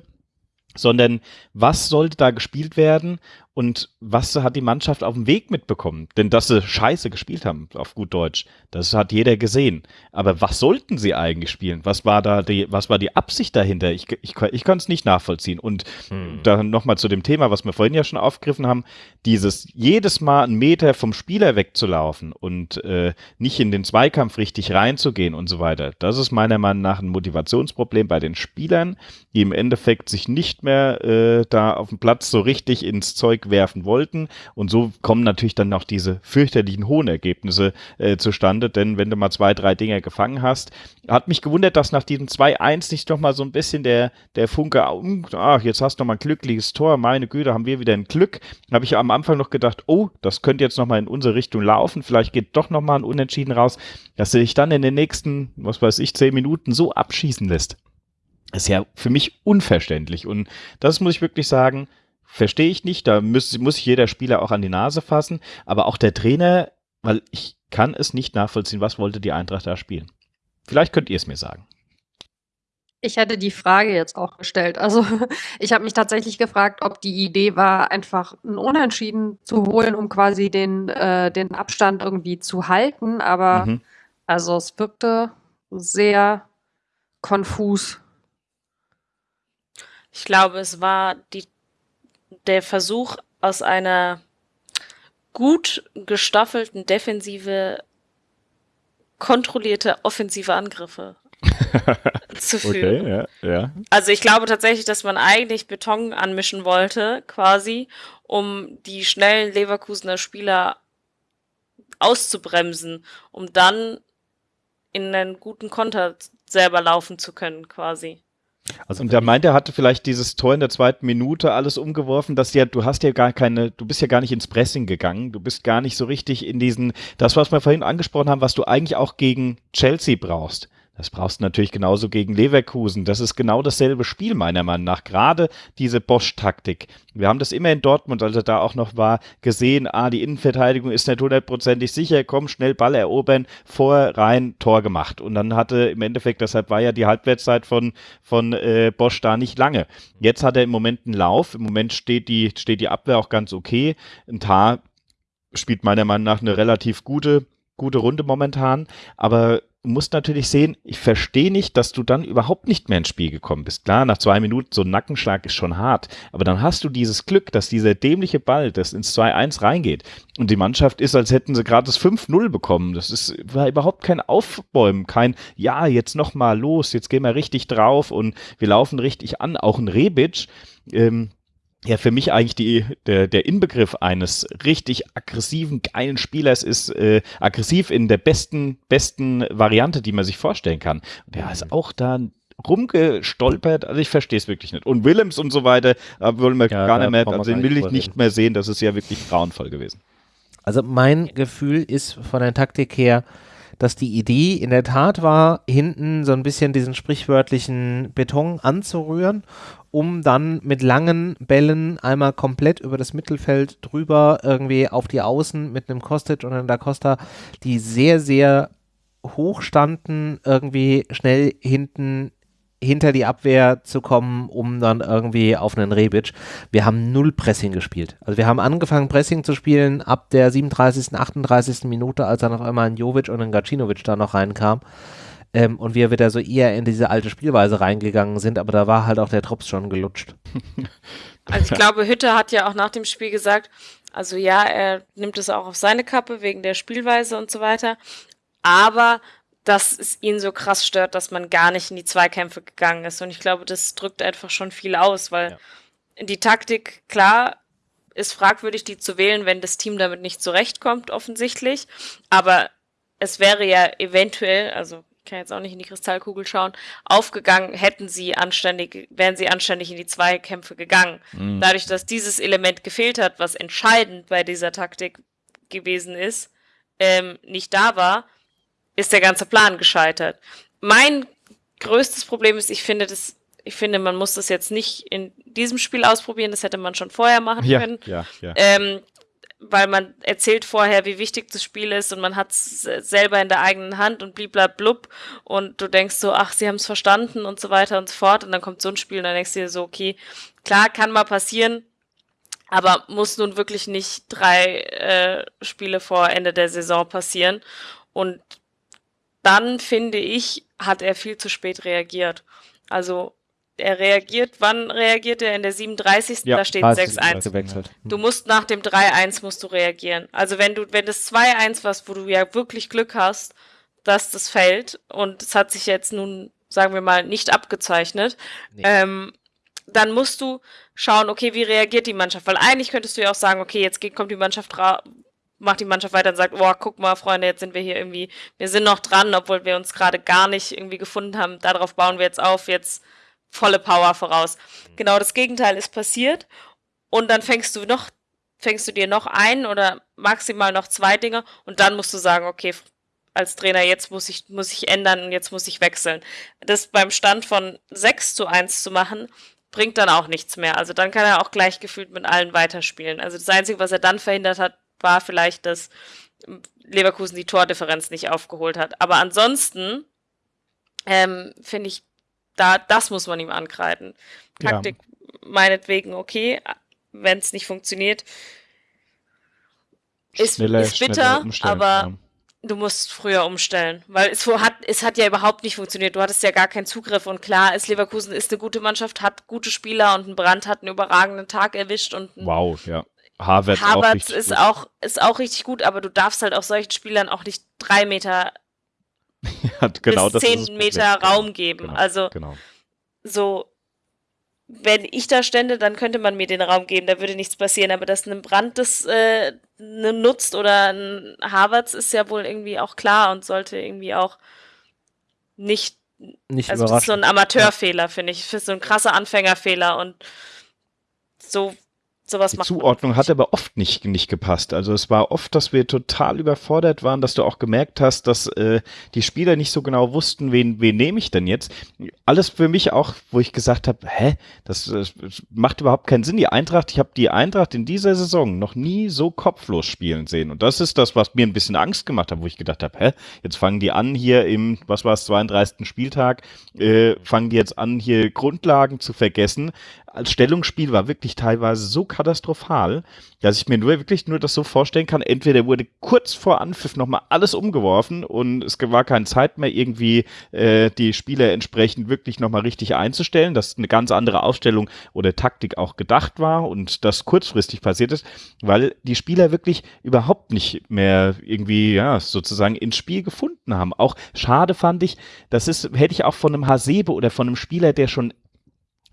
sondern was sollte da gespielt werden und was hat die Mannschaft auf dem Weg mitbekommen? Denn dass sie scheiße gespielt haben, auf gut Deutsch, das hat jeder gesehen. Aber was sollten sie eigentlich spielen? Was war da die, was war die Absicht dahinter? Ich, ich, ich kann es nicht nachvollziehen. Und hm. dann nochmal zu dem Thema, was wir vorhin ja schon aufgegriffen haben, dieses jedes Mal einen Meter vom Spieler wegzulaufen und äh, nicht in den Zweikampf richtig reinzugehen und so weiter. Das ist meiner Meinung nach ein Motivationsproblem bei den Spielern, die im Endeffekt sich nicht mehr äh, da auf dem Platz so richtig ins Zeug werfen wollten. Und so kommen natürlich dann noch diese fürchterlichen hohen Ergebnisse äh, zustande, denn wenn du mal zwei, drei Dinger gefangen hast, hat mich gewundert, dass nach diesem 2-1 nicht noch mal so ein bisschen der, der Funke, ach, jetzt hast du noch mal ein glückliches Tor, meine Güte, haben wir wieder ein Glück. habe ich am Anfang noch gedacht, oh, das könnte jetzt noch mal in unsere Richtung laufen, vielleicht geht doch noch mal ein Unentschieden raus, dass du dich dann in den nächsten, was weiß ich, zehn Minuten so abschießen lässt. ist ja für mich unverständlich. Und das muss ich wirklich sagen, verstehe ich nicht. Da muss, muss sich jeder Spieler auch an die Nase fassen. Aber auch der Trainer, weil ich kann es nicht nachvollziehen, was wollte die Eintracht da spielen. Vielleicht könnt ihr es mir sagen. Ich hätte die Frage jetzt auch gestellt. Also ich habe mich tatsächlich gefragt, ob die Idee war, einfach ein Unentschieden zu holen, um quasi den, äh, den Abstand irgendwie zu halten. Aber mhm. also es wirkte sehr konfus. Ich glaube, es war die, der Versuch aus einer gut gestaffelten Defensive kontrollierte offensive Angriffe zu führen. Okay, ja, ja. Also ich glaube tatsächlich, dass man eigentlich Beton anmischen wollte, quasi, um die schnellen Leverkusener Spieler auszubremsen, um dann in einen guten Konter selber laufen zu können, quasi. Also und da meint er, hatte vielleicht dieses Tor in der zweiten Minute alles umgeworfen, dass ja, du hast ja gar keine, du bist ja gar nicht ins Pressing gegangen, du bist gar nicht so richtig in diesen, das, was wir vorhin angesprochen haben, was du eigentlich auch gegen Chelsea brauchst. Das brauchst du natürlich genauso gegen Leverkusen. Das ist genau dasselbe Spiel, meiner Meinung nach. Gerade diese Bosch-Taktik. Wir haben das immer in Dortmund, als er da auch noch war, gesehen. Ah, die Innenverteidigung ist nicht hundertprozentig sicher. Komm, schnell Ball erobern, vor, rein, Tor gemacht. Und dann hatte im Endeffekt, deshalb war ja die Halbwertszeit von, von äh, Bosch da nicht lange. Jetzt hat er im Moment einen Lauf. Im Moment steht die, steht die Abwehr auch ganz okay. Ein Tar spielt meiner Meinung nach eine relativ gute, gute Runde momentan. Aber musst natürlich sehen, ich verstehe nicht, dass du dann überhaupt nicht mehr ins Spiel gekommen bist. Klar, nach zwei Minuten so ein Nackenschlag ist schon hart, aber dann hast du dieses Glück, dass dieser dämliche Ball, das ins 2-1 reingeht und die Mannschaft ist, als hätten sie gerade das 5-0 bekommen. Das ist, war überhaupt kein Aufbäumen, kein, ja, jetzt nochmal los, jetzt gehen wir richtig drauf und wir laufen richtig an. Auch ein Rebic, ähm, ja für mich eigentlich die, der, der Inbegriff eines richtig aggressiven, geilen Spielers ist äh, aggressiv in der besten, besten Variante, die man sich vorstellen kann. Und der ist auch da rumgestolpert, also ich verstehe es wirklich nicht. Und Willems und so weiter, da wollen wir ja, gar nicht mehr, also den will ich nicht mehr sehen, das ist ja wirklich grauenvoll gewesen. Also mein Gefühl ist von der Taktik her, dass die Idee in der Tat war, hinten so ein bisschen diesen sprichwörtlichen Beton anzurühren um dann mit langen Bällen einmal komplett über das Mittelfeld drüber irgendwie auf die Außen mit einem Kostic und einem Da Costa, die sehr, sehr hoch standen, irgendwie schnell hinten hinter die Abwehr zu kommen, um dann irgendwie auf einen Rebic. Wir haben null Pressing gespielt. Also wir haben angefangen Pressing zu spielen ab der 37., 38. Minute, als dann auf einmal ein Jovic und ein Gacinovic da noch reinkam. Ähm, und wir wieder so eher in diese alte Spielweise reingegangen sind, aber da war halt auch der Drops schon gelutscht. Also ich glaube, Hütte hat ja auch nach dem Spiel gesagt, also ja, er nimmt es auch auf seine Kappe wegen der Spielweise und so weiter, aber dass es ihn so krass stört, dass man gar nicht in die Zweikämpfe gegangen ist. Und ich glaube, das drückt einfach schon viel aus, weil ja. die Taktik, klar, ist fragwürdig, die zu wählen, wenn das Team damit nicht zurechtkommt, offensichtlich. Aber es wäre ja eventuell, also kann jetzt auch nicht in die Kristallkugel schauen, aufgegangen, hätten sie anständig, wären sie anständig in die Zweikämpfe gegangen. Mhm. Dadurch, dass dieses Element gefehlt hat, was entscheidend bei dieser Taktik gewesen ist, ähm, nicht da war, ist der ganze Plan gescheitert. Mein größtes Problem ist, ich finde das, ich finde, man muss das jetzt nicht in diesem Spiel ausprobieren, das hätte man schon vorher machen ja, können. Ja, ja. Ähm, weil man erzählt vorher, wie wichtig das Spiel ist und man hat es selber in der eigenen Hand und bliblablub und du denkst so, ach, sie haben es verstanden und so weiter und so fort und dann kommt so ein Spiel und dann denkst du dir so, okay, klar, kann mal passieren, aber muss nun wirklich nicht drei äh, Spiele vor Ende der Saison passieren und dann finde ich, hat er viel zu spät reagiert. Also er reagiert, wann reagiert er? In der 37. Ja, da steht 6-1. Du musst nach dem 3-1 musst du reagieren. Also wenn du, wenn das 2-1 was, wo du ja wirklich Glück hast, dass das fällt und es hat sich jetzt nun, sagen wir mal, nicht abgezeichnet, nee. ähm, dann musst du schauen, okay, wie reagiert die Mannschaft? Weil eigentlich könntest du ja auch sagen, okay, jetzt geht, kommt die Mannschaft ra macht die Mannschaft weiter und sagt, oh, guck mal, Freunde, jetzt sind wir hier irgendwie, wir sind noch dran, obwohl wir uns gerade gar nicht irgendwie gefunden haben. Darauf bauen wir jetzt auf, jetzt volle Power voraus. Mhm. Genau das Gegenteil ist passiert. Und dann fängst du noch, fängst du dir noch ein oder maximal noch zwei Dinge und dann musst du sagen, okay, als Trainer, jetzt muss ich, muss ich ändern und jetzt muss ich wechseln. Das beim Stand von 6 zu 1 zu machen, bringt dann auch nichts mehr. Also dann kann er auch gleichgefühlt mit allen weiterspielen. Also das Einzige, was er dann verhindert hat, war vielleicht, dass Leverkusen die Tordifferenz nicht aufgeholt hat. Aber ansonsten ähm, finde ich, da, das muss man ihm ankreiden. Taktik ja. meinetwegen okay, wenn es nicht funktioniert. Ist, schneller, ist bitter, aber Du musst früher umstellen, weil es hat, es hat ja überhaupt nicht funktioniert. Du hattest ja gar keinen Zugriff und klar ist Leverkusen ist eine gute Mannschaft, hat gute Spieler und ein Brand hat einen überragenden Tag erwischt und wow, ja. Harvard Harvard ist gut. auch ist auch richtig gut, aber du darfst halt auch solchen Spielern auch nicht drei Meter ja, genau, bis zehn Meter Raum geben. Genau, also genau. so wenn ich da stände, dann könnte man mir den Raum geben, da würde nichts passieren. Aber dass ein Brand das äh, ne, nutzt oder ein Harvards ist ja wohl irgendwie auch klar und sollte irgendwie auch nicht. Nicht also das ist so ein Amateurfehler, finde ich. Das ist so ein krasser Anfängerfehler und so Sowas die Zuordnung hat aber oft nicht, nicht gepasst. Also es war oft, dass wir total überfordert waren, dass du auch gemerkt hast, dass äh, die Spieler nicht so genau wussten, wen, wen nehme ich denn jetzt. Alles für mich auch, wo ich gesagt habe, hä, das, das macht überhaupt keinen Sinn. Die Eintracht, ich habe die Eintracht in dieser Saison noch nie so kopflos spielen sehen. Und das ist das, was mir ein bisschen Angst gemacht hat, wo ich gedacht habe, hä, jetzt fangen die an hier im, was war es, 32. Spieltag, äh, fangen die jetzt an, hier Grundlagen zu vergessen als Stellungsspiel war wirklich teilweise so katastrophal, dass ich mir nur wirklich nur das so vorstellen kann. Entweder wurde kurz vor Anpfiff nochmal alles umgeworfen und es war keine Zeit mehr, irgendwie äh, die Spieler entsprechend wirklich nochmal richtig einzustellen, dass eine ganz andere Aufstellung oder Taktik auch gedacht war und das kurzfristig passiert ist, weil die Spieler wirklich überhaupt nicht mehr irgendwie, ja, sozusagen ins Spiel gefunden haben. Auch schade fand ich, das ist, hätte ich auch von einem Hasebe oder von einem Spieler, der schon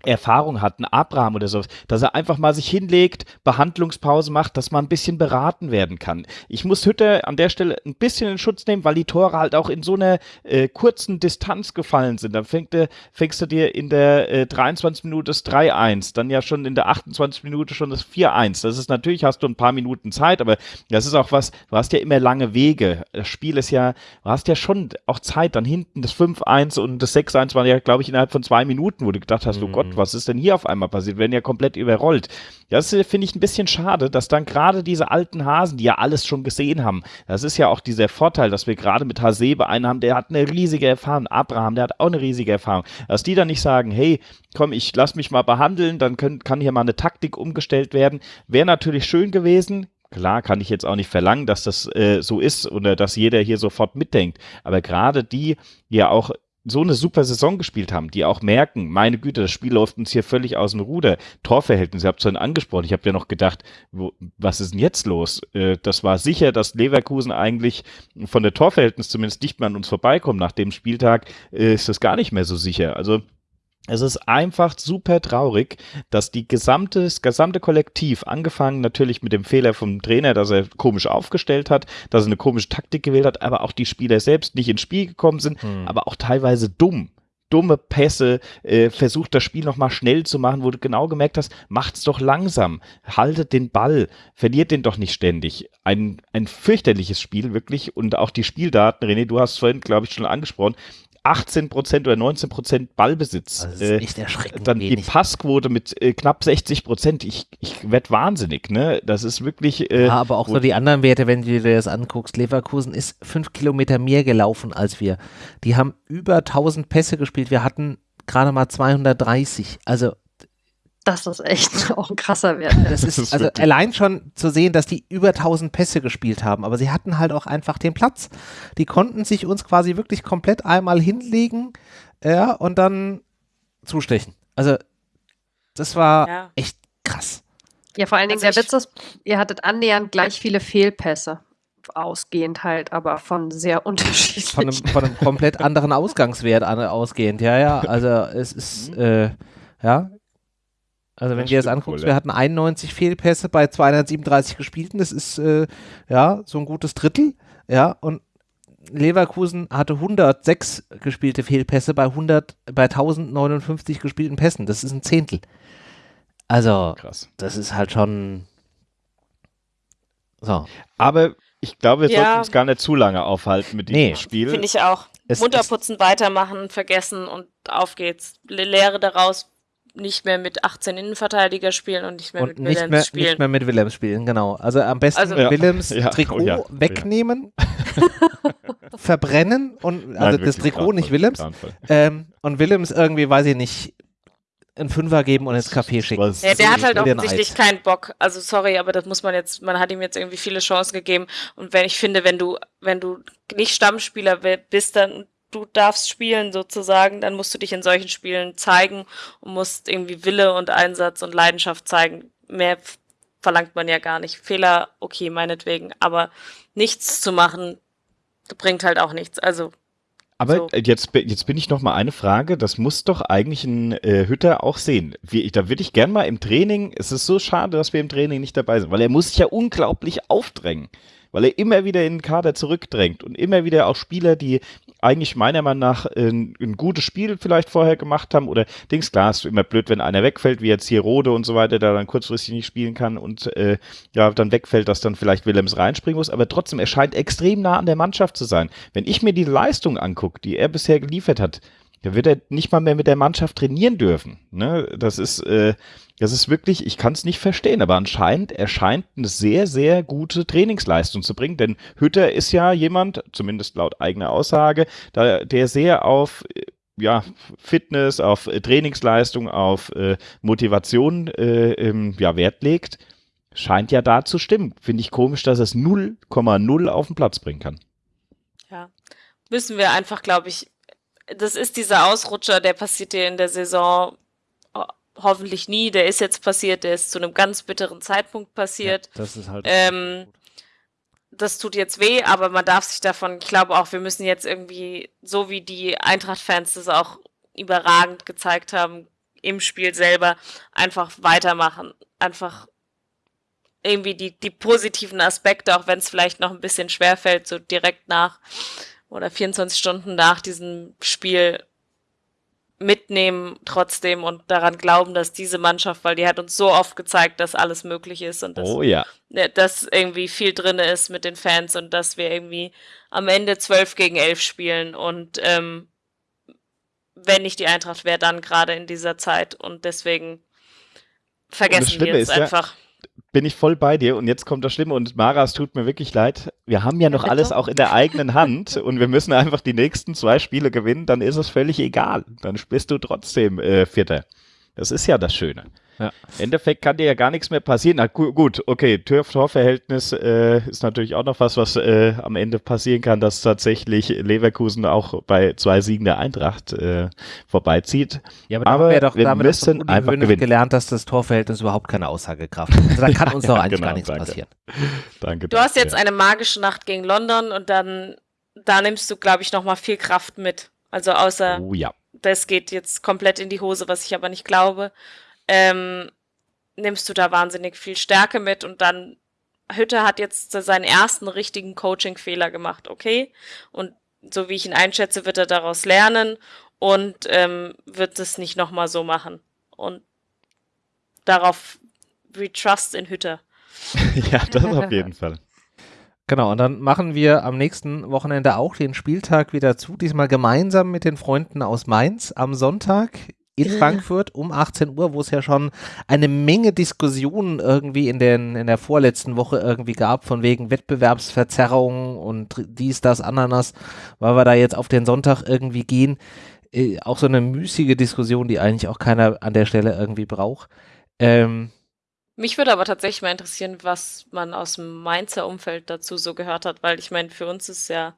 Erfahrung hat, ein Abraham oder so, dass er einfach mal sich hinlegt, Behandlungspause macht, dass man ein bisschen beraten werden kann. Ich muss Hütte an der Stelle ein bisschen in Schutz nehmen, weil die Tore halt auch in so einer äh, kurzen Distanz gefallen sind. Dann fängt, äh, fängst du dir in der äh, 23 Minute das 3-1, dann ja schon in der 28 Minute schon das 4-1. Das ist natürlich, hast du ein paar Minuten Zeit, aber das ist auch was, du hast ja immer lange Wege. Das Spiel ist ja, du hast ja schon auch Zeit, dann hinten das 5-1 und das 6-1 waren ja, glaube ich, innerhalb von zwei Minuten, wo du gedacht hast, oh Gott, was ist denn hier auf einmal passiert? Wir werden ja komplett überrollt. Das äh, finde ich ein bisschen schade, dass dann gerade diese alten Hasen, die ja alles schon gesehen haben, das ist ja auch dieser Vorteil, dass wir gerade mit Hasebe einen haben, der hat eine riesige Erfahrung. Abraham, der hat auch eine riesige Erfahrung. Dass die dann nicht sagen, hey, komm, ich lass mich mal behandeln, dann können, kann hier mal eine Taktik umgestellt werden. Wäre natürlich schön gewesen, Klar kann ich jetzt auch nicht verlangen, dass das äh, so ist oder dass jeder hier sofort mitdenkt. Aber gerade die, die ja auch so eine super Saison gespielt haben, die auch merken, meine Güte, das Spiel läuft uns hier völlig aus dem Ruder. Torverhältnis, ihr habt es vorhin angesprochen, ich habe ja noch gedacht, wo, was ist denn jetzt los? Äh, das war sicher, dass Leverkusen eigentlich von der Torverhältnis zumindest nicht mehr an uns vorbeikommt. Nach dem Spieltag äh, ist das gar nicht mehr so sicher. Also es ist einfach super traurig, dass die gesamte, das gesamte Kollektiv, angefangen natürlich mit dem Fehler vom Trainer, dass er komisch aufgestellt hat, dass er eine komische Taktik gewählt hat, aber auch die Spieler selbst nicht ins Spiel gekommen sind, hm. aber auch teilweise dumm dumme Pässe, äh, versucht das Spiel nochmal schnell zu machen, wo du genau gemerkt hast, macht's doch langsam, haltet den Ball, verliert den doch nicht ständig. Ein, ein fürchterliches Spiel, wirklich. Und auch die Spieldaten, René, du hast vorhin, glaube ich, schon angesprochen, 18 Prozent oder 19 Prozent Ballbesitz. Also das ist echt erschreckend. Dann wenig. die Passquote mit äh, knapp 60 Prozent. Ich, ich werde wahnsinnig, ne? Das ist wirklich. Äh, ja, aber auch so die anderen Werte, wenn du dir das anguckst. Leverkusen ist fünf Kilometer mehr gelaufen als wir. Die haben über 1000 Pässe gespielt. Wir hatten gerade mal 230. Also das ist echt auch ein krasser Wert. Das ist, also allein schon zu sehen, dass die über 1000 Pässe gespielt haben, aber sie hatten halt auch einfach den Platz. Die konnten sich uns quasi wirklich komplett einmal hinlegen ja, und dann zustechen. Also das war ja. echt krass. Ja, vor allen Dingen also der Witz ist, ihr hattet annähernd gleich viele Fehlpässe ausgehend halt, aber von sehr unterschiedlichen. Von einem, von einem komplett anderen Ausgangswert ausgehend, ja, ja. Also es ist, äh, ja, also wenn du dir das anguckst, wohl, wir hatten 91 Fehlpässe bei 237 gespielten, das ist äh, ja so ein gutes Drittel, ja, und Leverkusen hatte 106 gespielte Fehlpässe bei 100, bei 1059 gespielten Pässen, das ist ein Zehntel. Also, Krass. das ist halt schon so. Aber ich glaube, wir ja. sollten uns gar nicht zu lange aufhalten mit diesem nee. Spiel. Finde ich auch. Es, Munterputzen, weitermachen, vergessen und auf geht's. Lehre daraus, nicht mehr mit 18 Innenverteidiger spielen und nicht mehr und mit nicht Willems mehr, spielen. Nicht mehr mit Willems spielen, genau. Also am besten also, ja. Willems ja. Trikot oh, ja. wegnehmen, verbrennen und also Nein, das Trikot, nicht Willems. Ähm, und Willems irgendwie, weiß ich nicht, einen Fünfer geben und ins Café schicken. Ja, der hat halt offensichtlich keinen Bock. Also sorry, aber das muss man jetzt, man hat ihm jetzt irgendwie viele Chancen gegeben. Und wenn ich finde, wenn du, wenn du nicht Stammspieler bist, dann du darfst spielen sozusagen, dann musst du dich in solchen Spielen zeigen und musst irgendwie Wille und Einsatz und Leidenschaft zeigen. Mehr verlangt man ja gar nicht. Fehler, okay, meinetwegen, aber nichts zu machen, bringt halt auch nichts. Also aber so. jetzt, jetzt bin ich noch mal eine Frage. Das muss doch eigentlich ein äh, Hütter auch sehen. Wie, da würde ich gern mal im Training. Es ist so schade, dass wir im Training nicht dabei sind, weil er muss sich ja unglaublich aufdrängen weil er immer wieder in den Kader zurückdrängt und immer wieder auch Spieler, die eigentlich meiner Meinung nach ein, ein gutes Spiel vielleicht vorher gemacht haben oder Dings, klar, ist immer blöd, wenn einer wegfällt, wie jetzt hier Rode und so weiter, der dann kurzfristig nicht spielen kann und äh, ja, dann wegfällt, dass dann vielleicht Willems reinspringen muss, aber trotzdem, er scheint extrem nah an der Mannschaft zu sein. Wenn ich mir die Leistung angucke, die er bisher geliefert hat, da wird er nicht mal mehr mit der Mannschaft trainieren dürfen. Ne? Das ist, äh, das ist wirklich, ich kann es nicht verstehen, aber anscheinend erscheint eine sehr, sehr gute Trainingsleistung zu bringen, denn Hütter ist ja jemand, zumindest laut eigener Aussage, da, der sehr auf äh, ja, Fitness, auf äh, Trainingsleistung, auf äh, Motivation äh, ähm, ja, Wert legt. Scheint ja da zu stimmen. Finde ich komisch, dass es 0,0 auf den Platz bringen kann. Ja, müssen wir einfach, glaube ich, das ist dieser Ausrutscher, der passiert dir in der Saison hoffentlich nie. Der ist jetzt passiert, der ist zu einem ganz bitteren Zeitpunkt passiert. Ja, das ist halt. Ähm, das tut jetzt weh, aber man darf sich davon, ich glaube auch, wir müssen jetzt irgendwie, so wie die Eintracht-Fans das auch überragend gezeigt haben, im Spiel selber, einfach weitermachen. Einfach irgendwie die, die positiven Aspekte, auch wenn es vielleicht noch ein bisschen schwer fällt, so direkt nach oder 24 Stunden nach diesem Spiel mitnehmen trotzdem und daran glauben, dass diese Mannschaft, weil die hat uns so oft gezeigt, dass alles möglich ist und dass, oh, ja. dass irgendwie viel drin ist mit den Fans und dass wir irgendwie am Ende 12 gegen 11 spielen und ähm, wenn nicht die Eintracht wäre, dann gerade in dieser Zeit und deswegen vergessen wir es einfach. Ja, bin ich voll bei dir und jetzt kommt das Schlimme und Mara, es tut mir wirklich leid. Wir haben ja noch alles auch in der eigenen Hand und wir müssen einfach die nächsten zwei Spiele gewinnen, dann ist es völlig egal. Dann bist du trotzdem äh, Vierter. Das ist ja das Schöne. Ja. Im Endeffekt kann dir ja gar nichts mehr passieren. Na gu gut, okay, Tor-Tor-Verhältnis äh, ist natürlich auch noch was, was äh, am Ende passieren kann, dass tatsächlich Leverkusen auch bei zwei Siegen der Eintracht äh, vorbeizieht. Ja, aber, aber wir, doch, wir müssen doch einfach gewinnen. gelernt, dass das Torverhältnis überhaupt keine Aussagekraft hat. Also da kann uns doch eigentlich genau, gar nichts danke. passieren. Danke. Du hast jetzt eine magische Nacht gegen London und dann da nimmst du, glaube ich, noch mal viel Kraft mit. Also außer oh, ja. das geht jetzt komplett in die Hose, was ich aber nicht glaube ähm, nimmst du da wahnsinnig viel Stärke mit und dann Hütte hat jetzt seinen ersten richtigen Coaching-Fehler gemacht, okay? Und so wie ich ihn einschätze, wird er daraus lernen und ähm, wird es nicht nochmal so machen. Und darauf we trust in Hütte. ja, das auf jeden Fall. Genau, und dann machen wir am nächsten Wochenende auch den Spieltag wieder zu, diesmal gemeinsam mit den Freunden aus Mainz am Sonntag in Frankfurt um 18 Uhr, wo es ja schon eine Menge Diskussionen irgendwie in, den, in der vorletzten Woche irgendwie gab, von wegen Wettbewerbsverzerrung und dies, das, Ananas, weil wir da jetzt auf den Sonntag irgendwie gehen. Äh, auch so eine müßige Diskussion, die eigentlich auch keiner an der Stelle irgendwie braucht. Ähm, mich würde aber tatsächlich mal interessieren, was man aus dem Mainzer Umfeld dazu so gehört hat, weil ich meine, für uns ist ja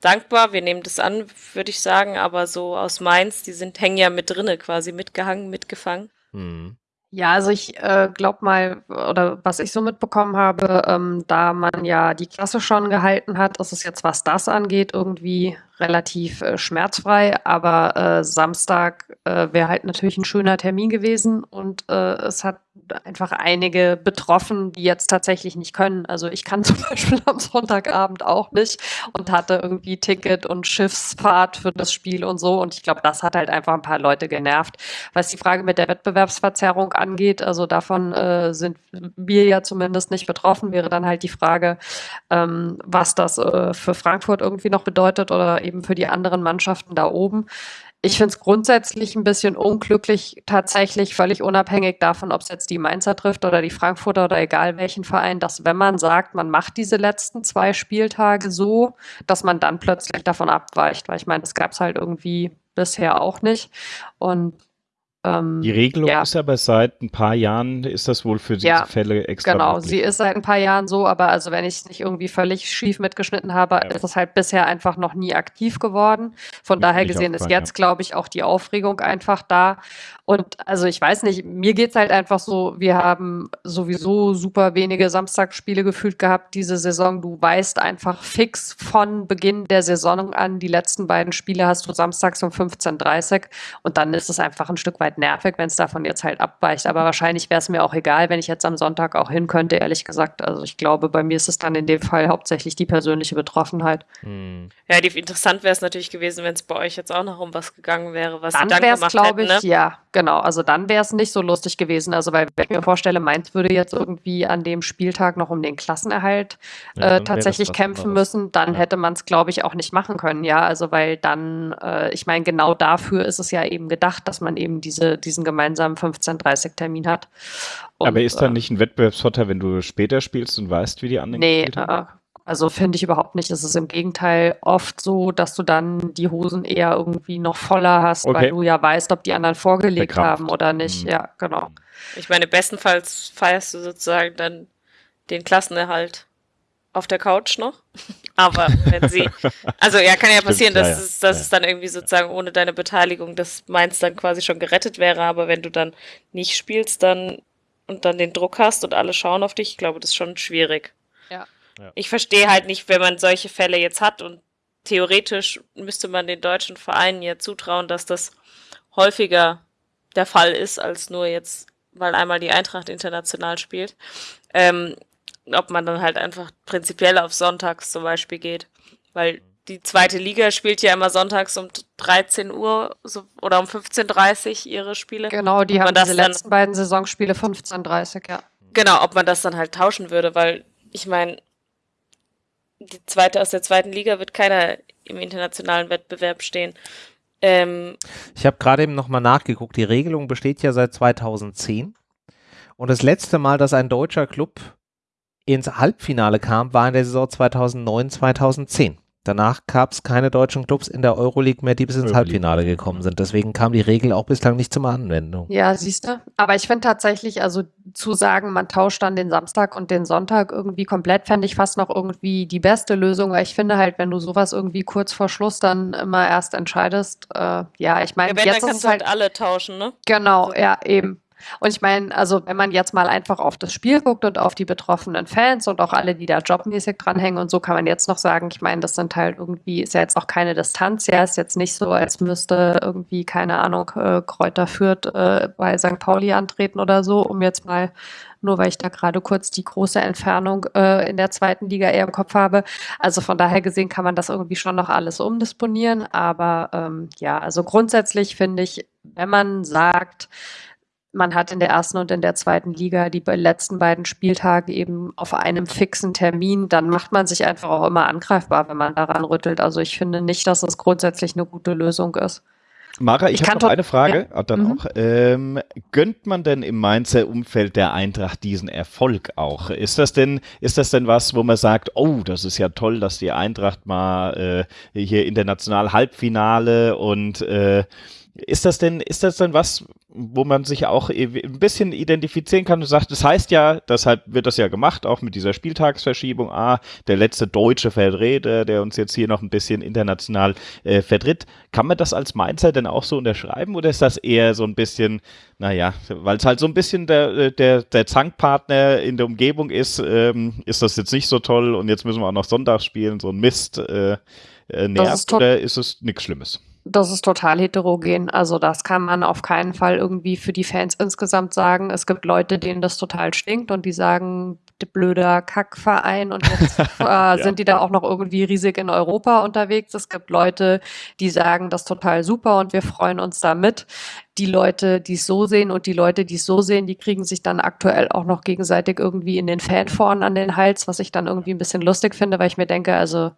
dankbar. Wir nehmen das an, würde ich sagen, aber so aus Mainz, die sind hängen ja mit drinne, quasi mitgehangen, mitgefangen. Mhm. Ja, also ich äh, glaube mal, oder was ich so mitbekommen habe, ähm, da man ja die Klasse schon gehalten hat, ist es jetzt, was das angeht, irgendwie relativ äh, schmerzfrei. Aber äh, Samstag äh, wäre halt natürlich ein schöner Termin gewesen und äh, es hat einfach einige betroffen, die jetzt tatsächlich nicht können. Also ich kann zum Beispiel am Sonntagabend auch nicht und hatte irgendwie Ticket und Schiffsfahrt für das Spiel und so. Und ich glaube, das hat halt einfach ein paar Leute genervt. Was die Frage mit der Wettbewerbsverzerrung angeht, also davon äh, sind wir ja zumindest nicht betroffen, wäre dann halt die Frage, ähm, was das äh, für Frankfurt irgendwie noch bedeutet oder eben für die anderen Mannschaften da oben. Ich finde es grundsätzlich ein bisschen unglücklich, tatsächlich völlig unabhängig davon, ob es jetzt die Mainzer trifft oder die Frankfurter oder egal welchen Verein, dass wenn man sagt, man macht diese letzten zwei Spieltage so, dass man dann plötzlich davon abweicht. Weil ich meine, das gab es halt irgendwie bisher auch nicht. Und Ähm, die Regelung ja. ist aber seit ein paar Jahren, ist das wohl für diese ja, Fälle extra Genau, möglich. sie ist seit ein paar Jahren so, aber also wenn ich es nicht irgendwie völlig schief mitgeschnitten habe, ja. ist es halt bisher einfach noch nie aktiv geworden. Von daher gesehen ist jetzt, glaube ich, auch die Aufregung einfach da. Und also ich weiß nicht, mir geht es halt einfach so, wir haben sowieso super wenige Samstagsspiele gefühlt gehabt diese Saison. Du weißt einfach fix von Beginn der Saison an, die letzten beiden Spiele hast du samstags um 15.30 Uhr und dann ist es einfach ein Stück weit nervig, wenn es davon jetzt halt abweicht. Aber wahrscheinlich wäre es mir auch egal, wenn ich jetzt am Sonntag auch hin könnte, ehrlich gesagt. Also ich glaube, bei mir ist es dann in dem Fall hauptsächlich die persönliche Betroffenheit. Hm. Ja, die, interessant wäre es natürlich gewesen, wenn es bei euch jetzt auch noch um was gegangen wäre, was dann, dann wäre es, glaube ich, ne? ja, Genau, also dann wäre es nicht so lustig gewesen. Also, weil wenn ich mir vorstelle, Mainz würde jetzt irgendwie an dem Spieltag noch um den Klassenerhalt ja, äh, tatsächlich kämpfen müssen, dann ja. hätte man es, glaube ich, auch nicht machen können. Ja, also weil dann, äh, ich meine, genau dafür ist es ja eben gedacht, dass man eben diese, diesen gemeinsamen 15:30-Termin hat. Und, Aber ist da äh, nicht ein Wettbewerbsvorteil, wenn du später spielst und weißt, wie die anderen nee, äh, also finde ich überhaupt nicht. Es ist im Gegenteil oft so, dass du dann die Hosen eher irgendwie noch voller hast, okay. weil du ja weißt, ob die anderen vorgelegt Bekraft. haben oder nicht. Mhm. Ja, genau. Ich meine, bestenfalls feierst du sozusagen dann den Klassenerhalt auf der Couch noch. Aber wenn sie, also ja, kann ja passieren, Stimmt, dass, ja, Es, dass ja. es dann irgendwie sozusagen ohne deine Beteiligung das Mainz dann quasi schon gerettet wäre. Aber wenn du dann nicht spielst, dann und dann den Druck hast und alle schauen auf dich, ich glaube, das ist schon schwierig. Ja. Ich verstehe halt nicht, wenn man solche Fälle jetzt hat und theoretisch müsste man den deutschen Vereinen ja zutrauen, dass das häufiger der Fall ist, als nur jetzt, weil einmal die Eintracht international spielt. Ähm, ob man dann halt einfach prinzipiell auf Sonntags zum Beispiel geht. Weil die zweite Liga spielt ja immer sonntags um 13 Uhr so, oder um 15.30 Uhr ihre Spiele. Genau, die haben diese letzten beiden Saisonspiele 15.30 Uhr, ja. Genau, ob man das dann halt tauschen würde, weil ich meine, die zweite aus der zweiten Liga wird keiner im internationalen Wettbewerb stehen. Ähm, ich habe gerade eben nochmal nachgeguckt. Die Regelung besteht ja seit 2010. Und das letzte Mal, dass ein deutscher Club ins Halbfinale kam, war in der Saison 2009, 2010. Danach gab es keine deutschen Clubs in der Euroleague mehr, die bis ins Euroleague. Halbfinale gekommen sind. Deswegen kam die Regel auch bislang nicht zur Anwendung. Ja, siehst du. Aber ich finde tatsächlich, also zu sagen, man tauscht dann den Samstag und den Sonntag irgendwie komplett, fände ich fast noch irgendwie die beste Lösung, weil ich finde halt, wenn du sowas irgendwie kurz vor Schluss dann immer erst entscheidest, äh, ja, ich meine, ja, jetzt dann kannst du halt alle tauschen, ne? Genau, also. ja, eben. Und ich meine, also wenn man jetzt mal einfach auf das Spiel guckt und auf die betroffenen Fans und auch alle, die da jobmäßig dranhängen und so, kann man jetzt noch sagen, ich meine, das sind halt irgendwie, ist ja jetzt auch keine Distanz, ja, ist jetzt nicht so, als müsste irgendwie, keine Ahnung, äh, Kräuter führt äh, bei St. Pauli antreten oder so, um jetzt mal nur weil ich da gerade kurz die große Entfernung äh, in der zweiten Liga eher im Kopf habe. Also von daher gesehen kann man das irgendwie schon noch alles umdisponieren. Aber ähm, ja, also grundsätzlich finde ich, wenn man sagt, man hat in der ersten und in der zweiten Liga die letzten beiden Spieltage eben auf einem fixen Termin, dann macht man sich einfach auch immer angreifbar, wenn man daran rüttelt. Also ich finde nicht, dass das grundsätzlich eine gute Lösung ist. Mara, ich, ich habe noch eine Frage, ja. Ah, dann mhm. auch. Ähm, gönnt man denn im Mainzer Umfeld der Eintracht diesen Erfolg auch? Ist das denn, ist das denn was, wo man sagt, oh, das ist ja toll, dass die Eintracht mal äh, hier international Halbfinale und äh, ist das denn, ist das denn was, wo man sich auch ein bisschen identifizieren kann und sagt, das heißt ja, deshalb wird das ja gemacht, auch mit dieser Spieltagsverschiebung, ah, der letzte deutsche Vertreter, der uns jetzt hier noch ein bisschen international äh, vertritt. Kann man das als Mainzer denn auch so unterschreiben oder ist das eher so ein bisschen, naja, weil es halt so ein bisschen der, der, der Zankpartner in der Umgebung ist, ähm, ist das jetzt nicht so toll und jetzt müssen wir auch noch Sonntag spielen, so ein Mist äh, äh nervt oder ist es nichts Schlimmes? Das ist total heterogen. Also das kann man auf keinen Fall irgendwie für die Fans insgesamt sagen. Es gibt Leute, denen das total stinkt und die sagen, blöder Kackverein und jetzt äh, ja. sind die da auch noch irgendwie riesig in Europa unterwegs. Es gibt Leute, die sagen, das ist total super und wir freuen uns da mit die Leute, die es so sehen und die Leute, die es so sehen, die kriegen sich dann aktuell auch noch gegenseitig irgendwie in den Fanforen an den Hals, was ich dann irgendwie ein bisschen lustig finde, weil ich mir denke, also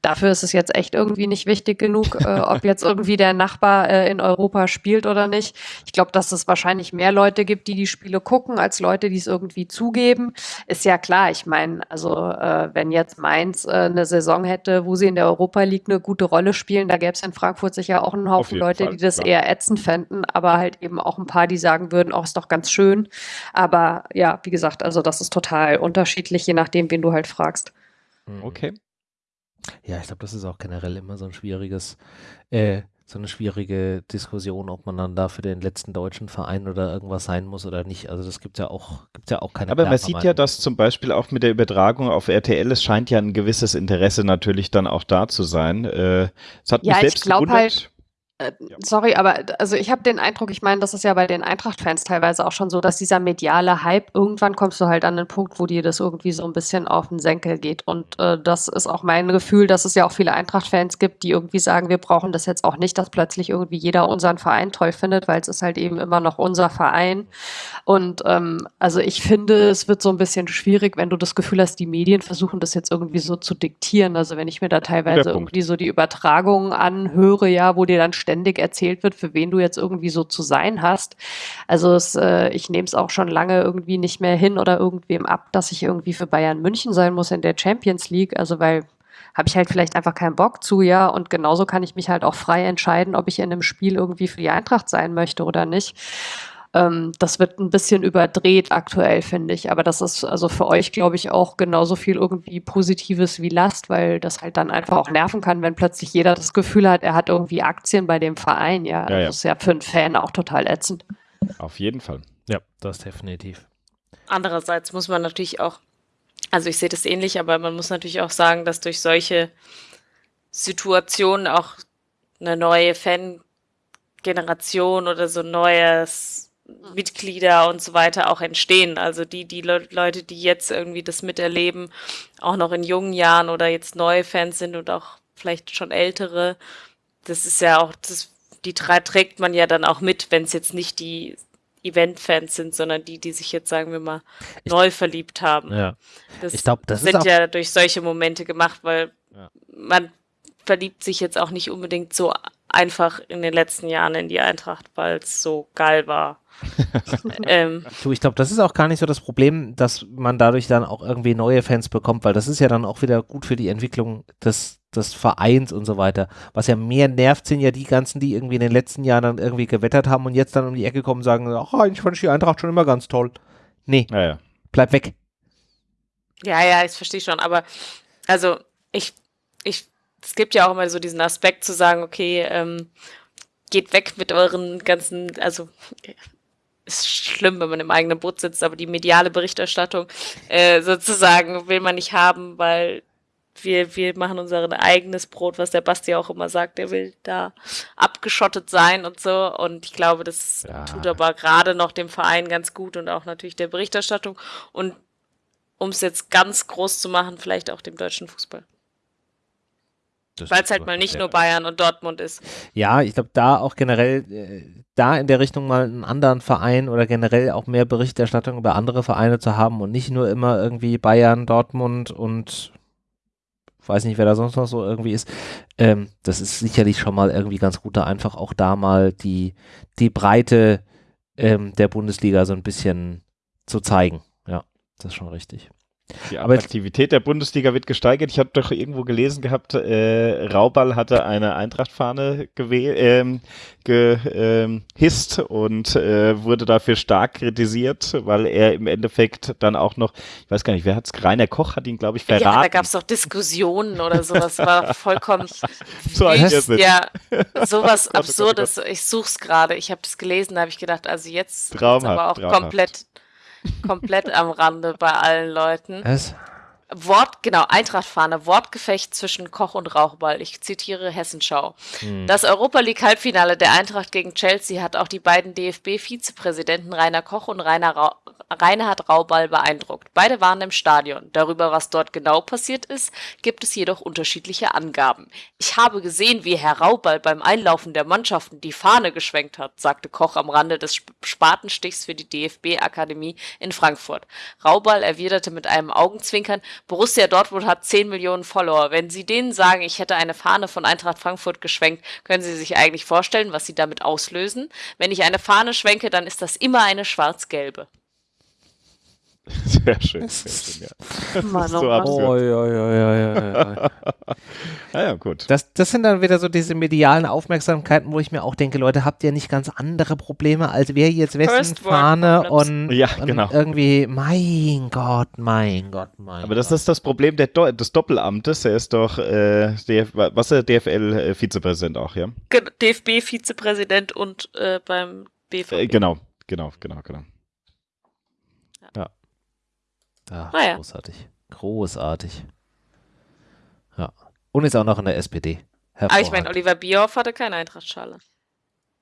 dafür ist es jetzt echt irgendwie nicht wichtig genug, äh, ob jetzt irgendwie der Nachbar äh, in Europa spielt oder nicht. Ich glaube, dass es wahrscheinlich mehr Leute gibt, die die Spiele gucken, als Leute, die es irgendwie zugeben. Ist ja klar. Ich meine, also äh, wenn jetzt Mainz äh, eine Saison hätte, wo sie in der Europa League eine gute Rolle spielen, da gäbe es in Frankfurt sicher auch einen Haufen Leute, Fall, die das klar. eher ätzend fänden aber halt eben auch ein paar, die sagen würden, auch oh, ist doch ganz schön. Aber ja, wie gesagt, also das ist total unterschiedlich, je nachdem, wen du halt fragst. Mhm. Okay. Ja, ich glaube, das ist auch generell immer so ein schwieriges äh, so eine schwierige Diskussion, ob man dann da für den letzten deutschen Verein oder irgendwas sein muss oder nicht. Also das gibt ja auch, gibt ja auch keine. Aber man sieht ja, dass zum Beispiel auch mit der Übertragung auf RTL, es scheint ja ein gewisses Interesse natürlich dann auch da zu sein. Äh, es hat ja, mich selbst ich glaube halt, äh, sorry, aber also ich habe den Eindruck, ich meine, das ist ja bei den Eintracht-Fans teilweise auch schon so, dass dieser mediale Hype, irgendwann kommst du halt an den Punkt, wo dir das irgendwie so ein bisschen auf den Senkel geht. Und äh, das ist auch mein Gefühl, dass es ja auch viele Eintracht-Fans gibt, die irgendwie sagen, wir brauchen das jetzt auch nicht, dass plötzlich irgendwie jeder unseren Verein toll findet, weil es ist halt eben immer noch unser Verein. Und ähm, also ich finde, es wird so ein bisschen schwierig, wenn du das Gefühl hast, die Medien versuchen das jetzt irgendwie so zu diktieren. Also wenn ich mir da teilweise irgendwie so die Übertragungen anhöre, ja, wo dir dann ständig erzählt wird, für wen du jetzt irgendwie so zu sein hast. Also es, äh, ich nehme es auch schon lange irgendwie nicht mehr hin oder irgendwem ab, dass ich irgendwie für Bayern München sein muss in der Champions League. Also weil habe ich halt vielleicht einfach keinen Bock zu, ja. Und genauso kann ich mich halt auch frei entscheiden, ob ich in einem Spiel irgendwie für die Eintracht sein möchte oder nicht. Ähm, das wird ein bisschen überdreht aktuell, finde ich. Aber das ist also für euch, glaube ich, auch genauso viel irgendwie Positives wie Last, weil das halt dann einfach auch nerven kann, wenn plötzlich jeder das Gefühl hat, er hat irgendwie Aktien bei dem Verein. Ja, ja, ja. das ist ja für einen Fan auch total ätzend. Auf jeden Fall. Ja, das definitiv. Andererseits muss man natürlich auch, also ich sehe das ähnlich, aber man muss natürlich auch sagen, dass durch solche Situationen auch eine neue Fangeneration oder so neues Mitglieder und so weiter auch entstehen. Also die, die Le Leute, die jetzt irgendwie das miterleben, auch noch in jungen Jahren oder jetzt neue Fans sind und auch vielleicht schon ältere, das ist ja auch, das, die trägt man ja dann auch mit, wenn es jetzt nicht die Event-Fans sind, sondern die, die sich jetzt, sagen wir mal, ich, neu verliebt haben. Ja. Das, ich glaube, das sind ja durch solche Momente gemacht, weil ja. man verliebt sich jetzt auch nicht unbedingt so einfach in den letzten Jahren in die Eintracht, weil es so geil war. ähm. Du, ich glaube, das ist auch gar nicht so das Problem, dass man dadurch dann auch irgendwie neue Fans bekommt, weil das ist ja dann auch wieder gut für die Entwicklung des, des Vereins und so weiter. Was ja mehr nervt, sind ja die ganzen, die irgendwie in den letzten Jahren dann irgendwie gewettert haben und jetzt dann um die Ecke kommen und sagen, ach, eigentlich fand ich die Eintracht schon immer ganz toll. Nee, ja, ja. bleib weg. Ja, ja, ich verstehe schon, aber also ich, ich, es gibt ja auch immer so diesen Aspekt zu sagen, okay, ähm, geht weg mit euren ganzen, also ist schlimm, wenn man im eigenen Boot sitzt, aber die mediale Berichterstattung äh, sozusagen will man nicht haben, weil wir, wir machen unser eigenes Brot, was der Basti auch immer sagt, der will da abgeschottet sein und so. Und ich glaube, das ja. tut aber gerade noch dem Verein ganz gut und auch natürlich der Berichterstattung. Und um es jetzt ganz groß zu machen, vielleicht auch dem deutschen Fußball. Weil es halt mal nicht nur Bayern und Dortmund ist. Ja, ich glaube, da auch generell, äh, da in der Richtung mal einen anderen Verein oder generell auch mehr Berichterstattung über andere Vereine zu haben und nicht nur immer irgendwie Bayern, Dortmund und weiß nicht, wer da sonst noch so irgendwie ist. Ähm, das ist sicherlich schon mal irgendwie ganz gut, da einfach auch da mal die, die Breite ähm, der Bundesliga so ein bisschen zu zeigen. Ja, das ist schon richtig. Die Attraktivität der Bundesliga wird gesteigert. Ich habe doch irgendwo gelesen gehabt, äh, Rauball hatte eine Eintrachtfahne ähm, gehisst ähm, und äh, wurde dafür stark kritisiert, weil er im Endeffekt dann auch noch, ich weiß gar nicht, wer hat's, Rainer Koch hat ihn, glaube ich, verraten. Ja, da gab es doch Diskussionen oder so, das war vollkommen so ein wüst, Ja, sowas Absurdes. Ich such's gerade, ich habe das gelesen, da habe ich gedacht, also jetzt Traumhaft, aber auch traumhaft. komplett komplett am Rande bei allen Leuten. Was? Wort, genau, Eintrachtfahne, Wortgefecht zwischen Koch und Rauchball. Ich zitiere Hessenschau. Hm. Das Europa League Halbfinale der Eintracht gegen Chelsea hat auch die beiden DFB-Vizepräsidenten Rainer Koch und Rainer Ra Reinhard Rauball beeindruckt. Beide waren im Stadion. Darüber, was dort genau passiert ist, gibt es jedoch unterschiedliche Angaben. Ich habe gesehen, wie Herr Rauball beim Einlaufen der Mannschaften die Fahne geschwenkt hat, sagte Koch am Rande des Spatenstichs für die DFB-Akademie in Frankfurt. Rauball erwiderte mit einem Augenzwinkern, Borussia Dortmund hat 10 Millionen Follower. Wenn Sie denen sagen, ich hätte eine Fahne von Eintracht Frankfurt geschwenkt, können Sie sich eigentlich vorstellen, was Sie damit auslösen? Wenn ich eine Fahne schwenke, dann ist das immer eine schwarz-gelbe. Sehr schön, sehr schön, ja. Mann, so oh, ja, ja, ja, ja, ja. ja, ja, gut. Das, das sind dann wieder so diese medialen Aufmerksamkeiten, wo ich mir auch denke, Leute, habt ihr nicht ganz andere Probleme, als wir jetzt Westenfahne und, ja, genau. und irgendwie, mein Gott, mein Gott, mein Aber das ist das Problem der Do des Doppelamtes. Er ist doch, äh, DF was ist der DFL-Vizepräsident auch, ja? DFB-Vizepräsident und äh, beim BVB. Äh, genau, genau, genau, genau. Ja, ah, ja. großartig. Großartig. Ja. Und ist auch noch in der SPD. Aber ich meine, Oliver Bierhoff hatte keine Eintrachtschale.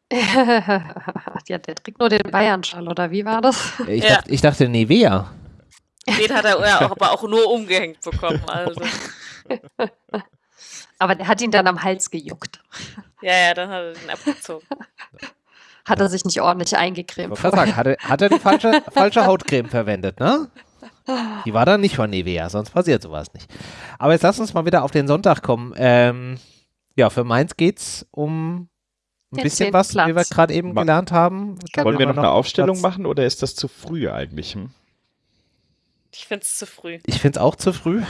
ja, der trägt nur den Bayern-Schal, oder wie war das? Ich, ja. dachte, ich dachte Nivea. Den hat er ja, aber auch nur umgehängt bekommen. Also. aber der hat ihn dann am Hals gejuckt. Ja, ja, dann hat er den abgezogen. Hat er sich nicht ordentlich eingecremt. Ich sagen, hat er, hat er die falsche, falsche Hautcreme verwendet, ne? Die war dann nicht von Nivea, sonst passiert sowas nicht. Aber jetzt lass uns mal wieder auf den Sonntag kommen. Ähm, ja, für Mainz geht es um ein bisschen was, Platz. wie wir gerade eben Ma gelernt haben. Wollen wir noch, noch eine Aufstellung Platz. machen oder ist das zu früh eigentlich? Hm? Ich finde es zu früh. Ich finde es auch zu früh.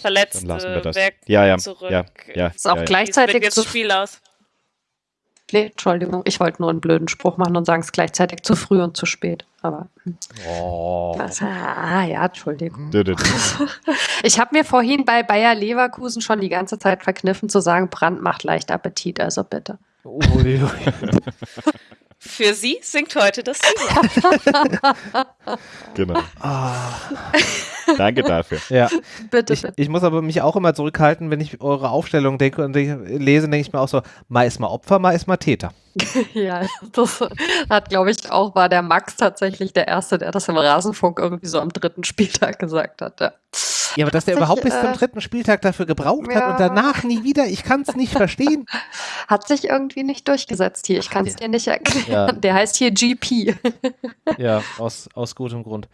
Verletzt, Dann lassen wir das. ja, ja, zurück. Ja, ja, ist auch ja, gleichzeitig jetzt Spiel aus. Nee, Entschuldigung, ich wollte nur einen blöden Spruch machen und sagen es gleichzeitig zu früh und zu spät. Aber. Hm. Oh. Das, ah, ja, Entschuldigung. ich habe mir vorhin bei Bayer Leverkusen schon die ganze Zeit verkniffen zu sagen, Brand macht leicht Appetit, also bitte. Ui. Für Sie singt heute das genau. Oh. Danke dafür. Ja. Bitte, ich, ich, muss aber mich auch immer zurückhalten, wenn ich eure Aufstellung denke und lese, denke ich mir auch so, mal ist mal Opfer, mal ist mal Täter. ja, das hat, glaube ich, auch war der Max tatsächlich der Erste, der das im Rasenfunk irgendwie so am dritten Spieltag gesagt hat. Ja. Ja, aber dass der überhaupt bis zum äh, dritten Spieltag dafür gebraucht ja. hat und danach nie wieder, ich kann es nicht verstehen. Hat sich irgendwie nicht durchgesetzt hier. Ich kann es dir nicht erklären. Ja. Der heißt hier GP. ja, aus, aus gutem Grund.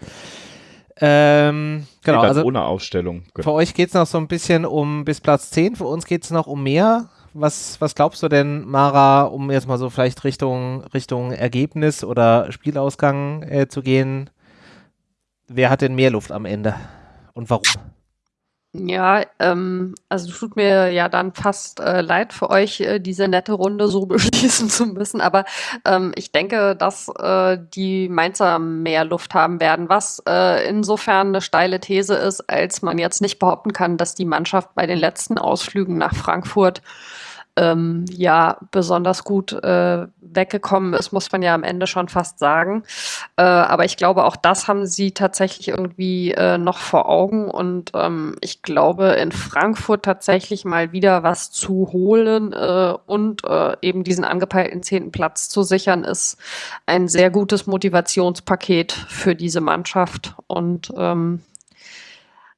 Ähm, genau, also ohne Aufstellung. Für euch geht es noch so ein bisschen um bis Platz 10, für uns geht es noch um mehr. Was, was glaubst du denn, Mara, um jetzt mal so vielleicht Richtung, Richtung Ergebnis oder Spielausgang äh, zu gehen? Wer hat denn mehr Luft am Ende? und warum? Ja, ähm, also tut mir ja dann fast äh, leid für euch, äh, diese nette Runde so beschließen zu müssen, aber ähm, ich denke, dass äh, die Mainzer mehr Luft haben werden, was äh, insofern eine steile These ist, als man jetzt nicht behaupten kann, dass die Mannschaft bei den letzten Ausflügen nach Frankfurt ähm, ja besonders gut äh, weggekommen ist, muss man ja am Ende schon fast sagen. Äh, aber ich glaube, auch das haben sie tatsächlich irgendwie äh, noch vor Augen. Und ähm, ich glaube, in Frankfurt tatsächlich mal wieder was zu holen äh, und äh, eben diesen angepeilten zehnten Platz zu sichern, ist ein sehr gutes Motivationspaket für diese Mannschaft. Und ähm,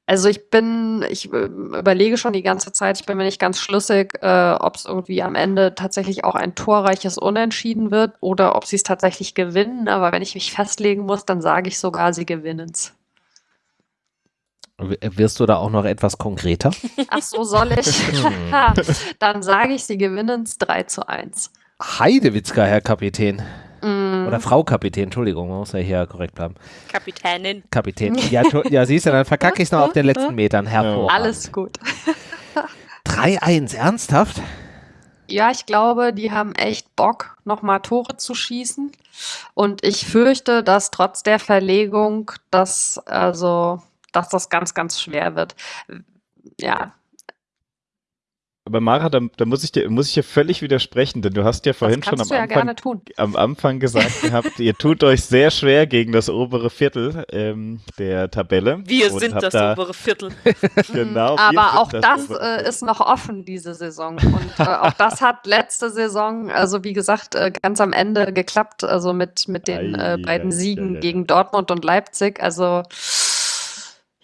also ich bin, ich äh, überlege schon die ganze Zeit, ich bin mir nicht ganz schlüssig, äh, ob es irgendwie am Ende tatsächlich auch ein torreiches Unentschieden wird oder ob sie es tatsächlich gewinnen. Aber wenn ich mich festlegen muss, dann sage ich sogar, sie gewinnen es. Wirst du da auch noch etwas konkreter? Ach so, soll ich? dann sage ich, sie gewinnen es 3 zu 1. Heidewitzka, Herr Kapitän. Oder Frau Kapitän, Entschuldigung, man muss ja hier korrekt bleiben. Kapitänin. Kapitän. Ja, ja siehst du, dann verkacke ich es noch auf den letzten Metern. Hervorragend. Alles gut. 3-1, ernsthaft? Ja, ich glaube, die haben echt Bock, nochmal Tore zu schießen. Und ich fürchte, dass trotz der Verlegung, dass, also, dass das ganz, ganz schwer wird. Ja, aber Mara, da, da, muss ich dir muss ich dir völlig widersprechen, denn du hast ja vorhin schon am, ja Anfang, am Anfang gesagt gehabt, ihr tut euch sehr schwer gegen das obere Viertel ähm, der Tabelle. Wir sind das da, obere Viertel. genau. Aber auch das, das äh, ist noch offen diese Saison und äh, auch das hat letzte Saison, also wie gesagt, äh, ganz am Ende geklappt, also mit mit den äh, beiden Siegen ja, ja, gegen Dortmund und Leipzig. Also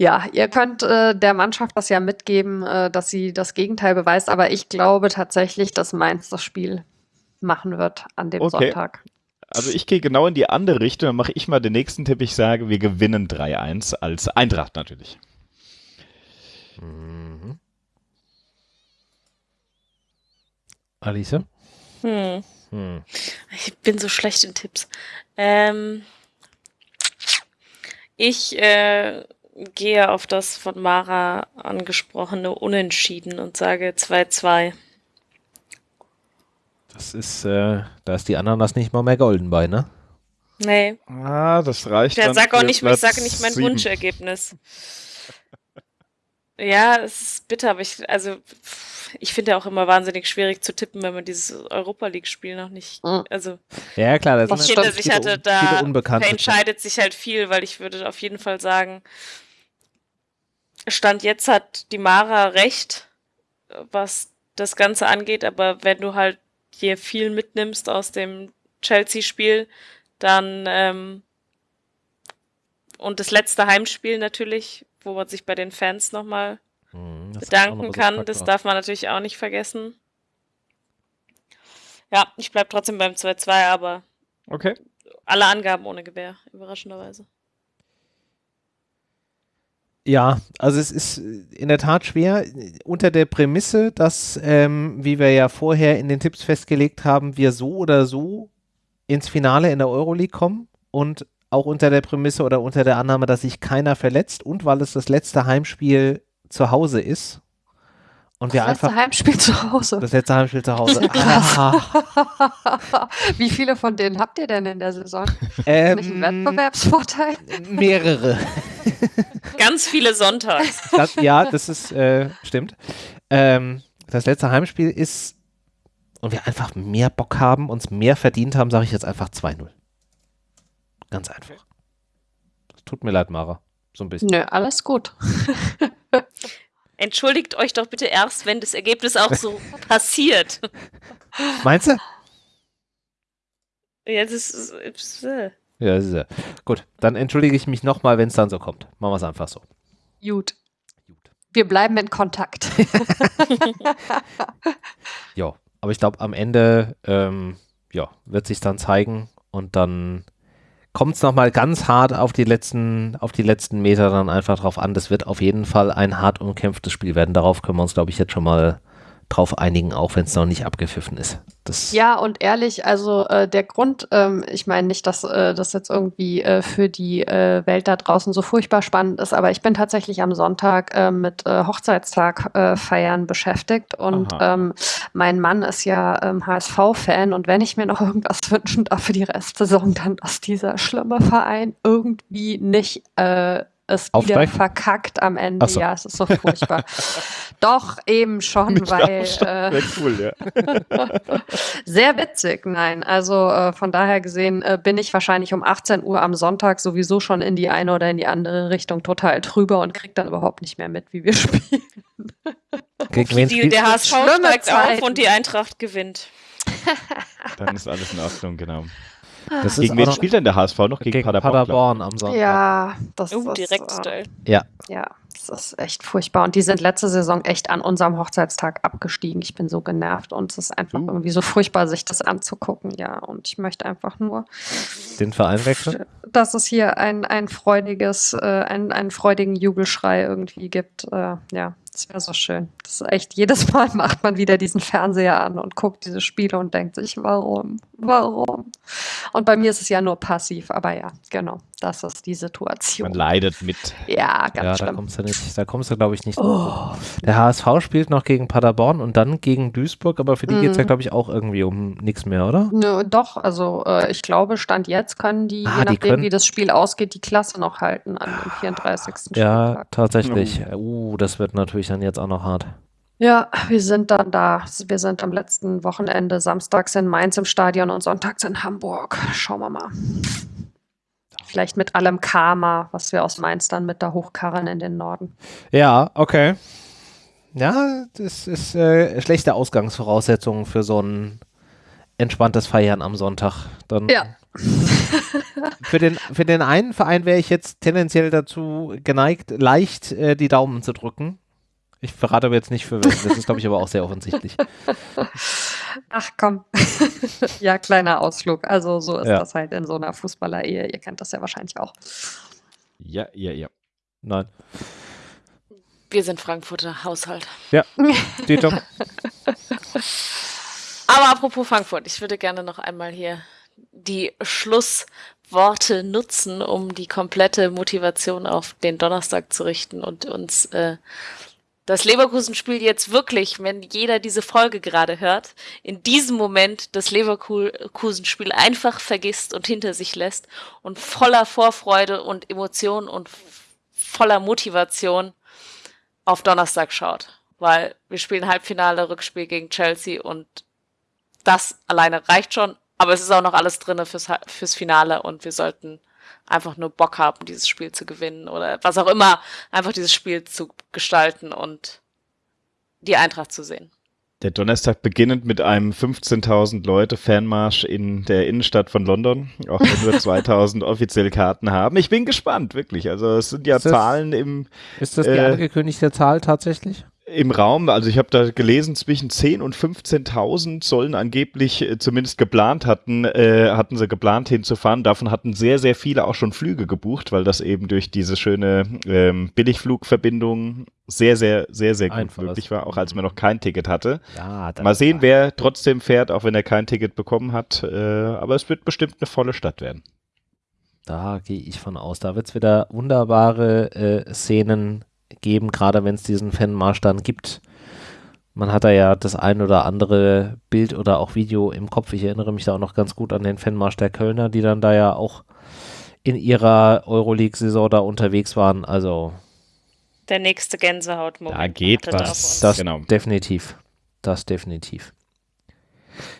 ja, ihr könnt äh, der Mannschaft das ja mitgeben, äh, dass sie das Gegenteil beweist, aber ich glaube tatsächlich, dass Mainz das Spiel machen wird an dem okay. Sonntag. Also ich gehe genau in die andere Richtung, dann mache ich mal den nächsten Tipp. Ich sage, wir gewinnen 3-1 als Eintracht natürlich. Mhm. Alice? Hm. Hm. Ich bin so schlecht in Tipps. Ähm, Ich äh, gehe auf das von Mara angesprochene Unentschieden und sage 2-2. Das ist, äh, da ist die Ananas nicht mal mehr golden bei, ne? Nee. Ah, das reicht. Der sag auch nicht, ich sage nicht mein sieben. Wunschergebnis. Ja, es ist bitter, aber ich, also, ich finde ja auch immer wahnsinnig schwierig zu tippen, wenn man dieses Europa League-Spiel noch nicht, mhm. also. Ja, klar, das was hinter sich hatte, da entscheidet sich halt viel, weil ich würde auf jeden Fall sagen, Stand jetzt hat die Mara recht, was das Ganze angeht, aber wenn du halt hier viel mitnimmst aus dem Chelsea-Spiel, dann ähm, und das letzte Heimspiel natürlich, wo man sich bei den Fans nochmal mhm, bedanken kann, das darf man natürlich auch nicht vergessen. Ja, ich bleib trotzdem beim 2-2, aber okay. alle Angaben ohne Gewehr, überraschenderweise. Ja, also es ist in der Tat schwer unter der Prämisse, dass, ähm, wie wir ja vorher in den Tipps festgelegt haben, wir so oder so ins Finale in der Euroleague kommen und auch unter der Prämisse oder unter der Annahme, dass sich keiner verletzt und weil es das letzte Heimspiel zu Hause ist, und wir das letzte Heimspiel zu Hause. Das letzte Heimspiel zu Hause. Wie viele von denen habt ihr denn in der Saison? Ähm, Nicht einen Wettbewerbsvorteil? Mehrere. Ganz viele Sonntags. Das, ja, das ist, äh, stimmt. Ähm, das letzte Heimspiel ist, und wir einfach mehr Bock haben, uns mehr verdient haben, sage ich jetzt einfach 2-0. Ganz einfach. Tut mir leid, Mara. So ein bisschen. Nö, alles gut. Entschuldigt euch doch bitte erst, wenn das Ergebnis auch so passiert. Meinst du? Ja, das ist. ist äh. Ja, das ist ja. Gut, dann entschuldige ich mich nochmal, wenn es dann so kommt. Machen wir es einfach so. Gut. Gut. Wir bleiben in Kontakt. ja, aber ich glaube, am Ende ähm, ja, wird sich dann zeigen und dann kommt es nochmal ganz hart auf die letzten, auf die letzten Meter dann einfach drauf an. Das wird auf jeden Fall ein hart umkämpftes Spiel werden. Darauf können wir uns, glaube ich, jetzt schon mal drauf einigen, auch wenn es noch nicht abgepfiffen ist. Das ja, und ehrlich, also äh, der Grund, ähm, ich meine nicht, dass äh, das jetzt irgendwie äh, für die äh, Welt da draußen so furchtbar spannend ist, aber ich bin tatsächlich am Sonntag äh, mit äh, Hochzeitstag feiern beschäftigt und ähm, mein Mann ist ja ähm, HSV-Fan und wenn ich mir noch irgendwas wünschen darf für die Restsaison, dann, dass dieser schlimme Verein irgendwie nicht es wieder verkackt am Ende. So. Ja, es ist so furchtbar. Doch, eben schon, Mich weil. Äh, cool, ja. sehr witzig, nein. Also äh, von daher gesehen äh, bin ich wahrscheinlich um 18 Uhr am Sonntag sowieso schon in die eine oder in die andere Richtung total drüber und krieg dann überhaupt nicht mehr mit, wie wir spielen. die, der HSV steigt auf und die Eintracht gewinnt. Dann ist alles in Ordnung, genau. Das gegen wen spielt denn der HSV noch? Gegen, gegen Paderborn, Paderborn am Sonntag. Ja, das uh, ist direkt äh, Ja. Ja, das ist echt furchtbar. Und die sind letzte Saison echt an unserem Hochzeitstag abgestiegen. Ich bin so genervt und es ist einfach uh. irgendwie so furchtbar, sich das anzugucken. Ja, und ich möchte einfach nur den Verein wechseln. Dass es hier ein, ein freudiges, äh, ein, einen freudigen Jubelschrei irgendwie gibt. Äh, ja, das wäre so schön. Das ist echt, jedes Mal macht man wieder diesen Fernseher an und guckt diese Spiele und denkt sich, warum? Warum? Und bei mir ist es ja nur passiv, aber ja, genau, das ist die Situation. Man leidet mit. Ja, ganz ja, schlimm. Da kommst du, nicht, da kommst du glaube ich, nicht. Oh. Der HSV spielt noch gegen Paderborn und dann gegen Duisburg, aber für die mm. geht es ja, glaube ich, auch irgendwie um nichts mehr, oder? Nö, doch, also äh, ich glaube, Stand jetzt können die, ah, je nachdem, können... wie das Spiel ausgeht, die Klasse noch halten an dem 34. Spieltag. Ja, tatsächlich. Mhm. Uh, das wird natürlich dann jetzt auch noch hart. Ja, wir sind dann da. Wir sind am letzten Wochenende samstags in Mainz im Stadion und sonntags in Hamburg. Schauen wir mal. Vielleicht mit allem Karma, was wir aus Mainz dann mit da hochkarren in den Norden. Ja, okay. Ja, das ist äh, schlechte Ausgangsvoraussetzungen für so ein entspanntes Feiern am Sonntag. Dann ja. für, den, für den einen Verein wäre ich jetzt tendenziell dazu geneigt, leicht äh, die Daumen zu drücken. Ich verrate aber jetzt nicht für welchen. Das ist, glaube ich, aber auch sehr offensichtlich. Ach komm. ja, kleiner Ausflug. Also so ist ja. das halt in so einer Fußballer-Ehe. Ihr kennt das ja wahrscheinlich auch. Ja, ja, ja. Nein. Wir sind Frankfurter Haushalt. Ja, Tito. aber apropos Frankfurt, ich würde gerne noch einmal hier die Schluss Worte nutzen, um die komplette Motivation auf den Donnerstag zu richten und uns äh, das Leverkusen-Spiel jetzt wirklich, wenn jeder diese Folge gerade hört, in diesem Moment das Leverkusen-Spiel einfach vergisst und hinter sich lässt und voller Vorfreude und Emotionen und voller Motivation auf Donnerstag schaut. Weil wir spielen Halbfinale, Rückspiel gegen Chelsea und das alleine reicht schon. Aber es ist auch noch alles drin fürs, fürs Finale und wir sollten einfach nur Bock haben, dieses Spiel zu gewinnen oder was auch immer, einfach dieses Spiel zu gestalten und die Eintracht zu sehen. Der Donnerstag beginnend mit einem 15.000 Leute Fanmarsch in der Innenstadt von London, auch wenn wir 2.000 offiziell Karten haben. Ich bin gespannt, wirklich. Also es sind ja das, Zahlen im... Ist das die äh, angekündigte Zahl tatsächlich? Im Raum, also ich habe da gelesen, zwischen 10 und 15.000 sollen angeblich äh, zumindest geplant hatten, äh, hatten sie geplant hinzufahren. Davon hatten sehr, sehr viele auch schon Flüge gebucht, weil das eben durch diese schöne ähm, Billigflugverbindung sehr, sehr, sehr, sehr gut Einfach möglich war, auch als man noch kein Ticket hatte. Ja, Mal sehen, wer trotzdem fährt, auch wenn er kein Ticket bekommen hat. Äh, aber es wird bestimmt eine volle Stadt werden. Da gehe ich von aus. Da wird es wieder wunderbare äh, Szenen geben, gerade wenn es diesen Fanmarsch dann gibt. Man hat da ja das ein oder andere Bild oder auch Video im Kopf. Ich erinnere mich da auch noch ganz gut an den Fanmarsch der Kölner, die dann da ja auch in ihrer Euroleague-Saison da unterwegs waren. Also der nächste Gänsehautmoment. Da geht was. Das genau. definitiv. Das definitiv.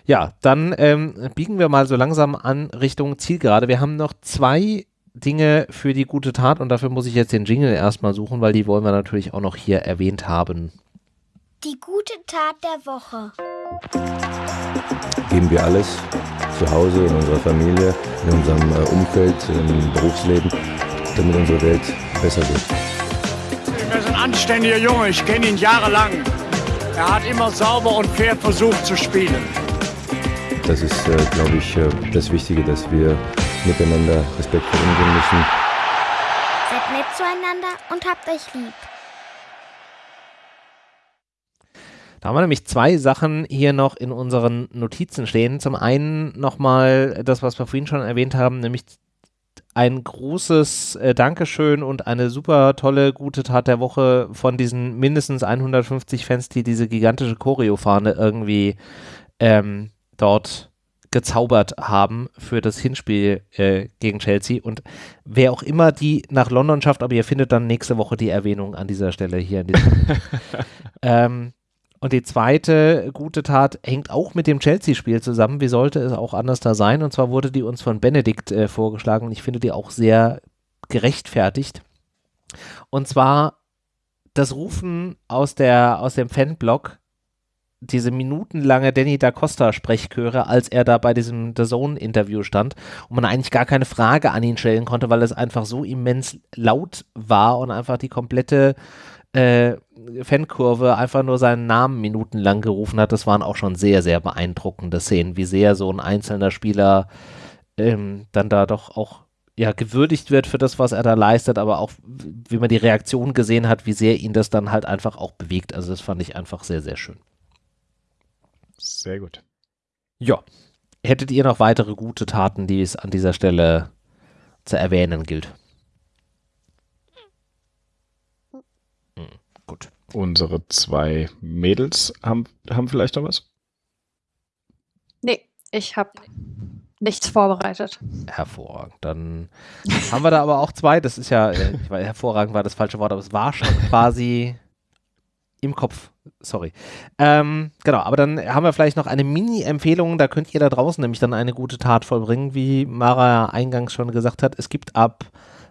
Ja, dann ähm, biegen wir mal so langsam an Richtung Zielgerade. Wir haben noch zwei Dinge für die gute Tat und dafür muss ich jetzt den Jingle erstmal suchen, weil die wollen wir natürlich auch noch hier erwähnt haben. Die gute Tat der Woche. Geben wir alles zu Hause, in unserer Familie, in unserem äh, Umfeld, im Berufsleben, damit unsere Welt besser wird. Er ist ein anständiger Junge, ich kenne ihn jahrelang. Er hat immer sauber und fair versucht zu spielen. Das ist, äh, glaube ich, äh, das Wichtige, dass wir miteinander respektvoll umgehen müssen. Seid nett zueinander und habt euch lieb. Da haben wir nämlich zwei Sachen hier noch in unseren Notizen stehen. Zum einen nochmal das, was wir vorhin schon erwähnt haben, nämlich ein großes äh, Dankeschön und eine super tolle gute Tat der Woche von diesen mindestens 150 Fans, die diese gigantische Choreofahne irgendwie ähm, dort gezaubert haben für das Hinspiel äh, gegen Chelsea. Und wer auch immer die nach London schafft, aber ihr findet dann nächste Woche die Erwähnung an dieser Stelle hier. ähm, und die zweite gute Tat hängt auch mit dem Chelsea-Spiel zusammen. Wie sollte es auch anders da sein? Und zwar wurde die uns von Benedikt äh, vorgeschlagen und ich finde die auch sehr gerechtfertigt. Und zwar das Rufen aus, der, aus dem Fanblog diese minutenlange Danny da Costa Sprechchöre, als er da bei diesem The Zone Interview stand und man eigentlich gar keine Frage an ihn stellen konnte, weil es einfach so immens laut war und einfach die komplette äh, Fankurve einfach nur seinen Namen minutenlang gerufen hat. Das waren auch schon sehr, sehr beeindruckende Szenen, wie sehr so ein einzelner Spieler ähm, dann da doch auch ja, gewürdigt wird für das, was er da leistet, aber auch, wie man die Reaktion gesehen hat, wie sehr ihn das dann halt einfach auch bewegt. Also das fand ich einfach sehr, sehr schön. Sehr gut. Ja. Hättet ihr noch weitere gute Taten, die es an dieser Stelle zu erwähnen gilt? Hm, gut. Unsere zwei Mädels haben, haben vielleicht noch was? Nee, ich habe nichts vorbereitet. Hervorragend. Dann haben wir da aber auch zwei. Das ist ja, äh, hervorragend war das falsche Wort, aber es war schon quasi im Kopf. Sorry. Ähm, genau, aber dann haben wir vielleicht noch eine Mini-Empfehlung. Da könnt ihr da draußen nämlich dann eine gute Tat vollbringen, wie Mara eingangs schon gesagt hat. Es gibt ab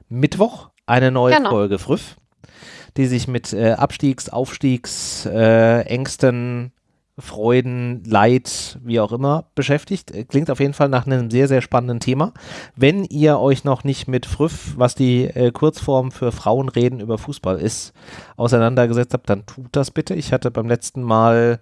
Mittwoch eine neue genau. Folge Früff, die sich mit äh, Abstiegs-, Aufstiegs-, äh, Ängsten, Freuden, Leid, wie auch immer beschäftigt. Klingt auf jeden Fall nach einem sehr, sehr spannenden Thema. Wenn ihr euch noch nicht mit Früff, was die äh, Kurzform für Frauenreden über Fußball ist, auseinandergesetzt habt, dann tut das bitte. Ich hatte beim letzten Mal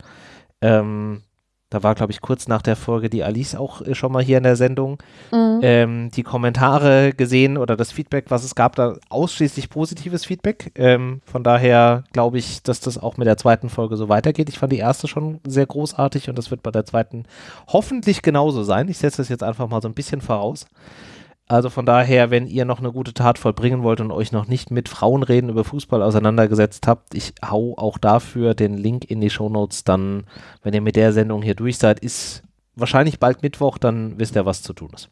ähm, da war, glaube ich, kurz nach der Folge die Alice auch äh, schon mal hier in der Sendung, mhm. ähm, die Kommentare gesehen oder das Feedback, was es gab, da ausschließlich positives Feedback. Ähm, von daher glaube ich, dass das auch mit der zweiten Folge so weitergeht. Ich fand die erste schon sehr großartig und das wird bei der zweiten hoffentlich genauso sein. Ich setze das jetzt einfach mal so ein bisschen voraus. Also von daher, wenn ihr noch eine gute Tat vollbringen wollt und euch noch nicht mit Frauenreden über Fußball auseinandergesetzt habt, ich hau auch dafür den Link in die Shownotes. Dann, wenn ihr mit der Sendung hier durch seid, ist wahrscheinlich bald Mittwoch, dann wisst ihr, was zu tun ist.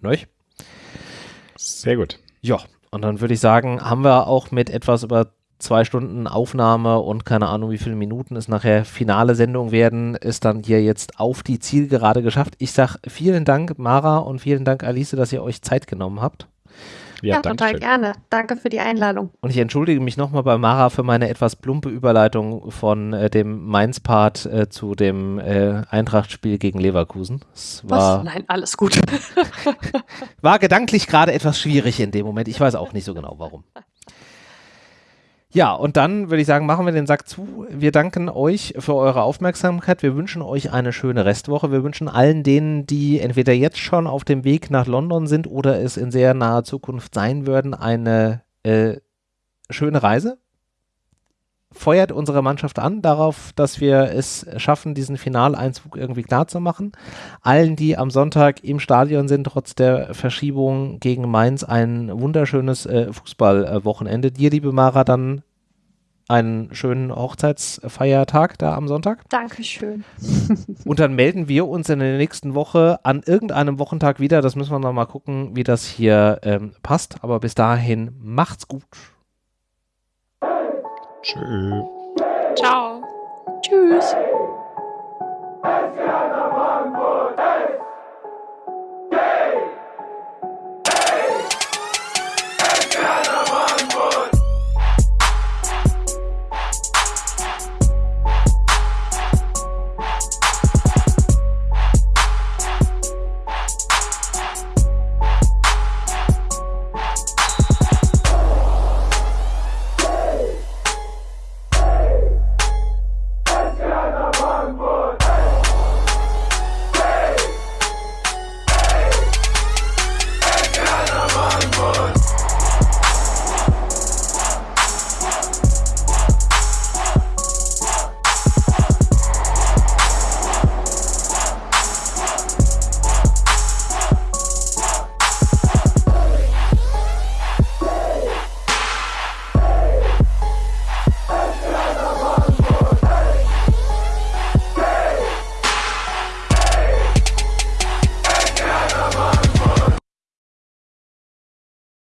Neuch? Sehr gut. Ja, und dann würde ich sagen, haben wir auch mit etwas über zwei Stunden Aufnahme und keine Ahnung, wie viele Minuten es nachher finale Sendung werden, ist dann hier jetzt auf die Zielgerade geschafft. Ich sage vielen Dank, Mara, und vielen Dank, Alice, dass ihr euch Zeit genommen habt. Ja, ja total schön. gerne. Danke für die Einladung. Und ich entschuldige mich nochmal bei Mara für meine etwas plumpe Überleitung von äh, dem Mainz-Part äh, zu dem äh, Eintracht-Spiel gegen Leverkusen. Was? Nein, alles gut. war gedanklich gerade etwas schwierig in dem Moment. Ich weiß auch nicht so genau warum. Ja, und dann würde ich sagen, machen wir den Sack zu. Wir danken euch für eure Aufmerksamkeit. Wir wünschen euch eine schöne Restwoche. Wir wünschen allen denen, die entweder jetzt schon auf dem Weg nach London sind oder es in sehr naher Zukunft sein würden, eine äh, schöne Reise. Feuert unsere Mannschaft an darauf, dass wir es schaffen, diesen Finaleinzug irgendwie klar zu machen. Allen, die am Sonntag im Stadion sind, trotz der Verschiebung gegen Mainz, ein wunderschönes äh, Fußballwochenende. Dir, liebe Mara, dann einen schönen Hochzeitsfeiertag da am Sonntag. Dankeschön. Und dann melden wir uns in der nächsten Woche an irgendeinem Wochentag wieder. Das müssen wir noch mal gucken, wie das hier ähm, passt. Aber bis dahin macht's gut. Tschüss. Ciao. Tschüss.